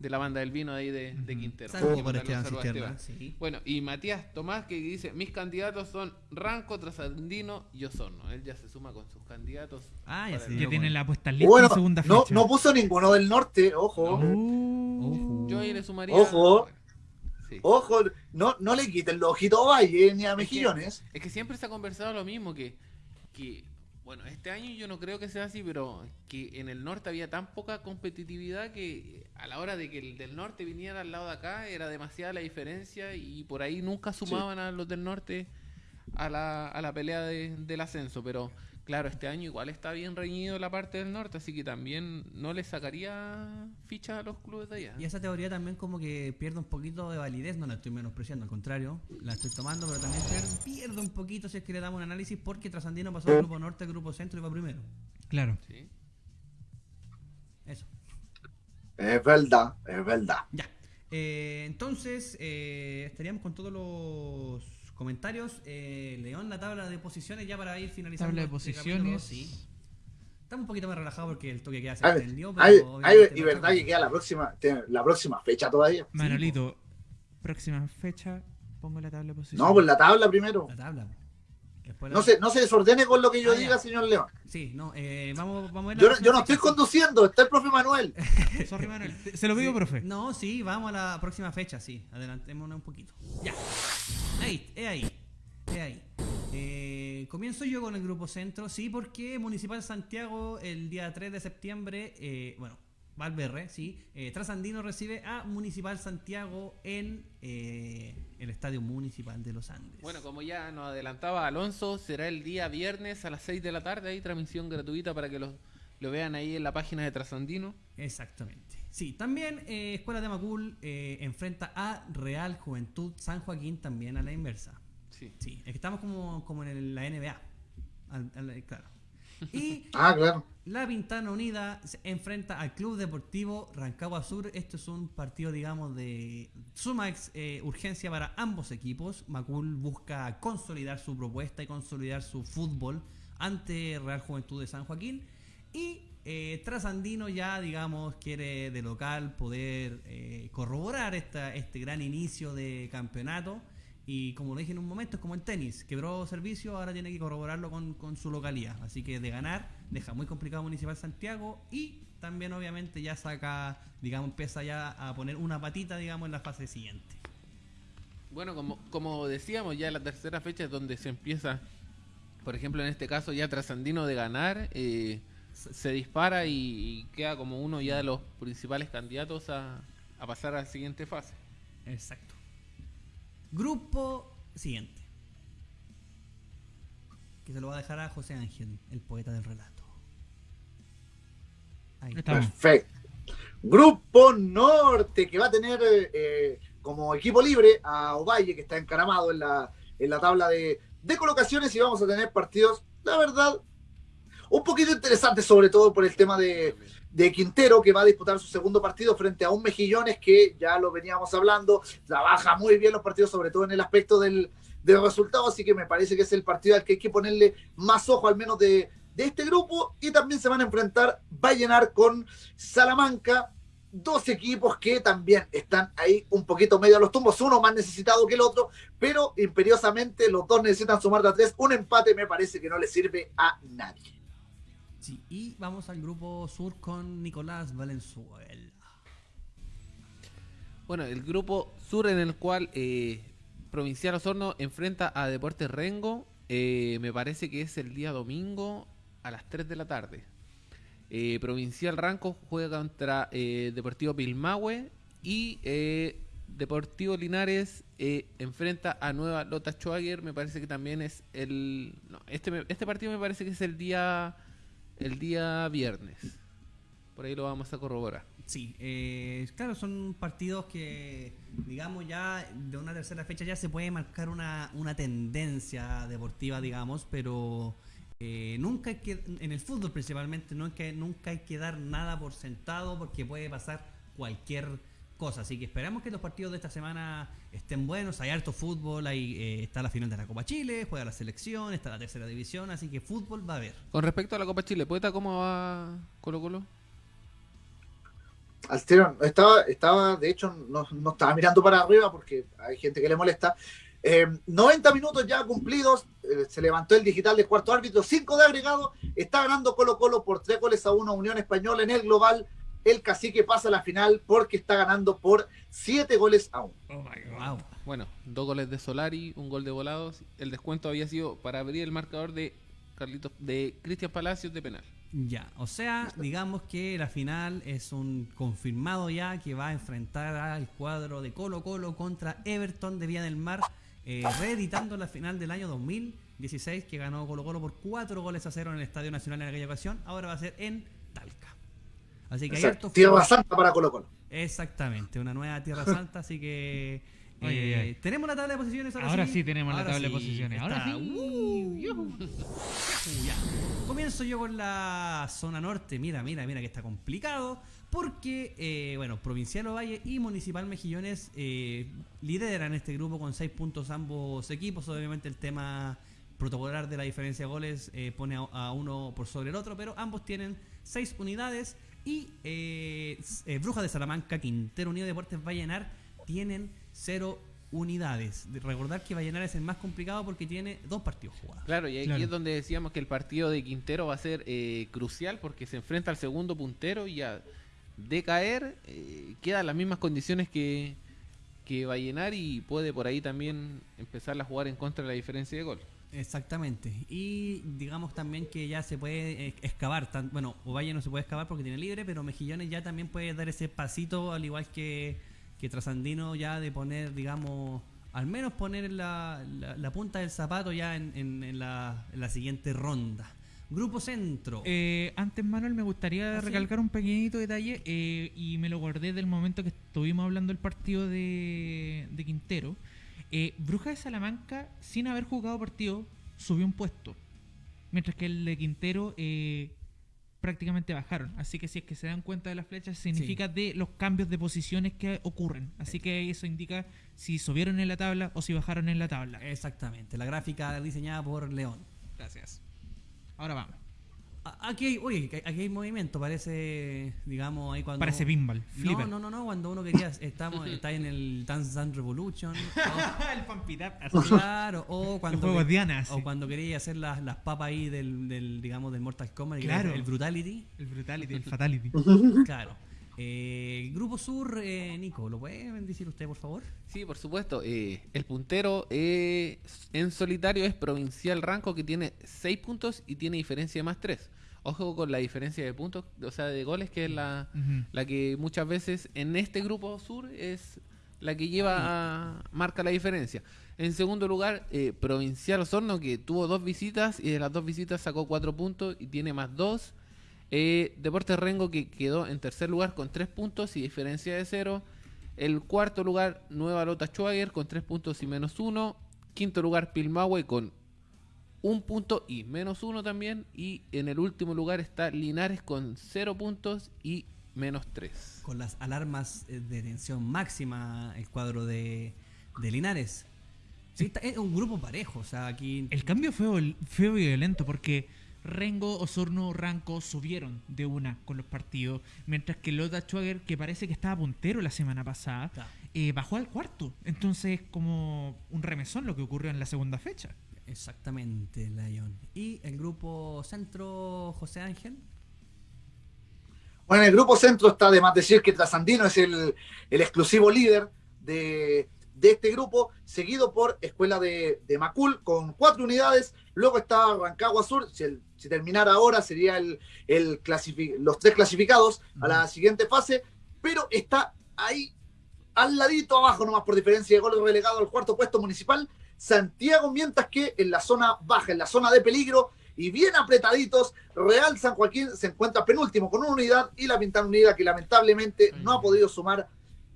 de la banda del vino ahí de, de Quintero. Que Esteban sí. Bueno, y Matías Tomás que dice, mis candidatos son Ranco, Trasandino y Osorno. Él ya se suma con sus candidatos. Ah, ya tienen con- la puesta lista Bueno, en segunda no, fecha. no puso ninguno del norte, ojo. Uh. Yo ahí le sumaría... Ojo. sí. Ojo, no, no le quiten los ojitos a Valle ni a que- Mejillones. Es que siempre se ha conversado lo mismo, que, que, bueno, este año yo no creo que sea así, pero que en el norte había tan poca competitividad que a la hora de que el del norte viniera al lado de acá era demasiada la diferencia y por ahí nunca sumaban a los del norte a la, a la pelea de- del ascenso, pero claro, este año igual está bien reñido la parte del norte, así que también no le sacaría fichas a los clubes de allá. Y esa teoría también como que pierde un poquito de validez, no la estoy menospreciando, al contrario, la estoy tomando, pero también pierde, pierde un poquito si es que le damos un análisis porque Trasandino pasó del grupo norte al grupo centro y va primero. Claro. ¿sí? Eso. Es verdad, es verdad. Ya. Eh, entonces, eh, estaríamos con todos los comentarios. Eh, León, la tabla de posiciones ya para ir finalizando. Tabla de este posiciones. sí. Estamos un poquito más relajados porque el toque queda se extendió. pero ay, ay, obviamente y verdad estamos- que queda la próxima, la próxima fecha todavía. Manolito, próxima fecha, pongo la tabla de posición. No, pues la tabla primero. La tabla. Después la- No se, no se desordene con lo que yo Ah, diga, ya. señor León. Sí, no, eh, vamos, vamos a ver la Yo, no- próxima yo no estoy fecha. conduciendo, está el profe Manuel. Sorry, Manuel. Se lo pido, Sí. profe. No, sí, vamos a la próxima fecha, sí. Adelantémonos un poquito. Ya. Ahí, es ahí. Es ahí. Eh, comienzo yo con el grupo centro, sí, porque Municipal Santiago el día 3 de septiembre, eh, bueno, Valverde, sí, eh, Trasandino recibe a Municipal Santiago en eh, el Estadio Municipal de los Andes. Bueno, como ya nos adelantaba Alonso, será el día viernes a las 6 de la tarde. Hay transmisión gratuita para que lo, lo vean ahí en la página de Trasandino. Exactamente. Sí, también eh, Escuela de Macul eh, enfrenta a Real Juventud San Joaquín también a la inversa. Sí. Sí, es que estamos como, como en el- la NBA. Al- al- claro. Y Ah, claro. la Pintana Unida se enfrenta al Club Deportivo Rancagua Sur. Esto es un partido, digamos, de suma ex- eh, urgencia para ambos equipos. Macul busca consolidar su propuesta y consolidar su fútbol ante Real Juventud de San Joaquín. Y eh, Trasandino ya, digamos, quiere de local poder eh, corroborar esta, este gran inicio de campeonato. Y como lo dije en un momento, es como en tenis, quebró servicio, ahora tiene que corroborarlo con, con su localidad. Así que de ganar, deja muy complicado Municipal Santiago y también obviamente ya saca, digamos, empieza ya a poner una patita, digamos, en la fase siguiente. Bueno, como, como decíamos, ya la tercera fecha es donde se empieza, por ejemplo, en este caso, ya Trasandino de ganar, eh, se dispara y, y queda como uno ya de los principales candidatos a, a pasar a la siguiente fase. Exacto. Grupo siguiente. Que se lo va a dejar a José Ángel, el poeta del relato. Ahí. Estamos. Perfecto. Grupo Norte, que va a tener eh, eh, como equipo libre a Ovalle, que está encaramado en la, en la tabla de, de colocaciones, y vamos a tener partidos, la verdad, un poquito interesantes, sobre todo por el tema de, de Quintero, que va a disputar su segundo partido frente a un Mejillones que ya lo veníamos hablando, trabaja muy bien los partidos, sobre todo en el aspecto del, del resultado, así que me parece que es el partido al que hay que ponerle más ojo, al menos de, de este grupo, y también se van a enfrentar Vallenar con Salamanca, dos equipos que también están ahí un poquito medio a los tumbos, uno más necesitado que el otro, pero imperiosamente los dos necesitan sumar de a tres, un empate me parece que no le sirve a nadie. Y vamos al grupo sur con Nicolás Valenzuela. Bueno, el grupo sur en el cual eh, Provincial Osorno enfrenta a Deportes Rengo, eh, me parece que es el día domingo a las 3 de la tarde. Eh, Provincial Ranco juega contra Deportivo Pilmahue y Deportivo Linares enfrenta a Nueva Lota Schwager, me parece que también es el... No, este, este partido me parece que es el día, el día viernes. Por ahí lo vamos a corroborar. Sí, eh, claro, son partidos que, digamos, ya de una tercera fecha ya se puede marcar una, una tendencia deportiva, digamos, pero eh, nunca hay que, en el fútbol principalmente, que, nunca hay que dar nada por sentado porque puede pasar cualquier cosa. Así que esperamos que los partidos de esta semana estén buenos. Hay harto fútbol, hay, eh, está la final de la Copa Chile, juega la selección, está la tercera división, así que fútbol va a haber. Con respecto a la Copa Chile, ¿poeta cómo va Colo Colo? al tiro, estaba, estaba, de hecho, no, no estaba mirando para arriba porque hay gente que le molesta. Eh, 90 minutos ya cumplidos, eh, se levantó el digital de cuarto árbitro, 5 de agregado, está ganando Colo Colo por 3 goles a 1 Unión Española en el global. El cacique pasa a la final porque está ganando por 7 goles a 1. Oh my god. Wow. Bueno, dos goles de Solari, un gol de Volados. El descuento había sido para abrir el marcador de Carlitos, de Cristian Palacios de penal. Ya, o sea, digamos que la final es un confirmado ya que va a enfrentar al cuadro de Colo Colo contra Everton de Vía del Mar, eh, reeditando la final del año 2016 que ganó Colo Colo por 4 goles a 0 en el Estadio Nacional en aquella ocasión, ahora va a ser en. Así que hay Exacto, harto Tierra. Santa para Colo Colo. Exactamente, una nueva Tierra Santa, así que eh, ay. tenemos la tabla de posiciones. Ahora, Ahora sí tenemos la Ahora tabla de sí, posiciones. Ahora está. sí. Uh, ya. Comienzo yo con la zona norte. Mira, mira, mira que está complicado. Porque, eh, bueno, Provincial Ovalle y Municipal Mejillones eh, lideran este grupo con 6 puntos ambos equipos. Obviamente el tema protocolar de la diferencia de goles eh, pone a, a uno por sobre el otro, pero ambos tienen 6 unidades. Y eh, eh, Brujas de Salamanca, Quintero Unido Deportes Vallenar tienen 0 unidades. De recordar que Vallenar es el más complicado porque tiene dos partidos jugados. Claro, y aquí Claro. es donde decíamos que el partido de Quintero va a ser eh, crucial porque se enfrenta al segundo puntero y ya de caer eh, quedan las mismas condiciones que, que Vallenar y puede por ahí también empezar a jugar en contra de la diferencia de gol. Exactamente. Y digamos también que ya se puede eh, excavar. tan- bueno, Ovalle no se puede excavar porque tiene libre, pero Mejillones ya también puede dar ese pasito, al igual que, que Trasandino, ya de poner, digamos, al menos poner la, la- la punta del zapato ya en, en- en la, en la siguiente ronda. Grupo Centro. Eh, antes, Manuel, me gustaría ¿Ah, sí? recalcar un pequeñito detalle eh, y me lo guardé del momento que estuvimos hablando del partido de, de Quintero. Eh, Bruja de Salamanca, sin haber jugado partido, subió un puesto. Mientras que el de Quintero eh, prácticamente bajaron. Así que si es que se dan cuenta de las flechas, significa de los cambios de posiciones que ocurren. Así que eso indica si subieron en la tabla o si bajaron en la tabla. Exactamente. La gráfica diseñada por León. Gracias. Ahora vamos. Aquí hay, oye, aquí hay movimiento, parece, digamos, ahí cuando... Parece pinball. No, Flipper. no, no, no, cuando uno quería, estamos, está en el Dance Dance Revolution, o, el pampitap. claro, o cuando, juegos Diana, o cuando quería hacer las, las papas ahí del, del, digamos, del Mortal Kombat, Claro. el Brutality, El Brutality, el Fatality. claro. Eh, Grupo Sur, eh, Nico, ¿lo puede decir usted, por favor? Sí, por supuesto. eh, el puntero eh, en solitario es Provincial Ranco que tiene 6 puntos y tiene diferencia de más 3. Ojo con la diferencia de puntos, o sea, de goles, que es la, la que muchas veces en este grupo sur es la que lleva a marca la diferencia. En segundo lugar, eh, Provincial Osorno que tuvo dos visitas y de las dos visitas sacó cuatro puntos y tiene más dos. Eh, Deportes Rengo que quedó en tercer lugar con tres puntos y diferencia de cero. El cuarto lugar, Nueva Lota Schwager con tres puntos y menos uno. Quinto lugar, Pilmahue con un punto y menos uno también. Y en el último lugar está Linares con cero puntos y menos tres. Con las alarmas eh, de tensión máxima, el cuadro de, de Linares. Sí, está- es un grupo parejo, o sea, aquí... El cambio fue violento porque Rengo, Osorno, Ranco subieron de una con los partidos, mientras que Lota Schwager, que parece que estaba puntero la semana pasada, Claro. eh, bajó al cuarto. Entonces, como un remesón lo que ocurrió en la segunda fecha. Exactamente, Lion. Y el grupo centro, José Ángel. Bueno, en el grupo centro está de más decir que Trasandino es el, el exclusivo líder de, de este grupo, seguido por Escuela de, de Macul con cuatro unidades. Luego está Rancagua Sur, si, el- si terminara ahora sería el, el los tres clasificados a la siguiente fase, pero está ahí al ladito abajo nomás por diferencia de goles relegado al cuarto puesto municipal. Santiago, mientras que en la zona baja, en la zona de peligro y bien apretaditos, Real San Joaquín se encuentra penúltimo con una unidad y la Pintana Unida que lamentablemente no ha podido sumar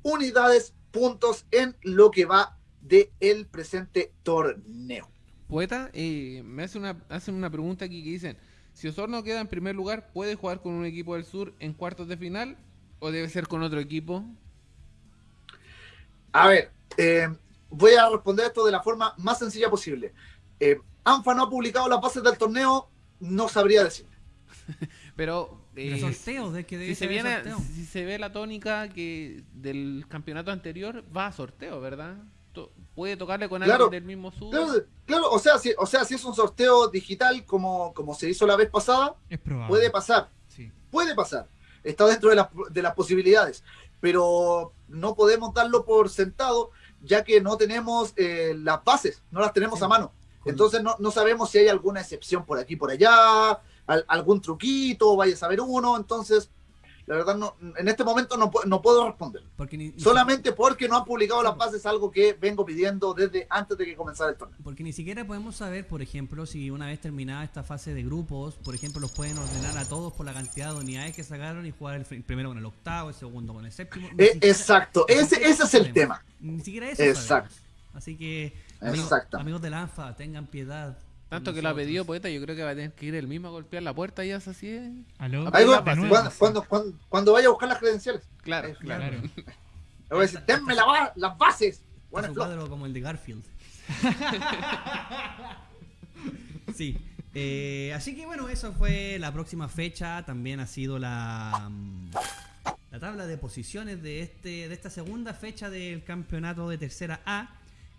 unidades, puntos en lo que va de el presente torneo. Poeta, eh, me hace una, hacen una pregunta aquí que dicen, si Osorno queda en primer lugar, ¿puede jugar con un equipo del sur en cuartos de final o debe ser con otro equipo? A ver, eh, voy a responder esto de la forma más sencilla posible. Eh, ANFA no ha publicado las bases del torneo, no sabría decir. Pero eh, sorteo, de que debe si se, ser el viene, sorteo. si se ve la tónica que del campeonato anterior, va a sorteo, ¿verdad? To- Puede tocarle con Claro. alguien del mismo sud. Claro, claro, o sea, si, o sea, si es un sorteo digital como, como se hizo la vez pasada, Es probable. puede pasar, Sí. puede pasar. Está dentro de las, de las posibilidades, pero no podemos darlo por sentado, ya que no tenemos eh, las bases, no las tenemos Sí. a mano. Entonces no, no sabemos si hay alguna excepción por aquí, por allá, al- algún truquito, vaya a saber uno. Entonces, la verdad, no, en este momento no, no puedo responder. Porque ni, ni Solamente porque no han publicado las bases, algo que vengo pidiendo desde antes de que comenzara el torneo. Porque ni siquiera podemos saber, por ejemplo, si una vez terminada esta fase de grupos, por ejemplo, los pueden ordenar a todos por la cantidad de unidades que sacaron y jugar el primero con el octavo, el segundo con el séptimo. Eh, siquiera- exacto, ese, ese es el tema. Ni siquiera eso Exacto. sabemos. Así que, amigos, amigos de la ANFA, tengan piedad. Tanto que lo ha pedido poeta, yo creo que va a tener que ir el mismo a golpear la puerta y es así. ¿eh? Cuando, cuando, cuando, cuando vaya a buscar las credenciales. Claro, Eh, claro. Claro. Le voy a decir, denme la las bases. Flo. cuadro como el de Garfield. sí. eh, así que bueno, eso fue la próxima fecha. También ha sido la, mm, la tabla de posiciones de, este, de esta segunda fecha del campeonato de tercera A.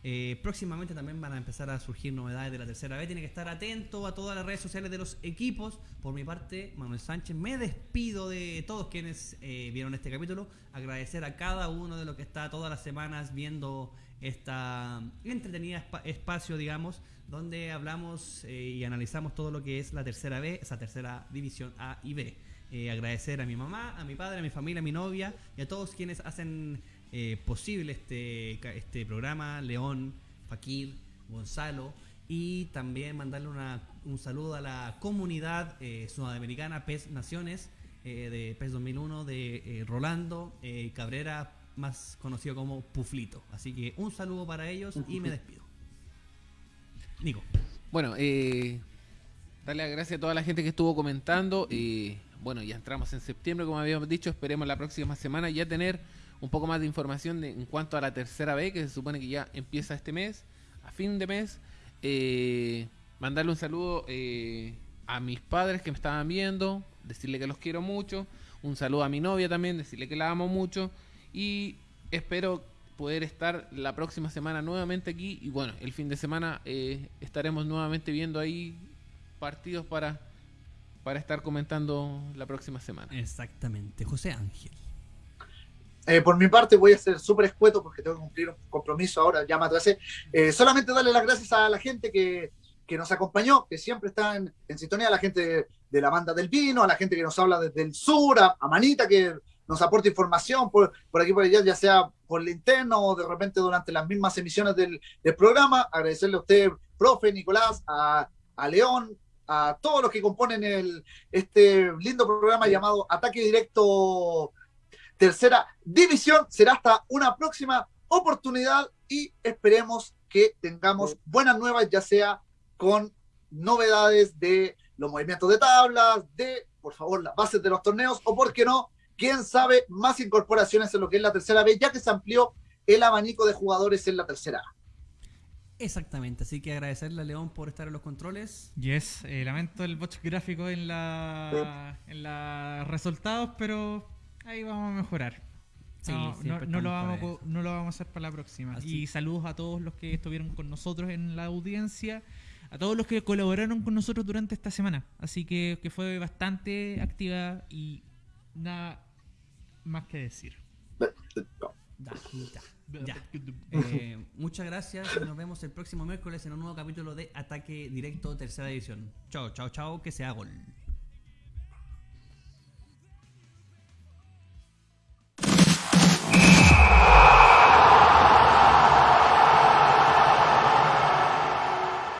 Eh, próximamente también van a empezar a surgir novedades de la tercera B. Tiene que estar atento a todas las redes sociales de los equipos. Por mi parte, Manuel Sánchez, me despido de todos quienes eh, vieron este capítulo. Agradecer a cada uno de los que está todas las semanas viendo esta entretenida espa- espacio, digamos, donde hablamos eh, y analizamos todo lo que es la tercera B, esa tercera división A y B. Agradecer a mi mamá, a mi padre, a mi familia, a mi novia y a todos quienes hacen eh, posible este, este programa, León, Fakir, Gonzalo, y también mandarle una- un saludo a la comunidad eh, sudamericana PES Naciones eh, de PES 2001 de Rolando Cabrera, más conocido como Puflito. Así que un saludo para ellos y me despido. Nico. Bueno, eh, darle las gracias a toda la gente que estuvo comentando. eh, bueno, ya entramos en septiembre, como habíamos dicho. Esperemos la próxima semana ya tener un poco más de información de- en cuanto a la tercera B, que se supone que ya empieza este mes, a fin de mes. Eh, mandarle un saludo eh, a mis padres que me estaban viendo, decirle que los quiero mucho. Un saludo a mi novia también, decirle que la amo mucho. Y espero poder estar la próxima semana nuevamente aquí. Y bueno, el fin de semana eh, estaremos nuevamente viendo ahí partidos para, para estar comentando la próxima semana. Exactamente, José Ángel. Eh, por mi parte voy a ser súper escueto porque tengo que cumplir un compromiso ahora, ya me atrasé. Eh, solamente darle las gracias a la gente que, que nos acompañó, que siempre está en, sintonía, a la gente de, la banda del vino, a la gente que nos habla desde el sur, a, Manita que nos aporta información por, por aquí por allá, ya sea por el interno o de repente durante las mismas emisiones del, programa. Agradecerle a usted, profe, Nicolás, a, León, a todos los que componen este lindo programa llamado Ataque Directo tercera división. Será hasta una próxima oportunidad y esperemos que tengamos buenas nuevas, ya sea con novedades de los movimientos de tablas, de, por favor, las bases de los torneos, o por qué no, quién sabe, más incorporaciones en lo que es la tercera vez, ya que se amplió el abanico de jugadores en la tercera. A. Exactamente, así que agradecerle a León por estar en los controles. Yes, eh, lamento el botch gráfico en la en los resultados, pero ahí vamos a mejorar. Sí, no, siempre no- no lo vamos, a co- no lo vamos a hacer para la próxima. Así. Y saludos a todos los que estuvieron con nosotros en la audiencia, a todos los que colaboraron con nosotros durante esta semana. Así que, que fue bastante activa y nada más que decir. Da, da, ya. Eh, muchas gracias y nos vemos el próximo miércoles en un nuevo capítulo de Ataque Directo Tercera División. Chao, chao, chao, que sea gol.